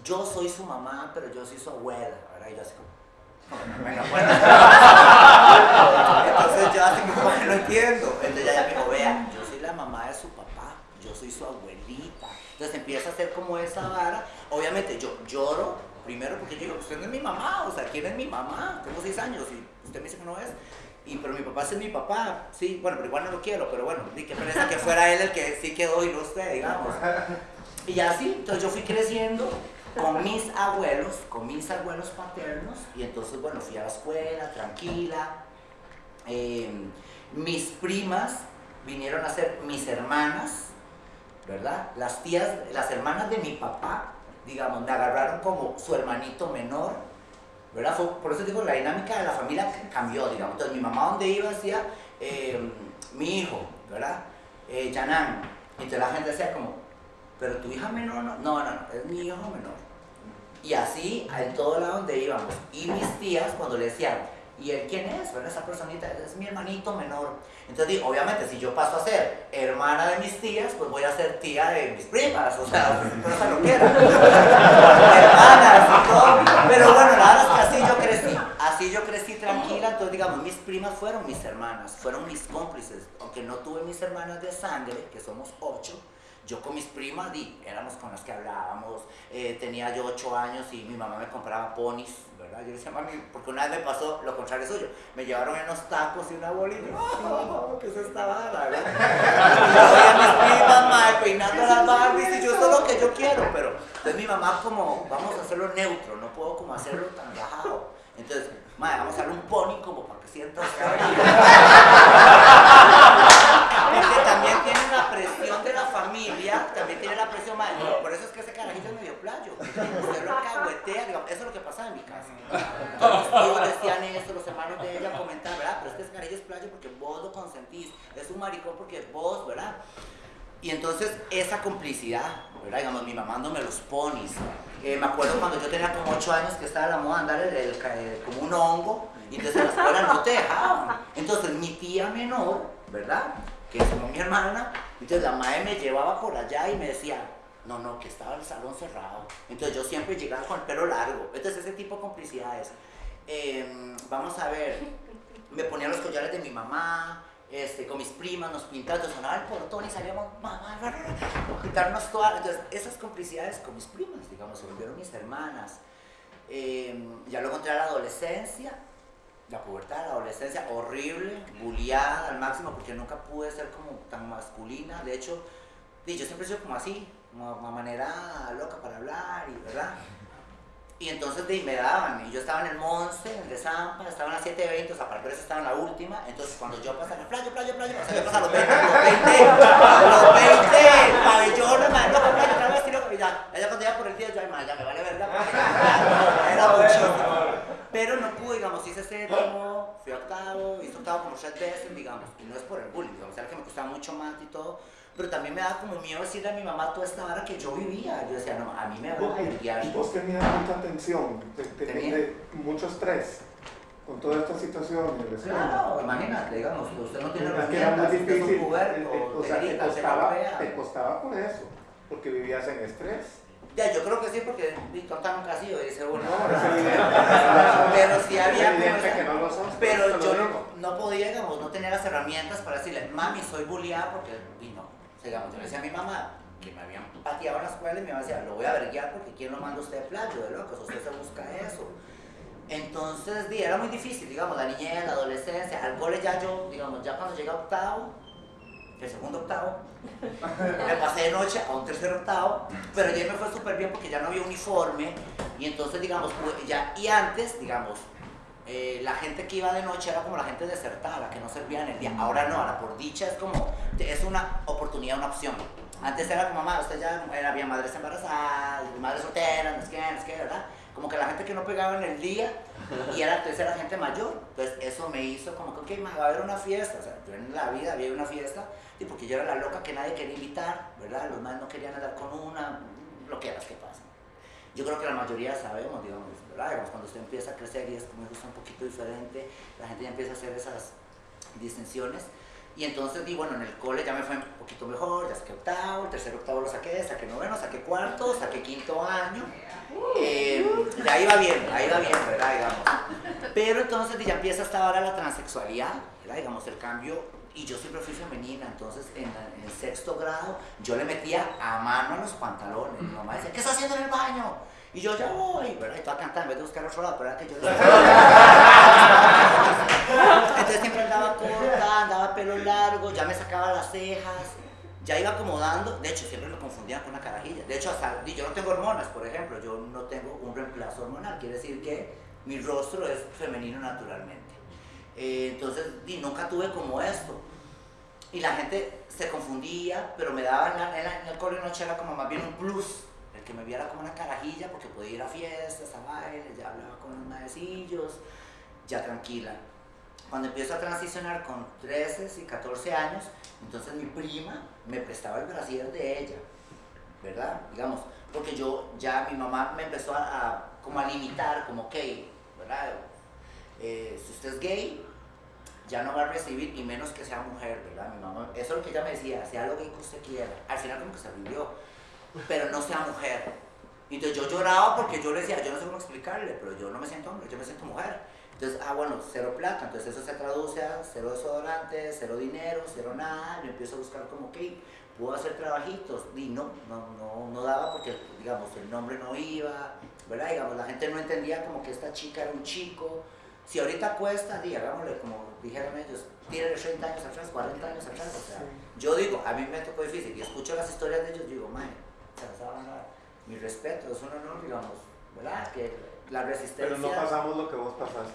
yo soy su mamá, pero yo soy su abuela. Y yo así como, bueno, bueno. Entonces yo así como, no entiendo. Entonces ella me dijo, vea, yo soy la mamá de su papá, yo soy su abuelita. Entonces empieza a hacer como esa vara. Obviamente yo lloro, primero porque yo digo, usted no es mi mamá, o sea, ¿quién es mi mamá? Tengo seis años y usted me dice que no es. Y, pero mi papá es mi papá, sí, bueno, pero igual no lo quiero, pero bueno, di que pereza que fuera él el que sí quedó usted, digamos. Y así, entonces yo fui creciendo con mis abuelos, con mis abuelos paternos, y entonces, bueno, fui a la escuela, tranquila. Eh, mis primas vinieron a ser mis hermanas, ¿verdad? Las tías, las hermanas de mi papá, digamos, me agarraron como su hermanito menor, ¿verdad? Fue- por eso digo, la dinámica de la familia cambió, digamos. Entonces, mi mamá donde iba decía, eh, mi hijo, ¿verdad? Eh, Yanán. Entonces la gente decía como, pero tu hija menor, no, no, no, no, es mi hijo menor. Y así, en todo lado donde íbamos. Y mis tías, cuando le decían, ¿y él quién es? ¿Verdad? Esa personita es mi hermanito menor. Entonces, obviamente, si yo paso a ser hermana de mis tías, pues voy a ser tía de mis primas. O sea, no *laughs* se lo quiera. *laughs* Hermanas y todo. Pero bueno, la verdad es que así yo crecí. Así yo crecí tranquila. Entonces, digamos, mis primas fueron mis hermanas, fueron mis cómplices. Aunque no tuve mis hermanas de sangre, que somos ocho, yo con mis primas di, éramos con las que hablábamos, eh, tenía yo ocho años y mi mamá me compraba ponis, ¿verdad? Yo decía, mami, porque una vez me pasó lo contrario suyo, me llevaron unos tacos y una bolita, "Oh, ¿qué es esta vara, verdad? Yo mis primas, mae, peinando las Barbies y yo, eso es lo que yo quiero, pero entonces mi mamá como, vamos a hacerlo neutro, no puedo como hacerlo tan bajado. Entonces, mae, vamos a darle un pony como para que sientas porque *laughs* también tiene la presión de la familia, también tiene la presión, madre. Por eso es que ese carajillo es medio playo. Usted lo cahuetea, digamos, eso es lo que pasaba en mi casa. Todos los *laughs* decían los hermanos de ella comentaban, ¿verdad? Pero es que es playo porque vos lo consentís, es un maricón porque vos, ¿verdad? Y entonces esa complicidad, ¿verdad? Digamos, mi mamá dándome los ponis. Eh, me acuerdo cuando yo tenía como 8 años que estaba la moda andar el, el el- como un hongo, y entonces en la escuela no te dejaban. Entonces mi tía menor, ¿verdad? Que es como mi hermana, entonces la madre me llevaba por allá y me decía, no, no, que estaba el salón cerrado. Entonces yo siempre llegaba con el pelo largo. Entonces ese tipo de complicidades. Eh, vamos a ver, me ponía los collares de mi mamá, este, con mis primas, nos pintábamos, sonaba el portón y salíamos, mamá, quitarnos todas. Entonces, esas complicidades con mis primas, digamos, se volvieron mis hermanas. Eh, ya luego entré a la adolescencia, la pubertad, la adolescencia, horrible, bulliada al máximo, porque nunca pude ser como tan masculina. De hecho, yo siempre sido como así, una manera loca para hablar, y ¿verdad? Y entonces de, me daban, y yo estaba en el Monse, en el de Zampa, estaba en la 720, o sea, para eso estaba en la última, entonces cuando yo pasaba, playa, playa, playa, o sea, yo pasaba los 20, los 20, los 20 pabellones, madre, loco, playa, otra vez, y ya, ya cuando iba por el 10, yo, ay, ya me vale verga, ya, era muchísimo. Pero no pude, digamos, hice séptimo, fui octavo, hice octavo como tres veces, digamos, y no es por el bullying, digamos, era que me costaba mucho más y todo, pero también me daba como miedo decirle a mi mamá toda esta hora que yo vivía, yo decía, no, a mí me van a verguiar. ¿Y vos tenías mucha tensión, te- te- de- mucho estrés con toda esta situación? Claro, imagínate, digamos, usted no tiene Es que era herramientas, usted es un puberto, o te sea, te grita, te costaba, golpea. te costaba por eso, porque vivías en estrés. Ya, yo creo que sí, porque tonta nunca ha sido, dice uno. No, *laughs* es evidente. Pero sí había que no lo Pero te yo no podía, digamos, no tenía las herramientas para decirle, mami, soy bulliada porque, y no. Digamos, yo le decía a mi mamá que me habían pateado en la escuela y mi mamá decía, lo voy a verguiar porque ¿quién lo manda usted de playo, de locos? Usted se busca eso. Entonces, di, era muy difícil, digamos, la niñez, la adolescencia, al cole ya yo, digamos, ya cuando llegué a octavo, el segundo octavo, *laughs* me pasé de noche a un tercer octavo, pero ya me fue súper bien porque ya no había uniforme y entonces, digamos, pude- ya, y antes, digamos, eh, la gente que iba de noche era como la gente desertada, la que no servía en el día. Ahora no, ahora por dicha es como, es una oportunidad, una opción. Antes era como, mamá, usted ya era, había madres embarazadas, madres solteras, no es que, no es que, ¿verdad? Como que la gente que no pegaba en el día, Y era, entonces era gente mayor. Entonces eso me hizo como que, ok, va a haber una fiesta. O sea, yo en la vida había una fiesta, y porque yo era la loca que nadie quería invitar, ¿verdad? Los más no querían andar con una, lo que que pasan. Yo creo que la mayoría sabemos, digamos, ¿verdad? Digamos, cuando usted empieza a crecer y es como un poquito diferente, la gente ya empieza a hacer esas distinciones. Y entonces, di, bueno, en el cole ya me fue un poquito mejor, ya saqué octavo, el tercer octavo lo saqué, saqué noveno, saqué cuarto, saqué quinto año. Eh, ya iba bien, ahí iba bien, ¿verdad? Digamos. Pero entonces di, ya empieza hasta ahora la transexualidad, ¿verdad? Digamos, el cambio. Y yo siempre fui femenina, entonces en, en el sexto grado yo le metía a mano a los pantalones. Mi mamá decía, ¿qué está haciendo en el baño? Y yo ya voy, ¿verdad? Y toda cantar en vez de buscar otro lado, pero era que yo... *laughs* Entonces siempre andaba corta, andaba pelo largo, ya me sacaba las cejas, ya iba acomodando. De hecho, siempre lo confundían con una carajilla. De hecho, hasta, yo no tengo hormonas, por ejemplo, yo no tengo un reemplazo hormonal. Quiere decir que mi rostro es femenino naturalmente. Eh, entonces, y nunca tuve como esto. Y la gente se confundía, pero me daba en, la- en el cole noche era como más bien un plus. Que me viera como una carajilla, porque podía ir a fiestas, a bailes, ya hablaba con los maecillos, ya tranquila. Cuando empiezo a transicionar con 13 y 14 años, entonces mi prima me prestaba el brasier de ella, ¿verdad? Digamos, porque yo ya mi mamá me empezó a, a- como a limitar, como ok, ¿verdad? Eh, si usted es gay, ya no va a recibir, y menos que sea mujer, ¿verdad? Mi mamá, eso es lo que ella me decía, sea lo que usted quiera. Al final como que se rindió, pero no sea mujer. Entonces yo lloraba porque yo le decía, yo no sé cómo explicarle, pero yo no me siento hombre, yo me siento mujer. Entonces, ah, bueno, cero plata, entonces eso se traduce a cero desodorante, cero dinero, cero nada, yo empiezo a buscar como que puedo hacer trabajitos, y no, no, no, no daba porque, digamos, el nombre no iba, ¿verdad? Digamos, la gente no entendía como que esta chica era un chico. Si ahorita cuesta, di, hagámosle como dijeron ellos, tírale 30 años atrás, 40 años atrás, o sea, yo digo, a mí me tocó difícil, y escucho las historias de ellos, digo, mae, mi respeto, es un honor, digamos, ¿verdad? Que la resistencia... Pero no pasamos lo que vos pasaste.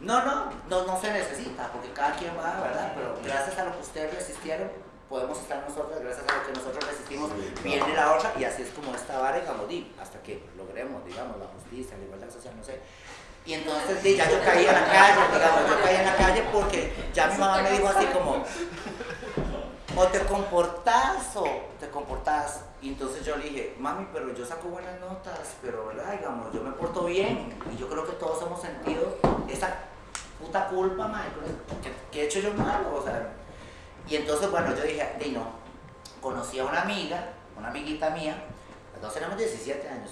No, no, no, no se necesita, porque cada quien va, ¿verdad? Pero gracias a lo que ustedes resistieron, podemos estar nosotros, gracias a lo que nosotros resistimos, viene la otra, y así es como esta vara, digamos, di, hasta que logremos, digamos, la justicia, la igualdad social, no sé. Y entonces di, ya yo caí en la calle, digamos, yo caí en la calle porque ya mi mamá me dijo así como, o te comportás o te comportás. Y entonces yo le dije, mami, pero yo saco buenas notas, pero verdad, digamos, yo me porto bien. Y yo creo que todos hemos sentido esa puta culpa, madre, que, que he hecho yo malo, o sea. Y entonces, bueno, yo dije, di no, conocí a una amiga, una amiguita mía, las dos tenemos 17 años.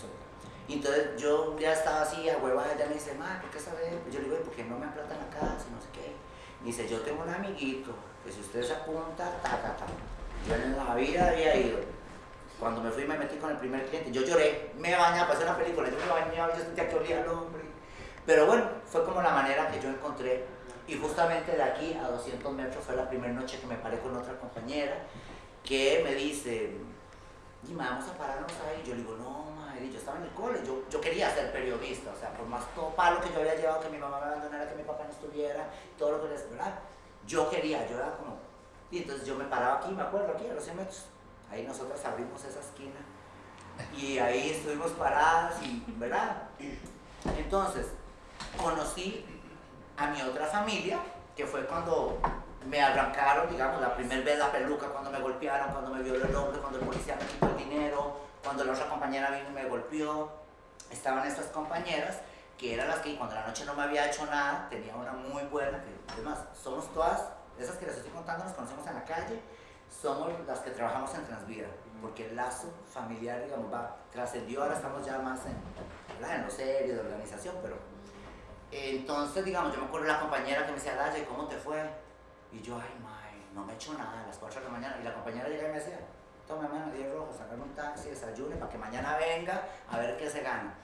Y entonces yo un día estaba así, a hueva, ella me dice, madre, ¿por qué sabes? Yo le digo, ¿por qué no me plata en la casa? Y no sé qué. Y dice, yo tengo un amiguito, que si usted se apunta, taca, taca. Yo en la vida había ido. Cuando me fui me metí con el primer cliente, yo lloré, me bañaba, pasé una película, yo me bañaba, yo sentía que olía al hombre. Pero bueno, fue como la manera que yo encontré. Y justamente de aquí a 200 metros fue la primera noche que me paré con otra compañera que me dice, Dime, vamos a pararnos ahí. Yo le digo, no, madre, yo estaba en el cole, yo, yo quería ser periodista, o sea, por más todo palo que yo había llevado, que mi mamá me abandonara, que mi papá no estuviera, todo lo que les, ¿verdad? Yo quería, yo era como, y entonces yo me paraba aquí, me acuerdo, aquí a los 100 metros. Ahí nosotros abrimos esa esquina y ahí estuvimos paradas y, ¿verdad? Entonces, conocí a mi otra familia, que fue cuando me arrancaron, digamos, la primera vez la peluca, cuando me golpearon, cuando me violó el hombre, cuando el policía me quitó el dinero, cuando la otra compañera vino y me golpeó. Estaban estas compañeras que eran las que cuando la noche no me había hecho nada, tenía una muy buena, que además somos todas, esas que les estoy contando, nos conocemos en la calle, somos las que trabajamos en Transvida, porque el lazo familiar, digamos, va, trascendió, ahora estamos ya más en, en los series de organización, pero entonces, digamos, yo me acuerdo de la compañera que me decía, Daya, ¿cómo te fue? Y yo, ay, mae, no me he hecho nada a las 4 de la mañana. Y la compañera llega y me decía, tome mano, 10 rojos, sacarme un taxi, desayune para que mañana venga a ver qué se gana.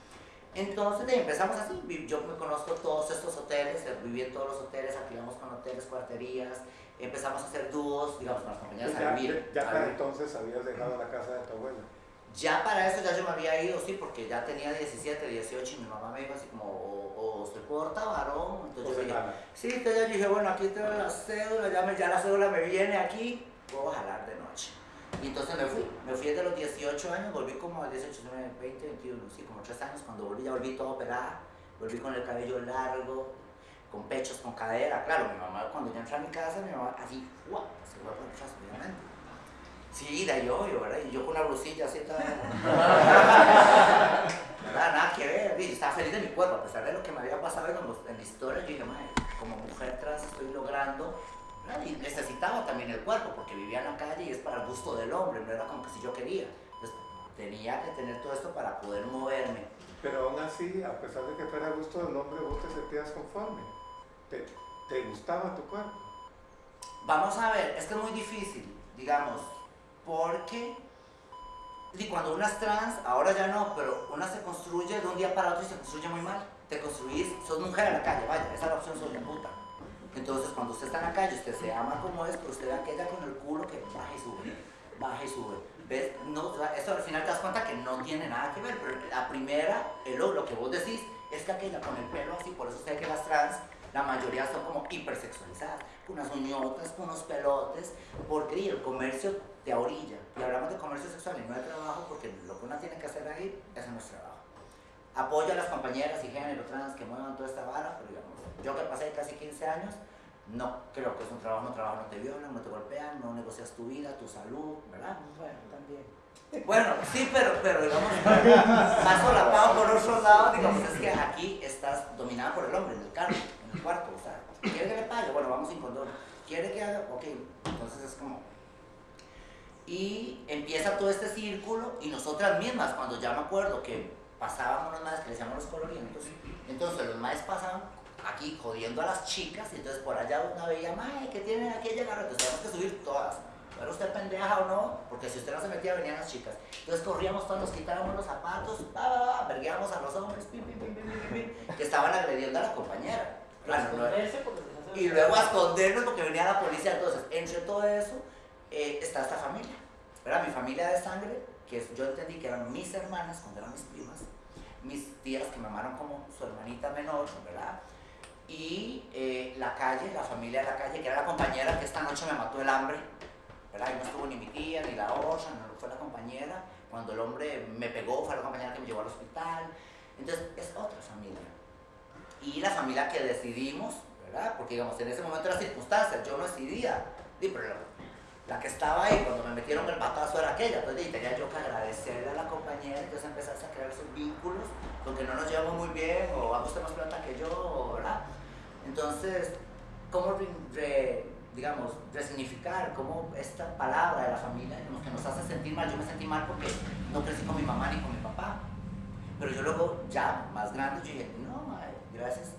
Entonces empezamos así, yo me conozco todos estos hoteles, eh, viví en todos los hoteles, alquilamos con hoteles, cuarterías, empezamos a hacer dúos, digamos, con las compañeras a vivir. ya a para vivir. entonces habías dejado la casa de tu abuela. Ya para eso ya yo me había ido, sí, porque ya tenía 17, 18 y mi mamá me dijo así como, o, o se porta varón, entonces yo dije, sí, entonces yo dije, bueno, aquí tengo la cédula, ya, me- ya la cédula me viene aquí, puedo jalar de. Y entonces me fui, me fui desde los 18 años, volví como a 18, 19, 20, 21, sí, como 3 años, cuando volví ya volví toda operada, volví con el cabello largo, con pechos, con cadera. Claro, mi mamá cuando yo entré a mi casa, mi mamá así, ¡guau! Se fue por atrás, obviamente. Sí, de yo, yo, ¿verdad? Y yo con una blusilla así toda... ¿Verdad? Nada que ver. Y estaba feliz de mi cuerpo, a pesar de lo que me había pasado en la historia. Yo dije, madre, como mujer trans estoy logrando. Y necesitaba también el cuerpo, porque vivía en la calle y es para el gusto del hombre, no era como que si yo quería. Entonces tenía que tener todo esto para poder moverme. Pero aún así, a pesar de que fuera a gusto del hombre, vos te sentías conforme. Te, te gustaba tu cuerpo. Vamos a ver, es que es muy difícil, digamos, porque y cuando una es trans, ahora ya no, pero una se construye de un día para otro y se construye muy mal. Te construís, sos mujer en la calle, vaya, esa es la opción, soy la puta. Entonces, cuando usted está en la calle, usted se ama como es, pero usted ve aquella con el culo que baja y sube, baja y sube. ¿Ves? Eso al final te das cuenta que no tiene nada que ver, pero la primera, lo que vos decís, es que aquella con el pelo así, por eso ve que las trans, la mayoría son como hipersexualizadas, con unas uñotas, con unos pelotes, porque el comercio te orilla. Y hablamos de comercio sexual y no de trabajo, porque lo que uno tiene que hacer ahí, ese no es trabajo. Apoyo a las compañeras y género trans que muevan toda esta vara, pero digamos, yo que pasé casi 15 años, no creo que es un trabajo, no trabajo, no te violan, no te golpean, no negocias tu vida, tu salud, ¿verdad? Bueno, también. Bueno, sí, pero, pero digamos, *laughs* más solapado por otro lado, digamos, es que aquí estás dominada por el hombre, en el carro, en el cuarto, o sea, ¿quiere que le pague? Bueno, vamos sin condón. ¿Quiere que haga? Ok, entonces es como... Y empieza todo este círculo y nosotras mismas, cuando ya me acuerdo que pasábamos los maes que le decíamos los colorientos, entonces los maes pasaban aquí jodiendo a las chicas y entonces por allá una veía, mae, ¿qué tienen aquí garra? Entonces tenemos que subir todas. ¿Era usted pendeja o no? Porque si usted no se metía, venían las chicas. Entonces corríamos todos, nos quitábamos los zapatos, pa, pa, pa, verguíamos a los hombres, pim, pim, pim, que estaban agrediendo a la compañera. Claro, no- y luego a escondernos porque venía la policía. Entonces, entre todo eso, eh, está esta familia. ¿verdad? Mi familia de sangre, que es- yo entendí que eran mis hermanas cuando eran mis primas, mis tías que me amaron como su hermanita menor, ¿verdad? Y eh, la calle, la familia de la calle, que era la compañera que esta noche me mató el hambre, ¿verdad? Y no estuvo ni mi tía, ni la otra, no fue la compañera. Cuando el hombre me pegó, fue la compañera que me llevó al hospital. Entonces, es otra familia. Y la familia que decidimos, ¿verdad? Porque, digamos, en ese momento era circunstancias, yo no decidía. Pero la que estaba ahí cuando me metieron el batazo era aquella. Entonces, tenía yo que agradecerle a la compañera. Entonces, empezarse a crear esos vínculos, porque no nos llevamos muy bien, o a usted más plata que yo, ¿verdad? Entonces, ¿cómo, re- digamos, resignificar cómo esta palabra de la familia como que nos hace sentir mal? Yo me sentí mal porque no crecí con mi mamá ni con mi papá. Pero yo luego, ya más grande, yo dije, no, madre, gracias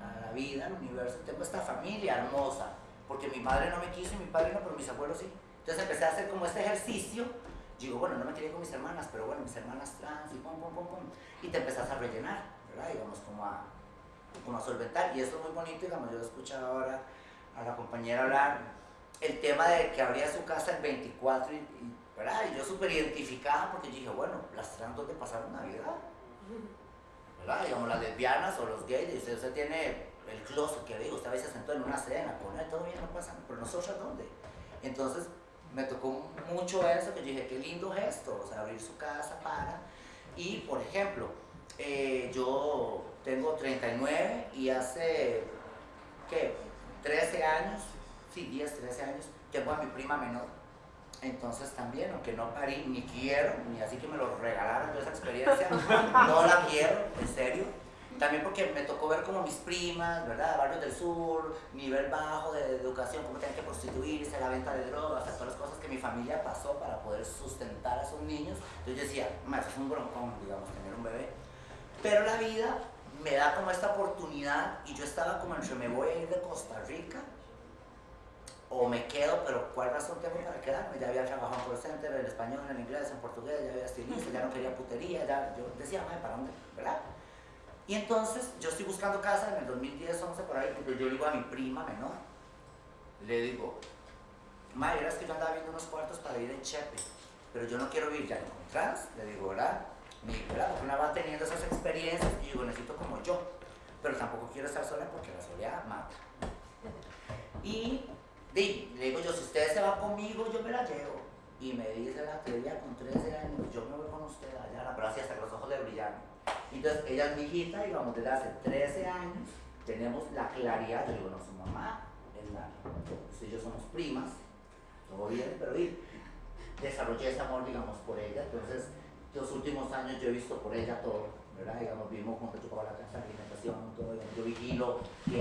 a la vida, al universo, tengo esta familia hermosa. Porque mi madre no me quiso y mi padre no, pero mis abuelos sí. Entonces empecé a hacer como este ejercicio. Digo, bueno, no me quería con mis hermanas, pero bueno, mis hermanas trans y pum, pum, pum, pum. Y te empezás a rellenar, ¿verdad? Digamos, como a, como a solventar. Y eso es muy bonito, digamos, yo he escuchado ahora a la compañera hablar el tema de que abría su casa el 24 y, y, ¿verdad? Y yo súper identificada porque yo dije, bueno, las trans donde pasaron Navidad. ¿verdad? Digamos, las lesbianas o los gays, y usted, usted tiene el closet que digo, usted a veces se sentó en una cena, con todo bien, no pasa, pero nosotros dónde? Entonces me tocó mucho eso, que dije, qué lindo gesto, o sea, abrir su casa para. Y, por ejemplo, eh, yo tengo 39 y hace, ¿qué? 13 años, sí, 10, 13 años, tengo a mi prima menor. Entonces también, aunque no parí, ni quiero, ni así que me lo regalaron yo esa experiencia, *laughs* no la quiero, en serio. También porque me tocó ver como mis primas, ¿verdad? Barrios del sur, nivel bajo de educación, cómo tenían que prostituirse, la venta de drogas, todas las cosas que mi familia pasó para poder sustentar a esos niños. Entonces yo decía, "Ma, eso es un broncón, digamos, tener un bebé. Pero la vida me da como esta oportunidad y yo estaba como entre me voy a ir de Costa Rica o me quedo, pero ¿cuál razón tengo para quedarme? Ya había trabajado en call center, en español, en inglés, en portugués, ya había estilista, ya no quería putería, ya yo decía, "Mae, ¿para dónde? ¿Verdad? Y entonces yo estoy buscando casa en el 2010, 11 por ahí, entonces yo digo a mi prima menor, le digo, Madre, es que yo andaba viendo unos cuartos para ir en Chepe, pero yo no quiero vivir ya en trans, le digo, ¿verdad? Porque una va teniendo esas experiencias y digo, necesito como yo, pero tampoco quiero estar sola porque la soledad mata. Y di, le digo yo, si usted se va conmigo, yo me la llevo. Y me dice la teoría con 13 años, yo me voy con usted allá, pero así hasta que los ojos le brillan. Entonces, ella es mi hijita, digamos, desde hace 13 años tenemos la claridad, yo digo, no, su mamá es la, usted y yo somos primas, todo bien, pero y desarrollé ese amor, digamos, por ella, entonces, los últimos años yo he visto por ella todo, ¿verdad? Digamos, vivimos juntos, yo pago la casa, la alimentación, todo, yo vigilo